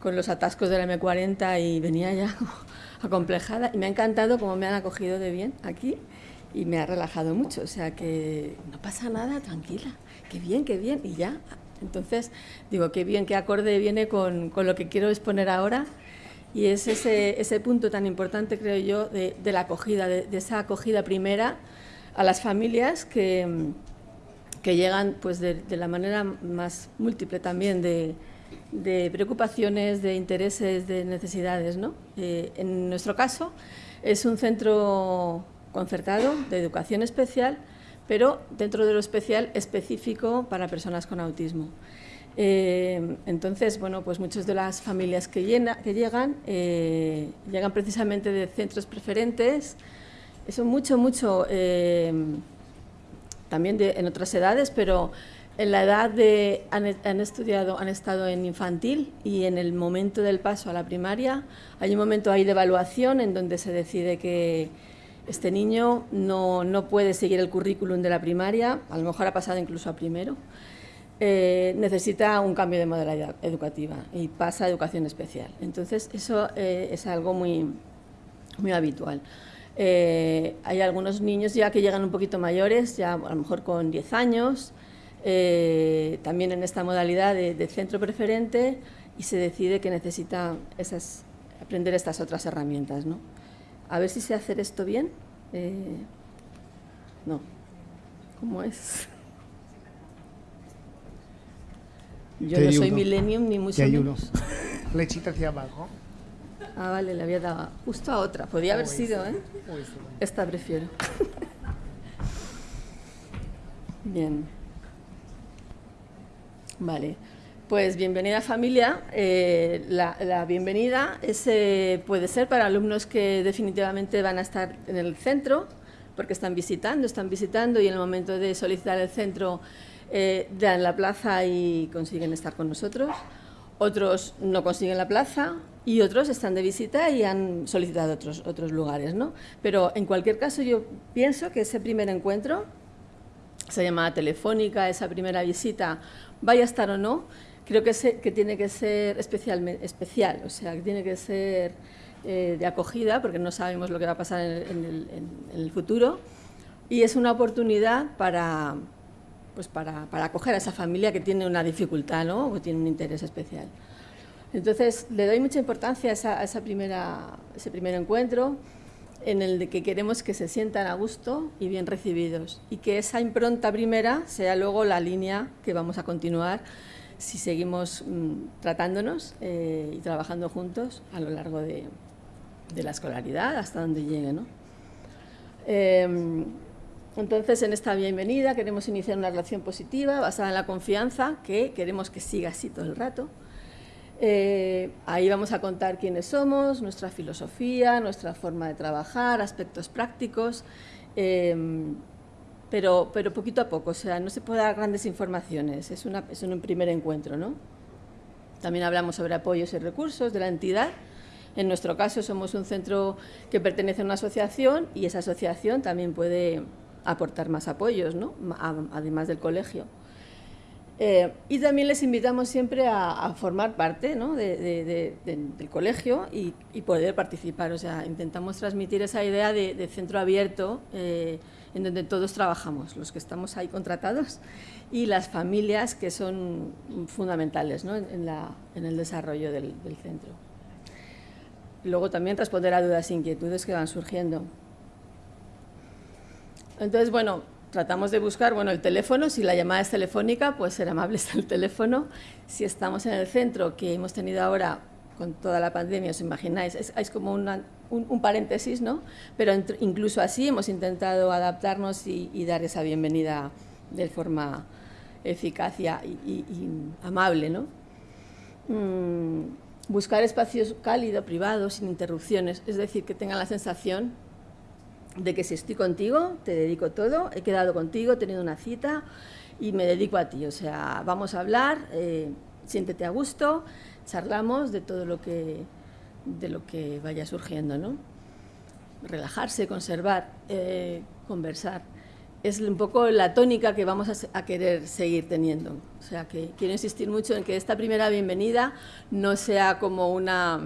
con los atascos de la M40 y venía ya acomplejada. Y me ha encantado cómo me han acogido de bien aquí y me ha relajado mucho. O sea que no pasa nada, tranquila. Qué bien, qué bien. Y ya. Entonces, digo, qué bien, qué acorde viene con, con lo que quiero exponer ahora. Y es ese, ese punto tan importante, creo yo, de, de la acogida, de, de esa acogida primera a las familias que que llegan pues de, la manera más múltiple también de, preocupaciones, de intereses, de necesidades. ¿no? Eh, en nuestro caso es un centro concertado de educación especial, pero dentro de lo especial específico para personas con autismo. Eh, entonces, bueno, pues muchas de las familias que, llegan, eh, llegan precisamente de centros preferentes, son mucho, mucho también en otras edades, pero en la edad de han, estudiado, han estado en infantil y en el momento del paso a la primaria hay un momento ahí de evaluación en donde se decide que este niño no, no puede seguir el currículum de la primaria, a lo mejor ha pasado incluso a primero, eh, necesita un cambio de modalidad educativa y pasa a educación especial. Entonces eso eh, es algo muy, muy habitual. Eh, hay algunos niños ya que llegan un poquito mayores, ya a lo mejor con 10 años, eh, también en esta modalidad de, centro preferente y se decide que necesita esas, aprender estas otras herramientas. ¿no? A ver si sé hacer esto bien. Eh, no. ¿Cómo es? Yo no soy millennium ni mucho menos. Flechita hacia abajo. Ah, vale, le había dado justo a otra. Podía haber sido, ¿eh? Esta prefiero. Bien. Vale. Pues bienvenida familia. Eh, la, bienvenida puede ser para alumnos que definitivamente van a estar en el centro, porque están visitando, están visitando y en el momento de solicitar el centro eh, dan la plaza y consiguen estar con nosotros. Otros no consiguen la plaza y otros están de visita y han solicitado otros, otros lugares. ¿no? Pero en cualquier caso yo pienso que ese primer encuentro, esa llamada telefónica, esa primera visita, vaya a estar o no, creo que, que tiene que ser especialmente, especial, o sea, que tiene que ser eh, de acogida, porque no sabemos lo que va a pasar en el, en futuro, y es una oportunidad para, pues para, para, acoger a esa familia que tiene una dificultad ¿no? o tiene un interés especial. Entonces, le doy mucha importancia a, ese primer encuentro en el que queremos que se sientan a gusto y bien recibidos y que esa impronta primera sea luego la línea que vamos a continuar si seguimos mm, tratándonos eh, y trabajando juntos a lo largo de, la escolaridad hasta donde llegue. ¿no? Eh, entonces, en esta bienvenida queremos iniciar una relación positiva basada en la confianza, que queremos que siga así todo el rato. Eh, ahí vamos a contar quiénes somos, nuestra filosofía, nuestra forma de trabajar, aspectos prácticos, em, pero, pero poquito a poco, o sea, no se puede dar grandes informaciones, es, una, es un primer encuentro. ¿no? También hablamos sobre apoyos y recursos de la entidad, en nuestro caso somos un centro que pertenece a una asociación y esa asociación también puede aportar más apoyos, ¿no? además del colegio. Eh, y también les invitamos siempre a, formar parte ¿no? del colegio y, poder participar. O sea, intentamos transmitir esa idea de, centro abierto eh, en donde todos trabajamos, los que estamos ahí contratados y las familias que son fundamentales ¿no? en, la, el desarrollo del, del centro. Luego también responder a dudas e inquietudes que van surgiendo. Entonces, bueno, tratamos de buscar, bueno, el teléfono, si la llamada es telefónica, pues ser amables al teléfono. Si estamos en el centro, que hemos tenido ahora con toda la pandemia, os imagináis, es, como un, paréntesis, ¿no? Pero incluso así hemos intentado adaptarnos y, dar esa bienvenida de forma eficaz y, amable, ¿no? Mm, buscar espacios cálidos, privados, sin interrupciones, es decir, que tengan la sensación de que si estoy contigo, te dedico todo, he quedado contigo, he tenido una cita y me dedico a ti. O sea, vamos a hablar, eh, siéntete a gusto, charlamos de todo lo que, de lo que vaya surgiendo, ¿no? Relajarse, conservar, eh, conversar. Es un poco la tónica que vamos a, querer seguir teniendo. O sea, que quiero insistir mucho en que esta primera bienvenida no sea como una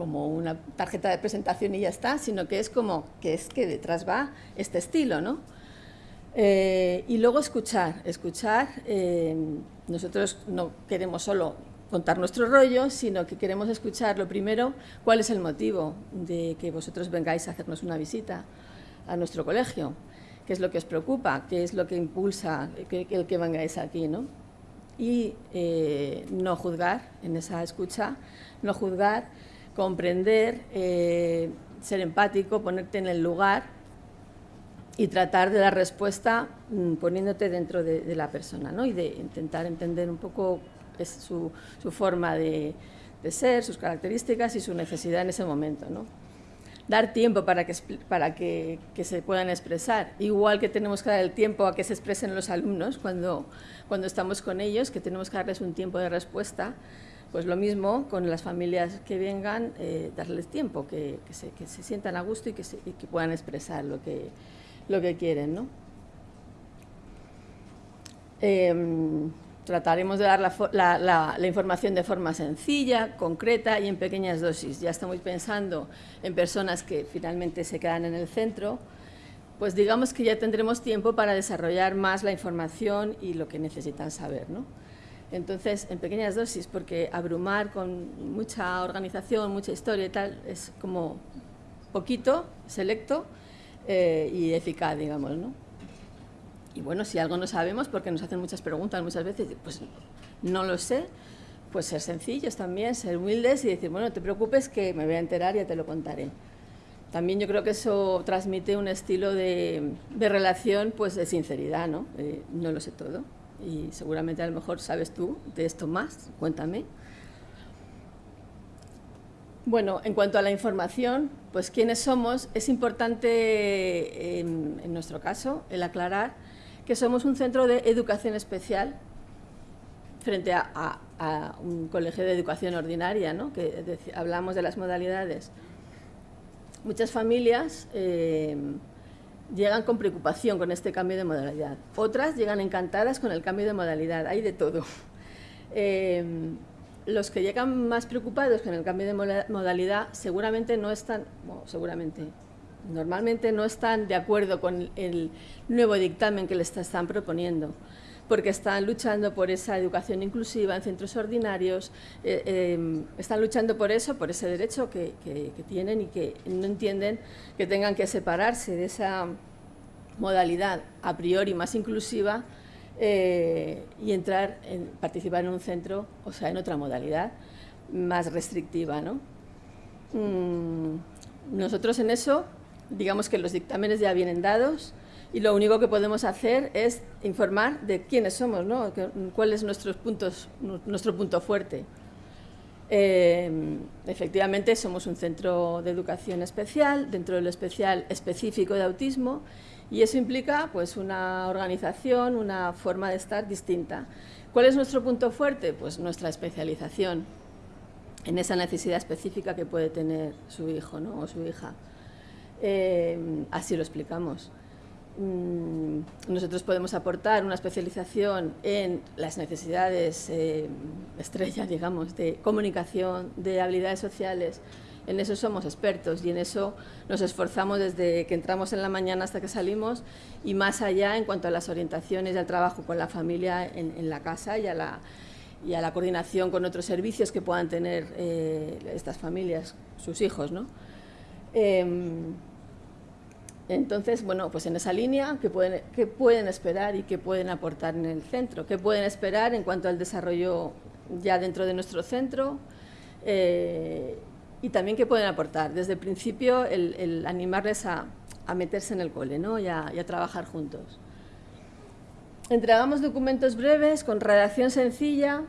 como una tarjeta de presentación y ya está, sino que es como que es que detrás va este estilo, ¿no? Eh, y luego escuchar, escuchar, eh, nosotros no queremos solo contar nuestro rollo, sino que queremos escuchar lo primero, cuál es el motivo de que vosotros vengáis a hacernos una visita a nuestro colegio, qué es lo que os preocupa, qué es lo que impulsa que, el que vengáis aquí, ¿no? Y eh, no juzgar en esa escucha, no juzgar, comprender, eh, ser empático, ponerte en el lugar y tratar de dar respuesta mm, poniéndote dentro de, la persona ¿no? y de intentar entender un poco su, forma de, ser, sus características y su necesidad en ese momento. ¿no? Dar tiempo para, que, para que, que, se puedan expresar, igual que tenemos que dar el tiempo a que se expresen los alumnos cuando, cuando estamos con ellos, que tenemos que darles un tiempo de respuesta, pues lo mismo con las familias que vengan, eh, darles tiempo, que, se, sientan a gusto y que, puedan expresar lo que, lo que quieren. ¿no? Em, trataremos de dar la, información de forma sencilla, concreta y en pequeñas dosis. Ya estamos pensando en personas que finalmente se quedan en el centro, pues digamos que ya tendremos tiempo para desarrollar más la información y lo que necesitan saber. ¿no? Entonces, en pequeñas dosis, porque abrumar con mucha organización, mucha historia y tal, es como poquito, selecto eh, y eficaz, digamos, ¿no? Y bueno, si algo no sabemos, porque nos hacen muchas preguntas muchas veces, pues no lo sé, pues ser sencillos también, ser humildes y decir, bueno, no te preocupes que me voy a enterar y ya te lo contaré. También yo creo que eso transmite un estilo de, relación pues de sinceridad, ¿no? Eh, no lo sé todo y seguramente a lo mejor sabes tú de esto más, cuéntame. Bueno, en cuanto a la información, pues quiénes somos, es importante en, nuestro caso el aclarar que somos un centro de educación especial frente a, un colegio de educación ordinaria, ¿no? que hablamos de las modalidades. Muchas familias eh, llegan con preocupación con este cambio de modalidad. Otras llegan encantadas con el cambio de modalidad, hay de todo. Eh, los que llegan más preocupados con el cambio de modalidad seguramente no están, seguramente, normalmente no están de acuerdo con el nuevo dictamen que les están proponiendo porque están luchando por esa educación inclusiva en centros ordinarios, eh, em, están luchando por eso, por ese derecho que, tienen y que no entienden que tengan que separarse de esa modalidad a priori más inclusiva eh, y entrar, en, participar en un centro, o sea, en otra modalidad más restrictiva. ¿no? Mm, nosotros en eso, digamos que los dictámenes ya vienen dados, y lo único que podemos hacer es informar de quiénes somos, ¿no? cuál es nuestros puntos, nuestro punto fuerte. Eh, efectivamente, somos un centro de educación especial, dentro del especial específico de autismo, y eso implica pues, una organización, una forma de estar distinta. ¿Cuál es nuestro punto fuerte? Pues nuestra especialización en esa necesidad específica que puede tener su hijo ¿no? o su hija. Eh, así lo explicamos. Mm, nosotros podemos aportar una especialización en las necesidades eh, estrella, digamos, de comunicación, de habilidades sociales. En eso somos expertos y en eso nos esforzamos desde que entramos en la mañana hasta que salimos y más allá en cuanto a las orientaciones y al trabajo con la familia en, la casa y a la, y a la coordinación con otros servicios que puedan tener eh, estas familias, sus hijos. ¿no? Em, entonces, bueno, pues en esa línea, ¿qué pueden, pueden esperar y qué pueden aportar en el centro? ¿Qué pueden esperar en cuanto al desarrollo ya dentro de nuestro centro? Eh, y también qué pueden aportar. Desde el principio, el, animarles a, meterse en el cole ¿no? a, y a trabajar juntos. Entregamos documentos breves con redacción sencilla,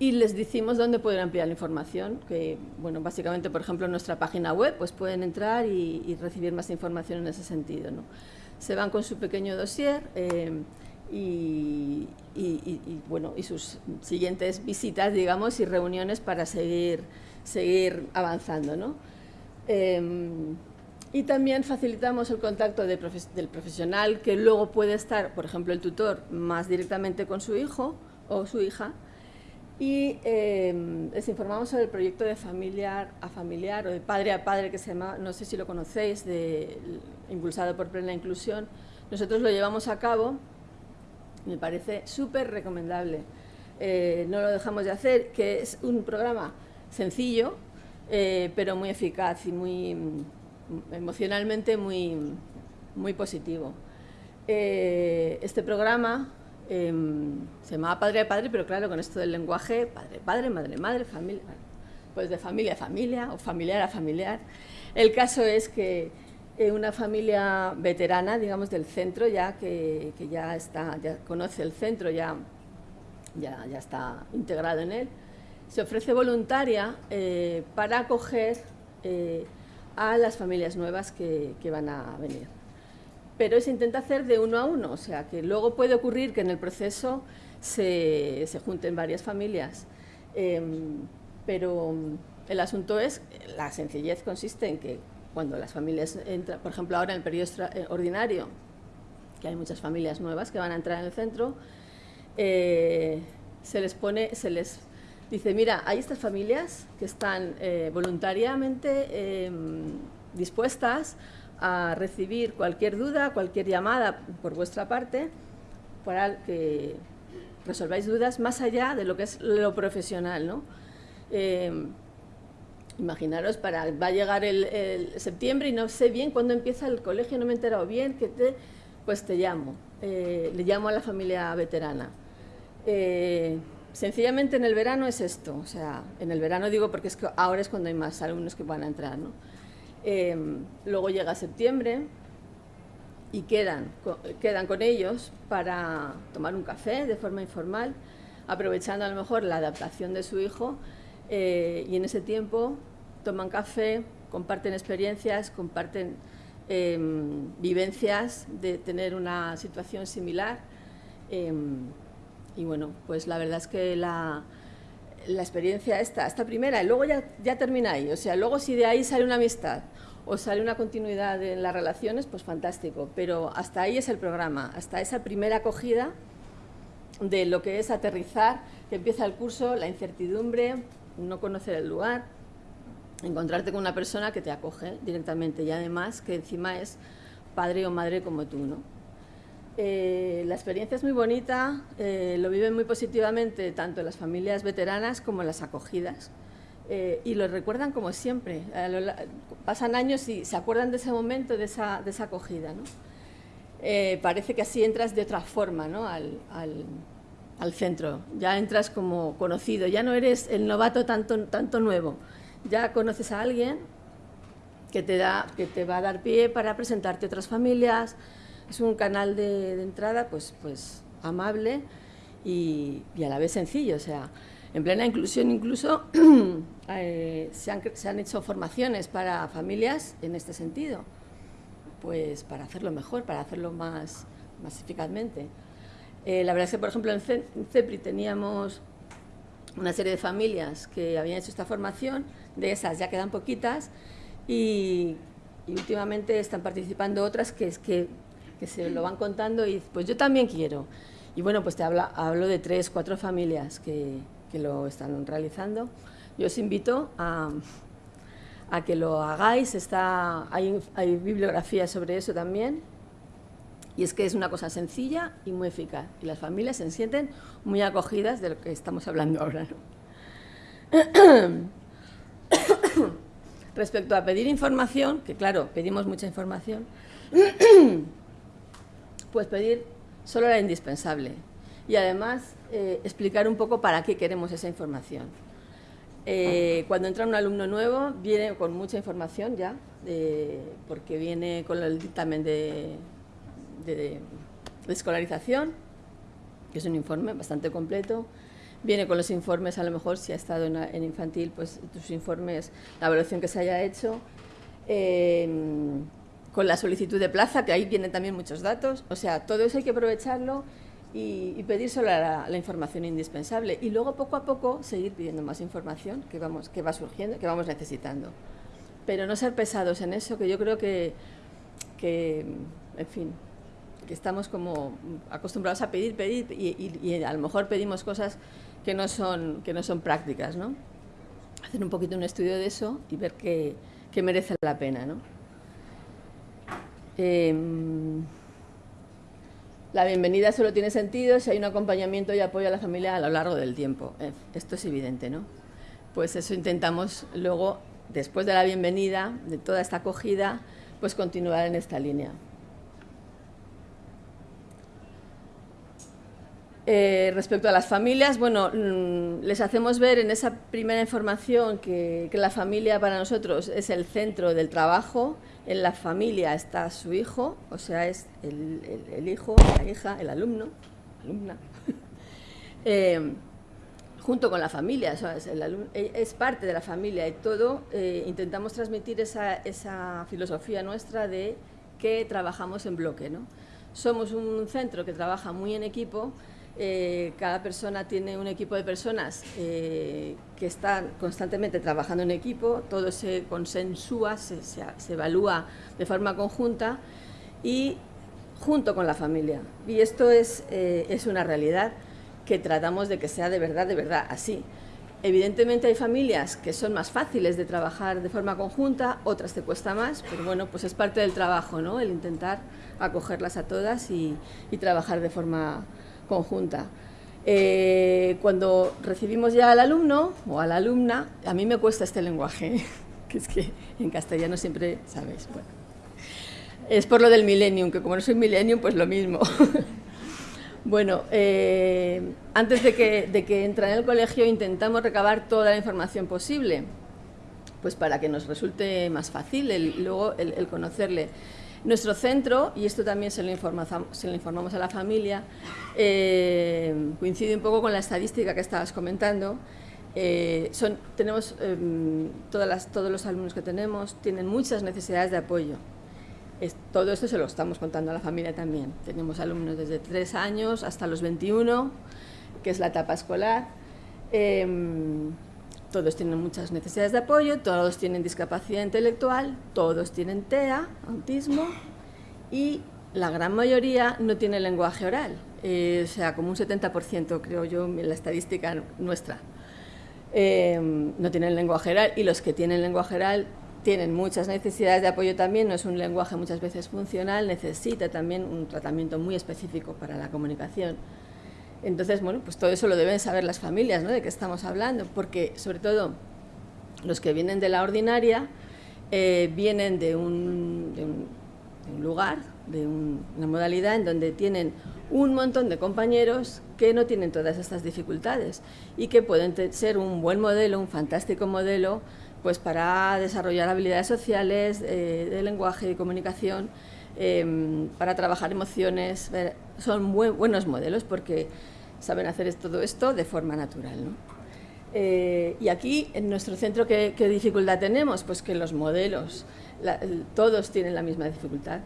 y les decimos dónde pueden ampliar la información, que bueno, básicamente, por ejemplo, en nuestra página web, pues pueden entrar y, recibir más información en ese sentido. ¿no? Se van con su pequeño dossier eh, y, bueno, y sus siguientes visitas, digamos, y reuniones para seguir, seguir avanzando. ¿no? Em, y también facilitamos el contacto del profesional que luego puede estar, por ejemplo, el tutor, más directamente con su hijo o su hija, y em, les informamos sobre el proyecto de familiar a familiar o de padre a padre que se llama, no sé si lo conocéis, impulsado por Plena Inclusión. Nosotros lo llevamos a cabo, me parece súper recomendable. Eh, no lo dejamos de hacer, que es un programa sencillo, eh, pero muy eficaz y muy mm, emocionalmente muy, muy positivo. Eh, este programa Em, se llamaba padre a padre, pero claro, con esto del lenguaje, padre, padre, madre, madre, familia, pues de familia a familia o familiar a familiar. El caso es que eh, una familia veterana, digamos, del centro, ya que, ya está, ya conoce el centro, ya, ya, ya está integrado en él, se ofrece voluntaria eh, para acoger eh, a las familias nuevas que van a venir pero se intenta hacer de uno a uno, o sea, que luego puede ocurrir que en el proceso se, se junten varias familias, em, pero el asunto es, la sencillez consiste en que cuando las familias entran, por ejemplo ahora en el periodo eh, ordinario, que hay muchas familias nuevas que van a entrar en el centro, eh, se les pone, se les dice, mira, hay estas familias que están eh, voluntariamente em, dispuestas a recibir cualquier duda, cualquier llamada por vuestra parte para que resolváis dudas más allá de lo que es lo profesional, ¿no? Eh, imaginaros, para, va a llegar el, septiembre y no sé bien cuándo empieza el colegio, no me he enterado bien, que te, pues te llamo, eh, le llamo a la familia veterana. Eh, sencillamente en el verano es esto, o sea, en el verano digo porque es que ahora es cuando hay más alumnos que van a entrar, ¿no? Luego llega septiembre, y quedan, quedan con ellos para tomar un café de forma informal, aprovechando a lo mejor la adaptación de su hijo eh, y en ese tiempo toman café, comparten experiencias, comparten em, vivencias de tener una situación similar. Em, y bueno, pues la verdad es que la, la experiencia esta, esta primera, y luego ya, ya termina ahí, o sea, luego si de ahí sale una amistad o sale una continuidad en las relaciones, pues fantástico. Pero hasta ahí es el programa, hasta esa primera acogida de lo que es aterrizar, que empieza el curso, la incertidumbre, no conocer el lugar, encontrarte con una persona que te acoge directamente y además que encima es padre o madre como tú. ¿no? Eh, la experiencia es muy bonita, eh, lo viven muy positivamente tanto las familias veteranas como las acogidas. Eh, y lo recuerdan como siempre. pasan años y se acuerdan de ese momento, de esa, de esa acogida. ¿no? Parece que así entras de otra forma ¿no? al, al, al, centro. Ya entras como conocido, ya no eres el novato tanto, tanto nuevo. Ya conoces a alguien que te, da, que te va a dar pie para presentarte a otras familias. Es un canal de, entrada pues, pues amable y, y, a la vez sencillo. O sea, en plena inclusión incluso eh, se, han, hecho formaciones para familias en este sentido, pues para hacerlo mejor, para hacerlo más, más eficazmente. Eh, la verdad es que, por ejemplo, en CEPRI teníamos una serie de familias que habían hecho esta formación, de esas ya quedan poquitas, y, últimamente están participando otras que, que, que, se lo van contando y pues yo también quiero. Y bueno, pues te hablo, hablo de tres, cuatro familias que, que lo están realizando. Yo os invito a, a que lo hagáis, está, hay, hay, bibliografía sobre eso también, y es que es una cosa sencilla y muy eficaz, y las familias se sienten muy acogidas de lo que estamos hablando ahora. Respecto a pedir información, que claro, pedimos mucha información, pues pedir solo la indispensable, y además eh, explicar un poco para qué queremos esa información. Eh, cuando entra un alumno nuevo, viene con mucha información ya, porque viene con el dictamen de, de, escolarización, que es un informe bastante completo, viene con los informes, a lo mejor si ha estado en, infantil, pues tus informes, la evaluación que se haya hecho, em, con la solicitud de plaza, que ahí vienen también muchos datos, o sea, todo eso hay que aprovecharlo y, pedir solo la, información indispensable y luego poco a poco seguir pidiendo más información que, vamos, que va surgiendo, que vamos necesitando. Pero no ser pesados en eso, que yo creo que, que en fin, que estamos como acostumbrados a pedir, pedir y, a lo mejor pedimos cosas que no son, que no son prácticas, ¿no? Hacer un poquito un estudio de eso y ver que, que merece la pena, ¿no? Em, la bienvenida solo tiene sentido si hay un acompañamiento y apoyo a la familia a lo largo del tiempo. Eh, esto es evidente, ¿no? Pues eso intentamos luego, después de la bienvenida, de toda esta acogida, pues continuar en esta línea. Eh, respecto a las familias, bueno, mm, les hacemos ver en esa primera información que, que la familia para nosotros es el centro del trabajo, en la familia está su hijo, o sea, es el, hijo, la hija, el alumno, alumna, eh, junto con la familia, e, es, parte de la familia y todo, eh, intentamos transmitir esa, filosofía nuestra de que trabajamos en bloque. ¿no? Somos un centro que trabaja muy en equipo, eh, cada persona tiene un equipo de personas eh, que están constantemente trabajando en equipo, todo se consensúa, se, evalúa de forma conjunta y junto con la familia. Y esto es, eh, es una realidad que tratamos de que sea de verdad, de verdad así. Evidentemente hay familias que son más fáciles de trabajar de forma conjunta, otras te cuesta más, pero bueno, pues es parte del trabajo, ¿no? El intentar acogerlas a todas y, y trabajar de forma conjunta. Eh, cuando recibimos ya al alumno o a la alumna, a mí me cuesta este lenguaje, que es que en castellano siempre, ¿sabéis? Bueno, es por lo del millennium, que como no soy millennium, pues lo mismo. bueno, eh, antes de que, de que en el colegio intentamos recabar toda la información posible, pues para que nos resulte más fácil luego el conocerle. Nuestro centro, y esto también se lo, se lo informamos a la familia, eh, coincide un poco con la estadística que estabas comentando. Eh, tenemos, em, todas las, todos los alumnos que tenemos tienen muchas necesidades de apoyo. todo esto se lo estamos contando a la familia también. Tenemos alumnos desde 3 años hasta los 21, que es la etapa escolar. Todos tienen muchas necesidades de apoyo, todos tienen discapacidad intelectual, todos tienen TEA, autismo, y la gran mayoría no tiene lenguaje oral, eh, o sea, como un 70% creo yo en la estadística nuestra. Eh, no tienen lenguaje oral y los que tienen lenguaje oral tienen muchas necesidades de apoyo también, no es un lenguaje muchas veces funcional, necesita también un tratamiento muy específico para la comunicación. Entonces, bueno, pues todo eso lo deben saber las familias, ¿no? De qué estamos hablando, porque sobre todo los que vienen de la ordinaria eh, vienen de un, lugar, de una modalidad en donde tienen un montón de compañeros que no tienen todas estas dificultades y que pueden ser un buen modelo, un fantástico modelo, pues para desarrollar habilidades sociales, eh, de lenguaje, de comunicación, em, para trabajar emociones. Son buenos modelos porque saben hacer todo esto de forma natural. Eh, y aquí, en nuestro centro, ¿qué, dificultad tenemos? Pues que los modelos, todos tienen la misma dificultad.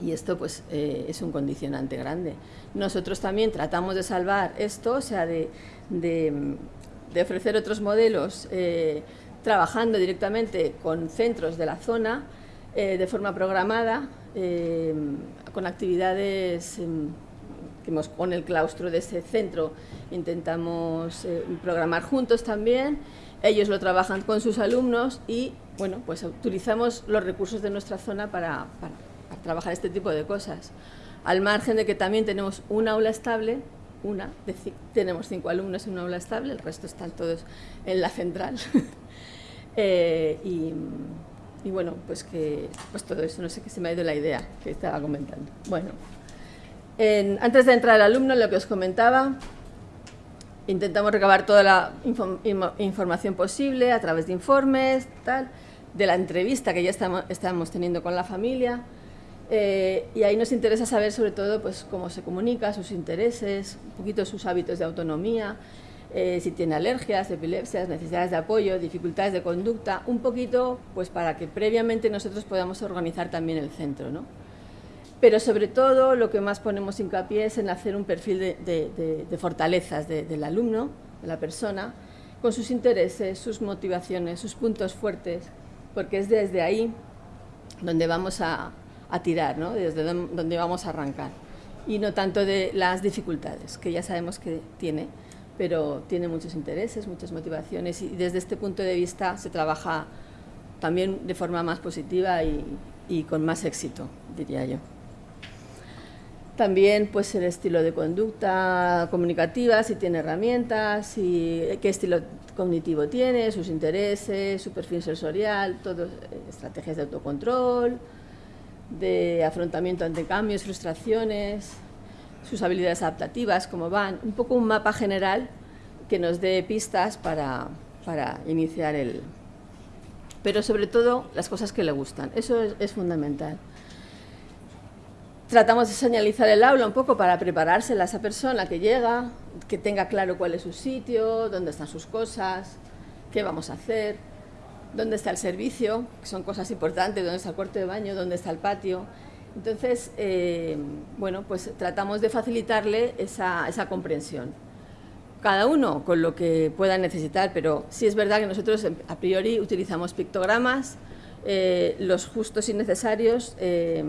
Y esto pues, eh, es un condicionante grande. Nosotros también tratamos de salvar esto, o sea, de, ofrecer otros modelos eh, trabajando directamente con centros de la zona, de forma programada, con actividades que con el claustro de ese centro intentamos eh, programar juntos también. Ellos lo trabajan con sus alumnos y, bueno, pues utilizamos los recursos de nuestra zona para, trabajar este tipo de cosas. Al margen de que también tenemos un aula estable, una, tenemos cinco alumnos en una aula estable, el resto están todos en la central. Eh, y, y, bueno, pues que pues todo eso, no sé qué se me ha ido la idea que estaba comentando. Bueno antes de entrar al alumno, lo que os comentaba, intentamos recabar toda la información posible a través de informes, tal, de la entrevista que ya estamos, teniendo con la familia. Eh, y ahí nos interesa saber sobre todo pues, cómo se comunica, sus intereses, un poquito sus hábitos de autonomía, eh, si tiene alergias, epilepsias, necesidades de apoyo, dificultades de conducta, un poquito pues, para que previamente nosotros podamos organizar también el centro. ¿no? Pero sobre todo lo que más ponemos hincapié es en hacer un perfil de, fortalezas del alumno, de la persona, con sus intereses, sus motivaciones, sus puntos fuertes, porque es desde ahí donde vamos a, tirar, ¿no? desde donde vamos a arrancar, y no tanto de las dificultades, que ya sabemos que tiene, pero tiene muchos intereses, muchas motivaciones, y desde este punto de vista se trabaja también de forma más positiva y con más éxito, diría yo. También pues el estilo de conducta comunicativa, si tiene herramientas, qué estilo cognitivo tiene, sus intereses, su perfil sensorial, todas eh, estrategias de autocontrol, de afrontamiento ante cambios, frustraciones, sus habilidades adaptativas, cómo van, un poco un mapa general que nos dé pistas para, para iniciar el... Pero sobre todo las cosas que le gustan, eso es fundamental. Tratamos de señalizar el aula un poco para preparársela a esa persona que llega, que tenga claro cuál es su sitio, dónde están sus cosas, qué vamos a hacer, dónde está el servicio, que son cosas importantes, dónde está el cuarto de baño, dónde está el patio. Entonces, eh, bueno, pues tratamos de facilitarle esa, comprensión. Cada uno con lo que pueda necesitar, pero sí es verdad que nosotros a priori utilizamos pictogramas, eh, los justos y necesarios, eh,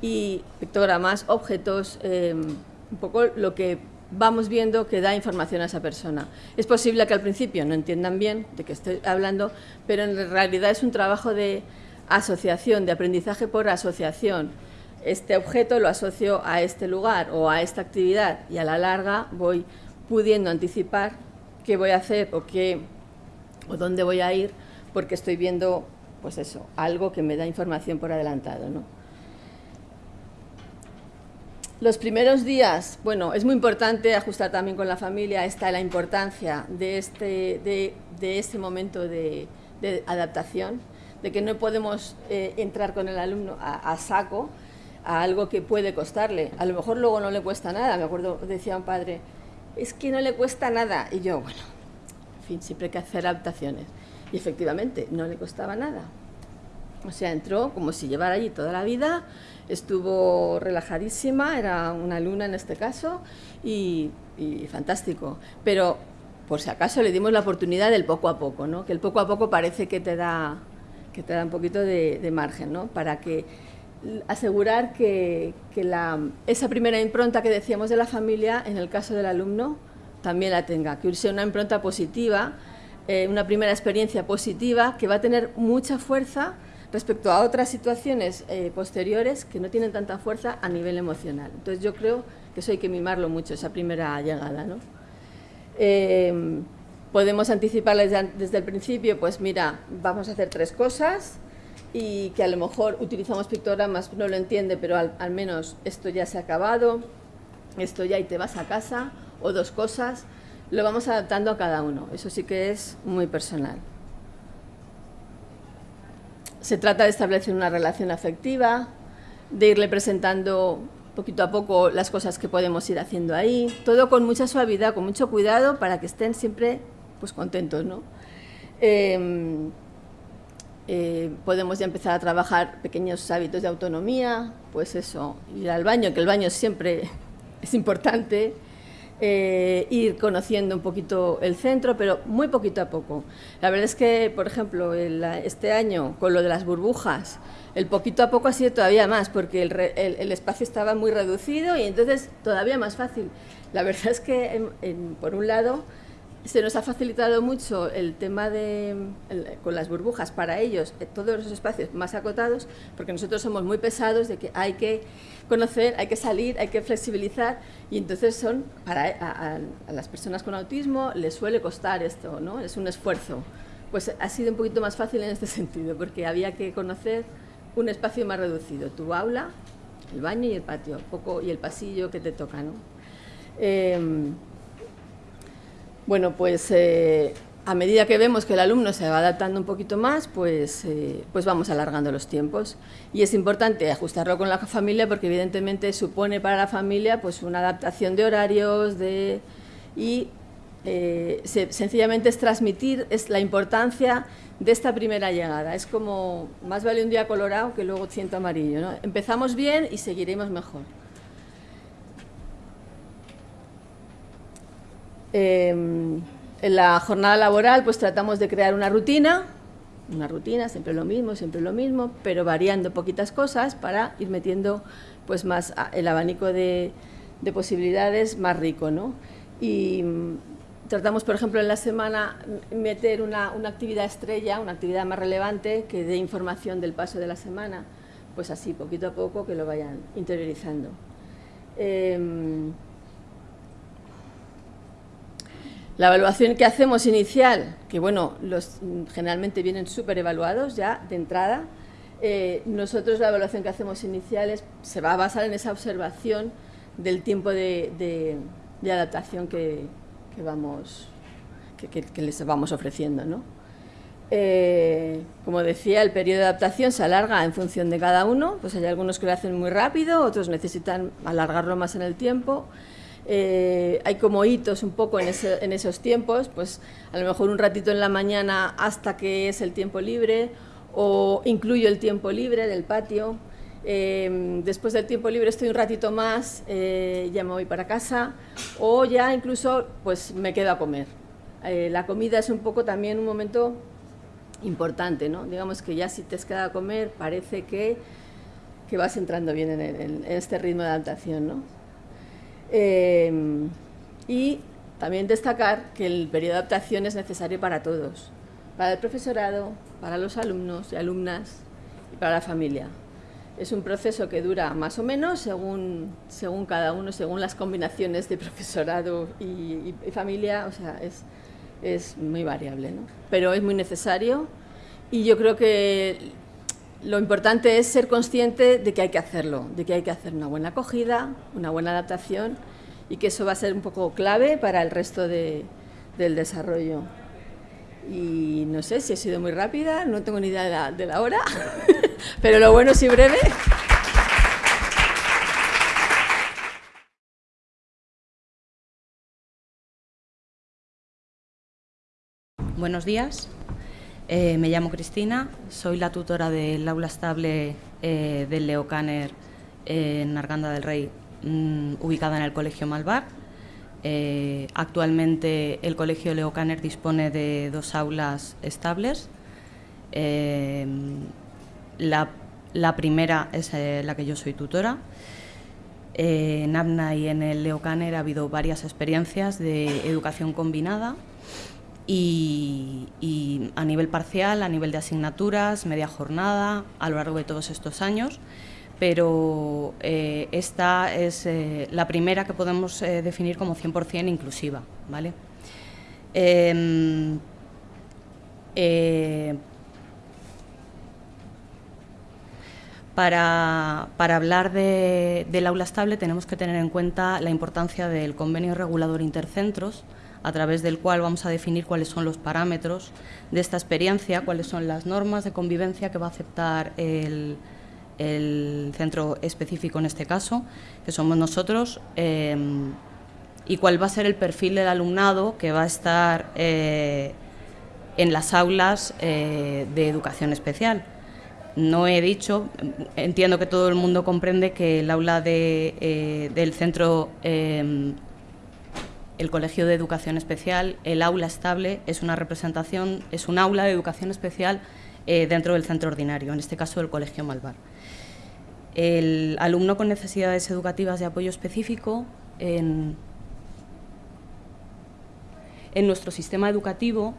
y pictogramas, objetos, em, un poco lo que vamos viendo que da información a esa persona. Es posible que al principio no entiendan bien de qué estoy hablando, pero en realidad es un trabajo de asociación, de aprendizaje por asociación. este objeto lo asocio a este lugar o a esta actividad y a la larga voy pudiendo anticipar qué voy a hacer o qué o dónde voy a ir porque estoy viendo pues eso, algo que me da información por adelantado, ¿no? Los primeros días, bueno, es muy importante ajustar también con la familia, está la importancia de este, de, este momento de, adaptación, de que no podemos eh, entrar con el alumno a, saco a algo que puede costarle. A lo mejor luego no le cuesta nada, me acuerdo, decía un padre, es que no le cuesta nada. Y yo, bueno, en fin, siempre hay que hacer adaptaciones. Y efectivamente, no le costaba nada. O sea, entró como si llevara allí toda la vida, estuvo relajadísima, era una luna en este caso, y, fantástico. Pero, por si acaso, le dimos la oportunidad del poco a poco, ¿no? Que el poco a poco parece que te da, que te da un poquito de, margen, ¿no? Para que asegurar que, esa primera impronta que decíamos de la familia, en el caso del alumno, también la tenga, que sea una impronta positiva, eh, una primera experiencia positiva, que va a tener mucha fuerza respecto a otras situaciones eh, posteriores que no tienen tanta fuerza a nivel emocional. Entonces yo creo que eso hay que mimarlo mucho, esa primera llegada. ¿no? Eh, podemos anticiparles desde, el principio, pues mira, vamos a hacer tres cosas y que a lo mejor utilizamos pictogramas, no lo entiende, pero al, al menos esto ya se ha acabado, esto ya y te vas a casa, o dos cosas, lo vamos adaptando a cada uno. Eso sí que es muy personal. Se trata de establecer una relación afectiva, de irle presentando poquito a poco las cosas que podemos ir haciendo ahí, todo con mucha suavidad, con mucho cuidado para que estén siempre pues, contentos. ¿no? Em, eh, podemos ya empezar a trabajar pequeños hábitos de autonomía, pues eso, ir al baño, que el baño siempre es importante, eh, ir conociendo un poquito el centro, pero muy poquito a poco. La verdad es que, por ejemplo, este año, con lo de las burbujas, el poquito a poco ha sido todavía más, porque el, espacio estaba muy reducido y entonces todavía más fácil. La verdad es que, por un lado, se nos ha facilitado mucho el tema de, con las burbujas para ellos, eh, todos los espacios más acotados, porque nosotros somos muy pesados de que hay que conocer, hay que salir, hay que flexibilizar, y entonces son, para a, las personas con autismo les suele costar esto, ¿no? es un esfuerzo. Pues ha sido un poquito más fácil en este sentido, porque había que conocer un espacio más reducido, tu aula, el baño y el patio, poco, y el pasillo que te toca. ¿no? Em, bueno, pues eh, a medida que vemos que el alumno se va adaptando un poquito más, pues, eh, pues vamos alargando los tiempos. Y es importante ajustarlo con la familia porque evidentemente supone para la familia pues, una adaptación de horarios de, y eh, sencillamente es transmitir es la importancia de esta primera llegada. Es como, más vale un día colorado que luego ciento amarillo. ¿no? Empezamos bien y seguiremos mejor. Em, en la jornada laboral pues tratamos de crear una rutina, una rutina, siempre lo mismo, siempre lo mismo, pero variando poquitas cosas para ir metiendo pues más el abanico de, posibilidades más rico, ¿no? Y mm, tratamos, por ejemplo, en la semana meter una, actividad estrella, una actividad más relevante que dé información del paso de la semana, pues así, poquito a poco, que lo vayan interiorizando. Em, La evaluación que hacemos inicial, que bueno, los generalmente vienen súper evaluados ya de entrada, eh, nosotros la evaluación que hacemos inicial se va a basar en esa observación del tiempo de, adaptación que, vamos, que, les vamos ofreciendo. ¿no? Eh, como decía, el periodo de adaptación se alarga en función de cada uno, pues hay algunos que lo hacen muy rápido, otros necesitan alargarlo más en el tiempo. Eh, hay como hitos un poco en, esos tiempos, pues a lo mejor un ratito en la mañana hasta que es el tiempo libre o incluyo el tiempo libre del patio. Eh, después del tiempo libre estoy un ratito más, eh, ya me voy para casa o ya incluso pues me quedo a comer. la comida es un poco también un momento importante, ¿no? Digamos que ya si te has quedado a comer parece que, que vas entrando bien en, en este ritmo de adaptación, ¿no? Em, y también destacar que el periodo de adaptación es necesario para todos, para el profesorado, para los alumnos y alumnas y para la familia. Es un proceso que dura más o menos según, según cada uno, según las combinaciones de profesorado y, familia, o sea, es, es muy variable, ¿no? Pero es muy necesario y yo creo que lo importante es ser consciente de que hay que hacerlo, de que hay que hacer una buena acogida, una buena adaptación y que eso va a ser un poco clave para el resto de, del desarrollo. Y no sé si he sido muy rápida, no tengo ni idea de la, hora, pero lo bueno es y breve. Buenos días, eh, me llamo Cristina, soy la tutora del aula estable eh, del Leo Canner en Arganda del Rey, mm, ubicada en el Colegio Malvar. Eh, actualmente el Colegio Leo Canner dispone de dos aulas estables. Eh, la, primera es eh, la que yo soy tutora. en ABNA y en el Leo Canner ha habido varias experiencias de educación combinada y, a nivel parcial, a nivel de asignaturas, media jornada, a lo largo de todos estos años pero eh, esta es eh, la primera que podemos eh, definir como 100% inclusiva. ¿vale? Em, para, hablar del aula estable tenemos que tener en cuenta la importancia del convenio regulador intercentros, a través del cual vamos a definir cuáles son los parámetros de esta experiencia, cuáles son las normas de convivencia que va a aceptar el, centro específico en este caso, que somos nosotros, em, y cuál va a ser el perfil del alumnado que va a estar eh, en las aulas eh, de educación especial. No he dicho, entiendo que todo el mundo comprende que el aula de, eh, del centro, el Colegio de Educación Especial, el aula estable, es una representación, es un aula de educación especial dentro del centro ordinario, en este caso el Colegio Malvar. El alumno con necesidades educativas de apoyo específico en, nuestro sistema educativo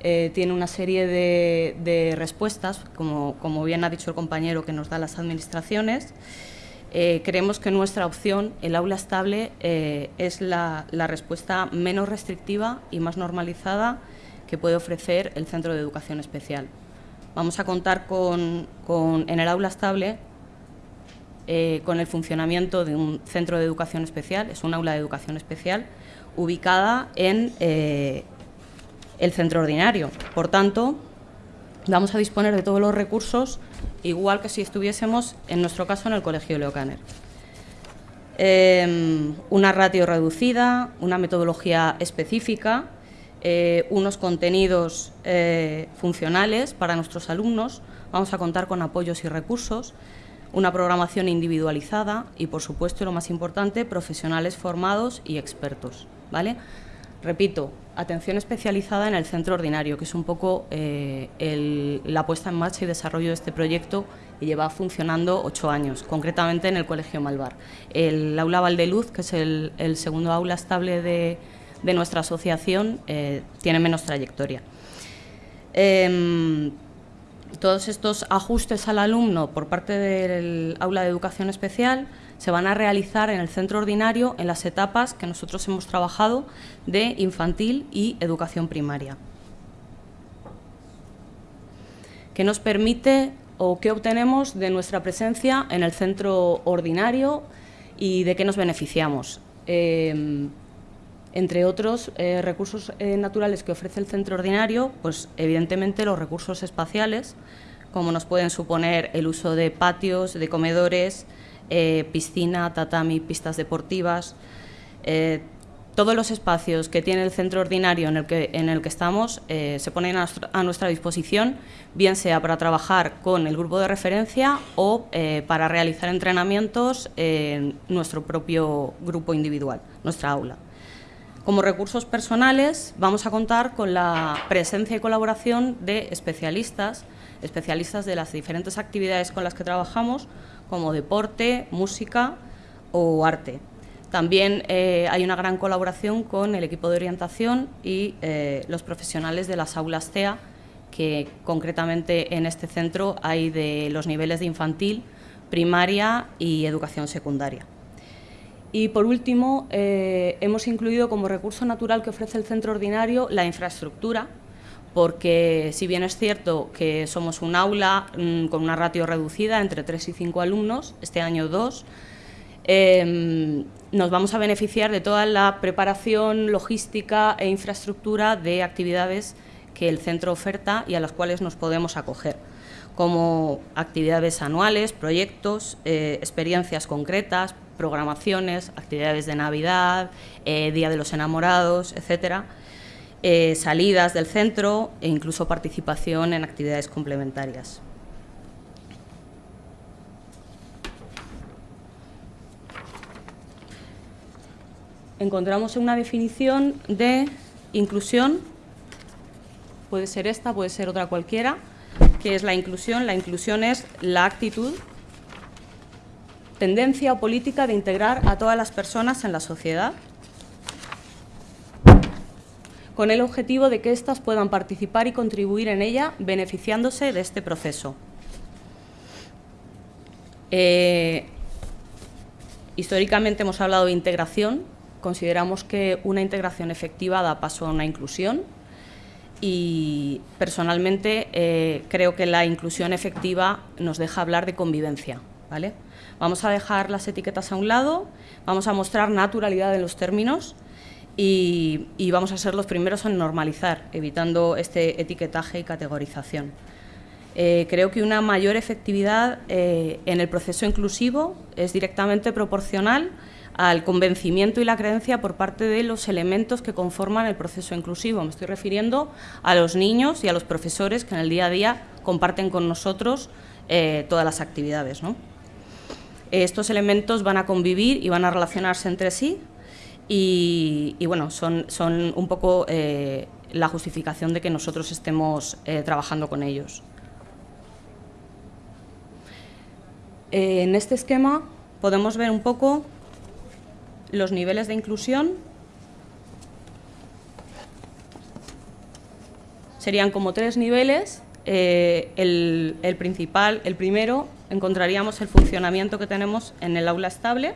eh, tiene una serie de, respuestas, como, bien ha dicho el compañero que nos da las administraciones. Eh, creemos que nuestra opción, el aula estable, eh, es la, respuesta menos restrictiva y más normalizada que puede ofrecer el Centro de Educación Especial. Vamos a contar con en el aula estable eh, con el funcionamiento de un centro de educación especial, es un aula de educación especial, ubicada en el centro ordinario. Por tanto, vamos a disponer de todos los recursos, igual que si estuviésemos, en nuestro caso, en el Colegio Leo Canner. Em, una ratio reducida, una metodología específica, eh, unos contenidos funcionales para nuestros alumnos, vamos a contar con apoyos y recursos, una programación individualizada y, por supuesto, lo más importante, profesionales formados y expertos. ¿vale? Repito, atención especializada en el centro ordinario, que es un poco eh, la puesta en marcha y desarrollo de este proyecto y lleva funcionando ocho años, concretamente en el Colegio Malvar. El aula Valdeluz, que es el, segundo aula estable de, nuestra asociación, eh, tiene menos trayectoria. Em, todos estos ajustes al alumno por parte del aula de educación especial se van a realizar en el centro ordinario en las etapas que nosotros hemos trabajado de infantil y educación primaria. ¿Qué nos permite o qué obtenemos de nuestra presencia en el centro ordinario y de qué nos beneficiamos? Eh, entre otros eh, recursos eh, naturales que ofrece el centro ordinario, pues evidentemente los recursos espaciales, como nos pueden suponer el uso de patios, de comedores, eh, piscina, tatami, pistas deportivas, todos los espacios que tiene el centro ordinario en el que, en el que estamos se ponen a, nuestra disposición, bien sea para trabajar con el grupo de referencia o para realizar entrenamientos en nuestro propio grupo individual, nuestra aula. Como recursos personales vamos a contar con la presencia y colaboración de especialistas, especialistas de las diferentes actividades con las que trabajamos, como deporte, música o arte. También eh, hay una gran colaboración con el equipo de orientación y eh, los profesionales de las aulas TEA, que concretamente en este centro hay de los niveles de infantil, primaria y educación secundaria. Y por último, eh, hemos incluido como recurso natural que ofrece el centro ordinario la infraestructura, porque si bien es cierto que somos un aula mm, con una ratio reducida entre 3 y 5 alumnos, este año 2, em, nos vamos a beneficiar de toda la preparación, logística e infraestructura de actividades que el centro oferta y a las cuales nos podemos acoger, como actividades anuales, proyectos, eh, experiencias concretas, programaciones, actividades de Navidad, eh, Día de los Enamorados, etcétera, eh, salidas del centro e incluso participación en actividades complementarias. Encontramos una definición de inclusión, puede ser esta, puede ser otra cualquiera, que es la inclusión. La inclusión es la actitud, tendencia o política de integrar a todas las personas en la sociedad con el objetivo de que éstas puedan participar y contribuir en ella beneficiándose de este proceso. Eh, históricamente hemos hablado de integración, consideramos que una integración efectiva da paso a una inclusión y personalmente eh, creo que la inclusión efectiva nos deja hablar de convivencia. ¿vale? Vamos a dejar las etiquetas a un lado, vamos a mostrar naturalidad en los términos y, vamos a ser los primeros en normalizar, evitando este etiquetaje y categorización. Eh, creo que una mayor efectividad eh, en el proceso inclusivo es directamente proporcional al convencimiento y la creencia por parte de los elementos que conforman el proceso inclusivo. Me estoy refiriendo a los niños y a los profesores que en el día a día comparten con nosotros eh, todas las actividades. Estos elementos van a convivir y van a relacionarse entre sí y, bueno, son, son, un poco eh, la justificación de que nosotros estemos eh, trabajando con ellos. Eh, en este esquema podemos ver un poco los niveles de inclusión. Serían como tres niveles. el, el principal, el primero, encontraríamos el funcionamiento que tenemos en el aula estable,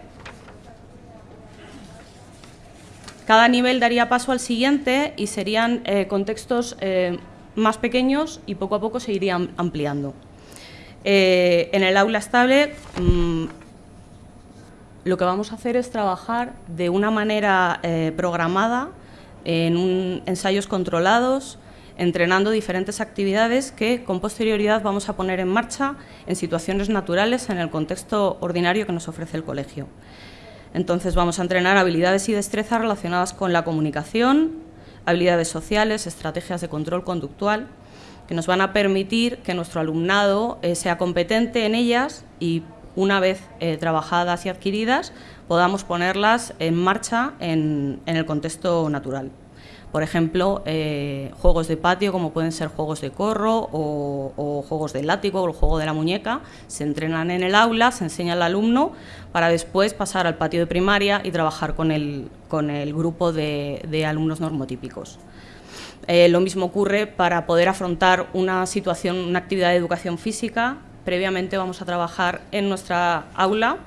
Cada nivel daría paso al siguiente y serían eh, contextos eh, más pequeños y poco a poco se irían ampliando. Eh, en el aula estable mm, lo que vamos a hacer es trabajar de una manera programada, en ensayos controlados, entrenando diferentes actividades que con posterioridad vamos a poner en marcha en situaciones naturales en el contexto ordinario que nos ofrece el colegio. Entonces vamos a entrenar habilidades y destrezas relacionadas con la comunicación, habilidades sociales, estrategias de control conductual, que nos van a permitir que nuestro alumnado eh, sea competente en ellas y una vez eh, trabajadas y adquiridas podamos ponerlas en marcha en el contexto natural. Por ejemplo, eh, juegos de patio como pueden ser juegos de corro o, juegos de látigo o el juego de la muñeca, se entrenan en el aula, se enseña al alumno para después pasar al patio de primaria y trabajar con el, con el grupo de, alumnos normotípicos. Eh, lo mismo ocurre para poder afrontar una situación, una actividad de educación física. Previamente vamos a trabajar en nuestra aula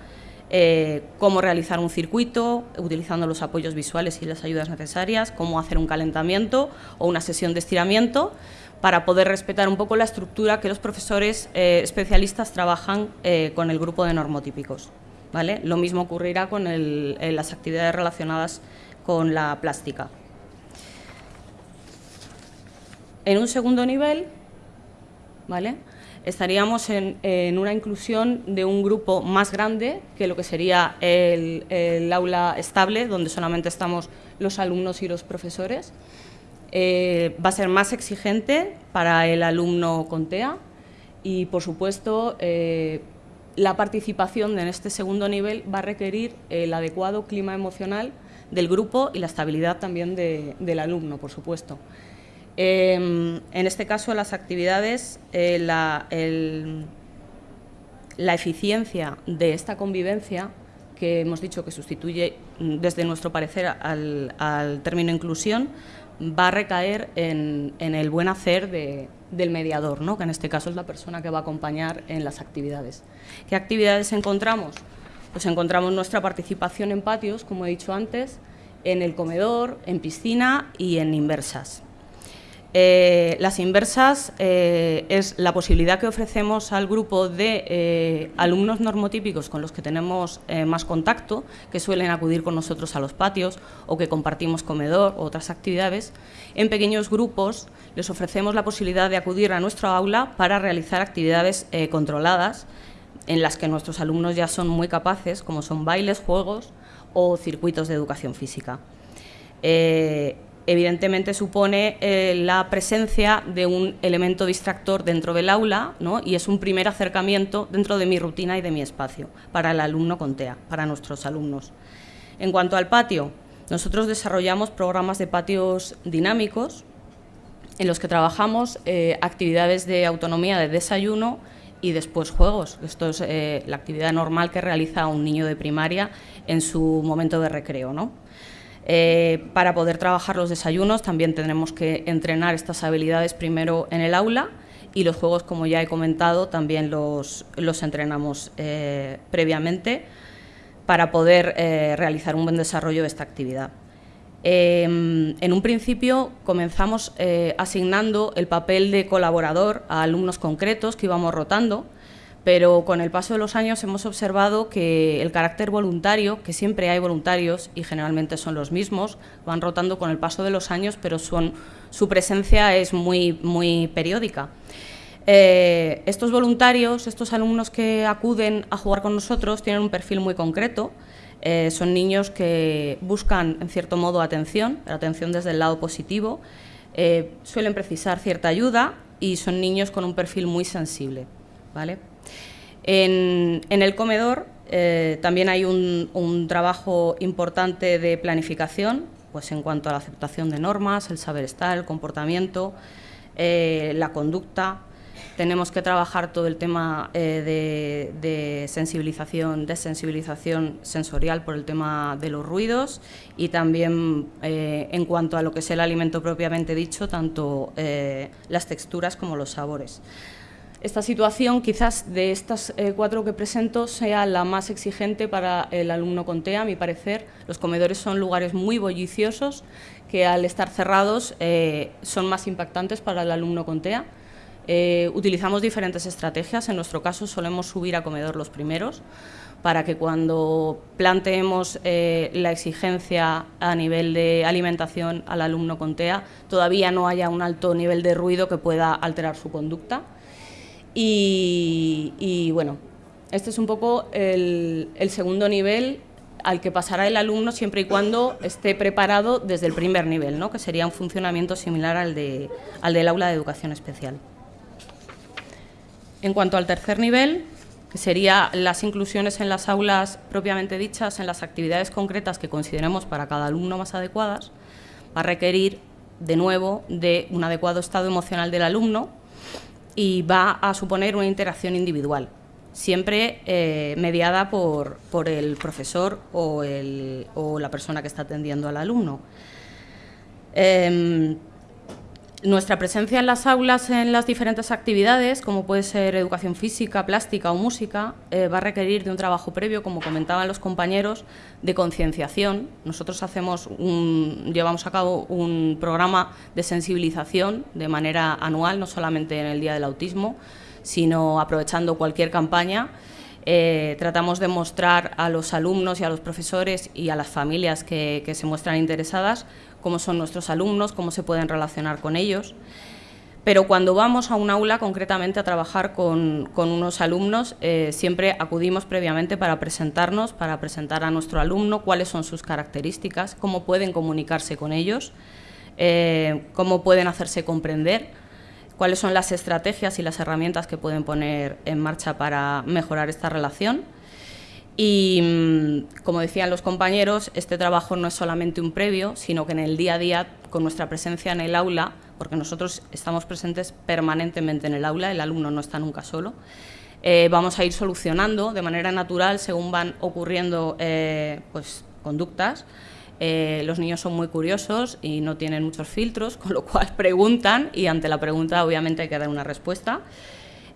eh, cómo realizar un circuito utilizando los apoyos visuales y las ayudas necesarias, cómo hacer un calentamiento o una sesión de estiramiento para poder respetar un poco la estructura que los profesores eh, especialistas trabajan eh, con el grupo de normotípicos. ¿vale? Lo mismo ocurrirá con las actividades relacionadas con la plástica. En un segundo nivel, ¿vale? Estaríamos en, una inclusión de un grupo más grande que lo que sería el, aula estable, donde solamente estamos los alumnos y los profesores. Eh, va a ser más exigente para el alumno con TEA y, por supuesto, eh, la participación en este segundo nivel va a requerir el adecuado clima emocional del grupo y la estabilidad también del alumno, por supuesto. Em, en este caso, las actividades, eh, la, eficiencia de esta convivencia, que hemos dicho que sustituye, mm, desde nuestro parecer, al, término inclusión, va a recaer en, el buen hacer de, del mediador, ¿no? que en este caso es la persona que va a acompañar en las actividades. ¿Qué actividades encontramos? Pues encontramos nuestra participación en patios, como he dicho antes, en el comedor, en piscina y en inversas. Eh, las inversas eh, es la posibilidad que ofrecemos al grupo de eh, alumnos normotípicos con los que tenemos más contacto, que suelen acudir con nosotros a los patios o que compartimos comedor o otras actividades. En pequeños grupos les ofrecemos la posibilidad de acudir a nuestro aula para realizar actividades controladas en las que nuestros alumnos ya son muy capaces, como son bailes, juegos o circuitos de educación física evidentemente supone eh, la presencia de un elemento distractor dentro del aula y es un primer acercamiento dentro de mi rutina y de mi espacio para el alumno con TEA, para nuestros alumnos. En cuanto al patio, nosotros desarrollamos programas de patios dinámicos en los que trabajamos eh, actividades de autonomía de desayuno y después juegos. Esto es eh, la actividad normal que realiza un niño de primaria en su momento de recreo. ¿no? Eh, para poder trabajar los desayunos también tendremos que entrenar estas habilidades primero en el aula y los juegos, como ya he comentado, también los, entrenamos eh, previamente para poder eh, realizar un buen desarrollo de esta actividad. Em, en un principio comenzamos asignando el papel de colaborador a alumnos concretos que íbamos rotando, pero con el paso de los años hemos observado que el carácter voluntario, que siempre hay voluntarios y generalmente son los mismos, van rotando con el paso de los años, pero su presencia es muy, muy periódica. Eh, estos voluntarios, estos alumnos que acuden a jugar con nosotros, tienen un perfil muy concreto. Eh, son niños que buscan, en cierto modo, atención, atención desde el lado positivo, eh, suelen precisar cierta ayuda y son niños con un perfil muy sensible. ¿vale? En, el comedor eh, también hay un, trabajo importante de planificación, pues en cuanto a la aceptación de normas, el saber estar, el comportamiento, eh, la conducta. Tenemos que trabajar todo el tema eh, de, sensibilización, desensibilización sensorial por el tema de los ruidos y también en cuanto a lo que es el alimento propiamente dicho, tanto las texturas como los sabores. Esta situación, quizás de estas eh, cuatro que presento, sea la más exigente para el alumno con TEA, a mi parecer. Los comedores son lugares muy bulliciosos que al estar cerrados eh, son más impactantes para el alumno con TEA. Eh, utilizamos diferentes estrategias, en nuestro caso solemos subir a comedor los primeros, para que cuando planteemos la exigencia a nivel de alimentación al alumno con TEA, todavía no haya un alto nivel de ruido que pueda alterar su conducta. Y, bueno, este es un poco el, segundo nivel al que pasará el alumno siempre y cuando esté preparado desde el primer nivel, ¿no? que sería un funcionamiento similar al, de, al del aula de educación especial. En cuanto al tercer nivel, que sería las inclusiones en las aulas propiamente dichas, en las actividades concretas que consideremos para cada alumno más adecuadas, va a requerir, de nuevo, de un adecuado estado emocional del alumno, y va a suponer una interacción individual, siempre eh, mediada por, por, el profesor o, el, o, la persona que está atendiendo al alumno. Em, nuestra presencia en las aulas, en las diferentes actividades, como puede ser educación física, plástica o música, eh, va a requerir de un trabajo previo, como comentaban los compañeros, de concienciación. Nosotros hacemos llevamos a cabo un programa de sensibilización de manera anual, no solamente en el Día del Autismo, sino aprovechando cualquier campaña. Eh, tratamos de mostrar a los alumnos y a los profesores y a las familias que se muestran interesadas cómo son nuestros alumnos, cómo se pueden relacionar con ellos. Pero cuando vamos a un aula concretamente a trabajar con, unos alumnos, eh, siempre acudimos previamente para presentarnos, para presentar a nuestro alumno cuáles son sus características, cómo pueden comunicarse con ellos, eh, cómo pueden hacerse comprender, cuáles son las estrategias y las herramientas que pueden poner en marcha para mejorar esta relación y mm, como decían los compañeros, este trabajo no es solamente un previo, sino que en el día a día, con nuestra presencia en el aula, porque nosotros estamos presentes permanentemente en el aula, el alumno no está nunca solo, eh, vamos a ir solucionando de manera natural, según van ocurriendo eh, pues, conductas, eh, los niños son muy curiosos y no tienen muchos filtros, con lo cual preguntan y ante la pregunta obviamente hay que dar una respuesta.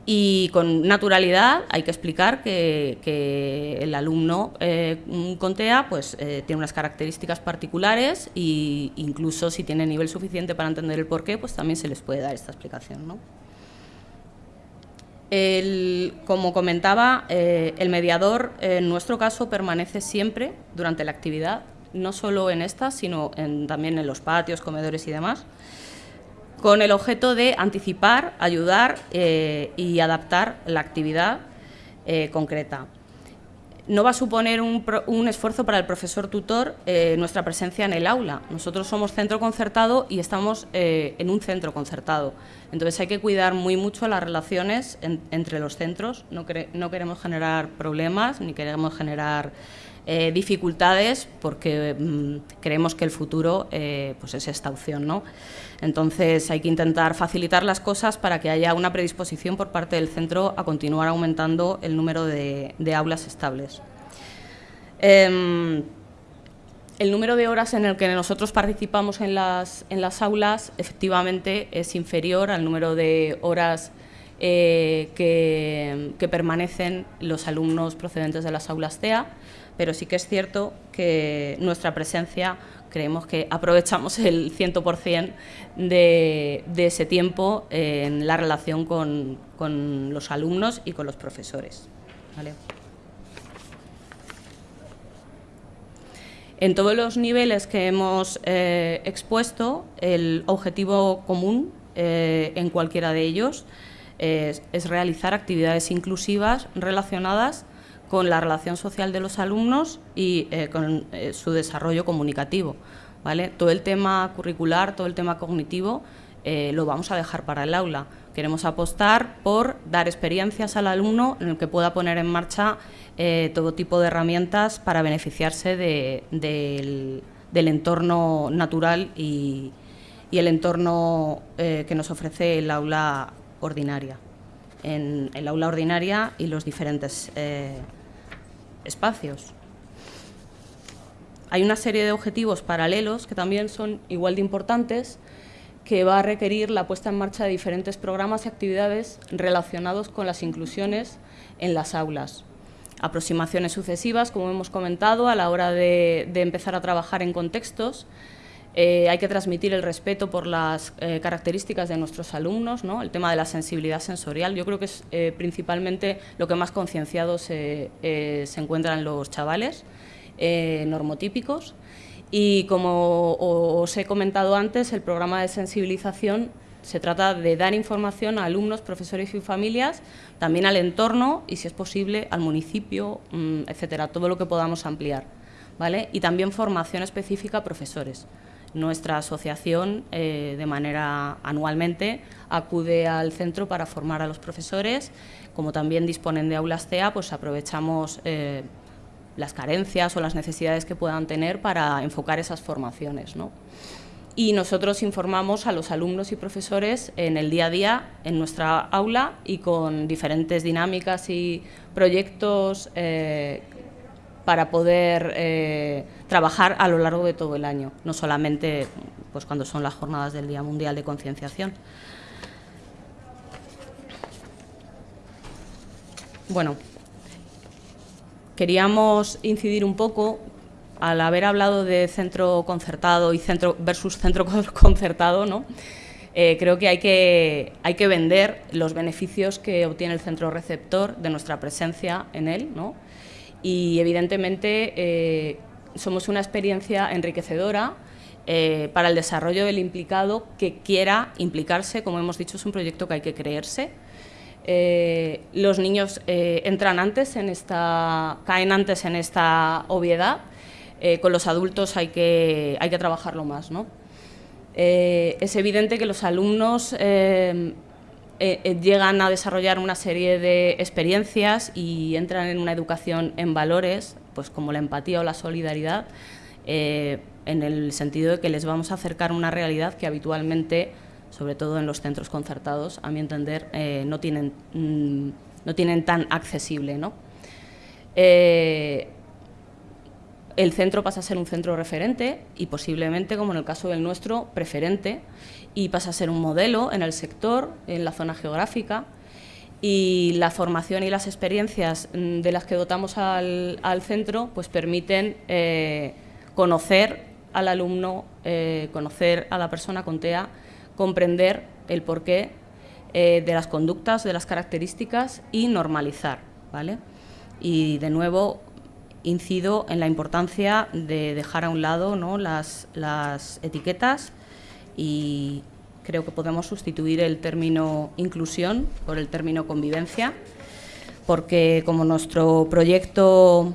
Y con naturalidad hay que explicar que, el alumno eh, con TEA pues, eh, tiene unas características particulares e incluso si tiene nivel suficiente para entender el porqué, pues también se les puede dar esta explicación. ¿no? como comentaba, eh, el mediador en nuestro caso permanece siempre durante la actividad, no solo en esta, sino también en los patios, comedores y demás con el objeto de anticipar, ayudar eh, y adaptar la actividad eh, concreta. No va a suponer un, esfuerzo para el profesor tutor eh, nuestra presencia en el aula. Nosotros somos centro concertado y estamos en un centro concertado. Entonces hay que cuidar muy mucho las relaciones entre los centros. No, no, queremos generar problemas ni queremos generar dificultades porque mm, creemos que el futuro pues es esta opción. ¿no? Entonces hay que intentar facilitar las cosas para que haya una predisposición por parte del centro a continuar aumentando el número de, aulas estables. Em, el número de horas en el que nosotros participamos en las, aulas efectivamente es inferior al número de horas eh, que, que, permanecen los alumnos procedentes de las aulas TEA, pero sí que es cierto que nuestra presencia creemos que aprovechamos el 100% de, de, ese tiempo en la relación con, los alumnos y con los profesores. En todos los niveles que hemos eh, expuesto, el objetivo común eh, en cualquiera de ellos es, realizar actividades inclusivas relacionadas con la relación social de los alumnos y eh, con eh, su desarrollo comunicativo. ¿vale? Todo el tema curricular, todo el tema cognitivo, eh, lo vamos a dejar para el aula. Queremos apostar por dar experiencias al alumno en el que pueda poner en marcha todo tipo de herramientas para beneficiarse del, entorno natural y, el entorno que nos ofrece el aula ordinaria en el aula ordinaria y los diferentes espacios. Hay una serie de objetivos paralelos que también son igual de importantes que va a requerir la puesta en marcha de diferentes programas y actividades relacionados con las inclusiones en las aulas. Aproximaciones sucesivas, como hemos comentado, a la hora de, empezar a trabajar en contextos. Eh, hay que transmitir el respeto por las eh, características de nuestros alumnos, ¿no? el tema de la sensibilidad sensorial. Yo creo que es eh, principalmente lo que más concienciado se, se encuentran los chavales normotípicos. Y como os he comentado antes, el programa de sensibilización se trata de dar información a alumnos, profesores y familias, también al entorno y, si es posible, al municipio, mm, etcétera, todo lo que podamos ampliar. ¿vale? Y también formación específica a profesores. Nuestra asociación, eh, de manera anualmente, acude al centro para formar a los profesores. Como también disponen de aulas CEA, pues aprovechamos eh, las carencias o las necesidades que puedan tener para enfocar esas formaciones. Y nosotros informamos a los alumnos y profesores en el día a día, en nuestra aula y con diferentes dinámicas y proyectos eh, para poder eh, trabajar a lo largo de todo el año, no solamente pues, cuando son las jornadas del Día Mundial de Concienciación. Bueno, queríamos incidir un poco, al haber hablado de centro concertado y centro versus centro concertado, ¿no? Eh, creo que hay, que hay que vender los beneficios que obtiene el centro receptor de nuestra presencia en él, ¿no? Y evidentemente eh, somos una experiencia enriquecedora eh, para el desarrollo del implicado que quiera implicarse, como hemos dicho, es un proyecto que hay que creerse. Eh, los niños entran antes en esta, caen antes en esta obviedad, con los adultos hay que, hay que trabajarlo más. ¿no? es evidente que los alumnos eh, llegan a desarrollar una serie de experiencias y entran en una educación en valores, pues como la empatía o la solidaridad, eh, en el sentido de que les vamos a acercar una realidad que habitualmente, sobre todo en los centros concertados, a mi entender, no, tienen, mm, no tienen tan accesible. ¿no? el centro pasa a ser un centro referente y posiblemente, como en el caso del nuestro, preferente, y pasa a ser un modelo en el sector, en la zona geográfica, y la formación y las experiencias mm, de las que dotamos al, centro pues permiten eh, conocer al alumno, eh, conocer a la persona con TEA, comprender el porqué eh, de las conductas, de las características y normalizar. ¿vale? Y de nuevo, incido en la importancia de dejar a un lado ¿no? las, las etiquetas y creo que podemos sustituir el término inclusión por el término convivencia, porque como nuestro proyecto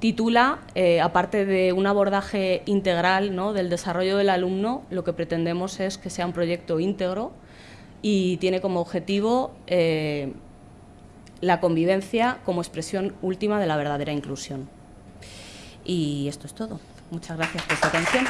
titula, eh, aparte de un abordaje integral ¿no? del desarrollo del alumno, lo que pretendemos es que sea un proyecto íntegro y tiene como objetivo eh, la convivencia como expresión última de la verdadera inclusión. Y esto es todo. Muchas gracias por su atención.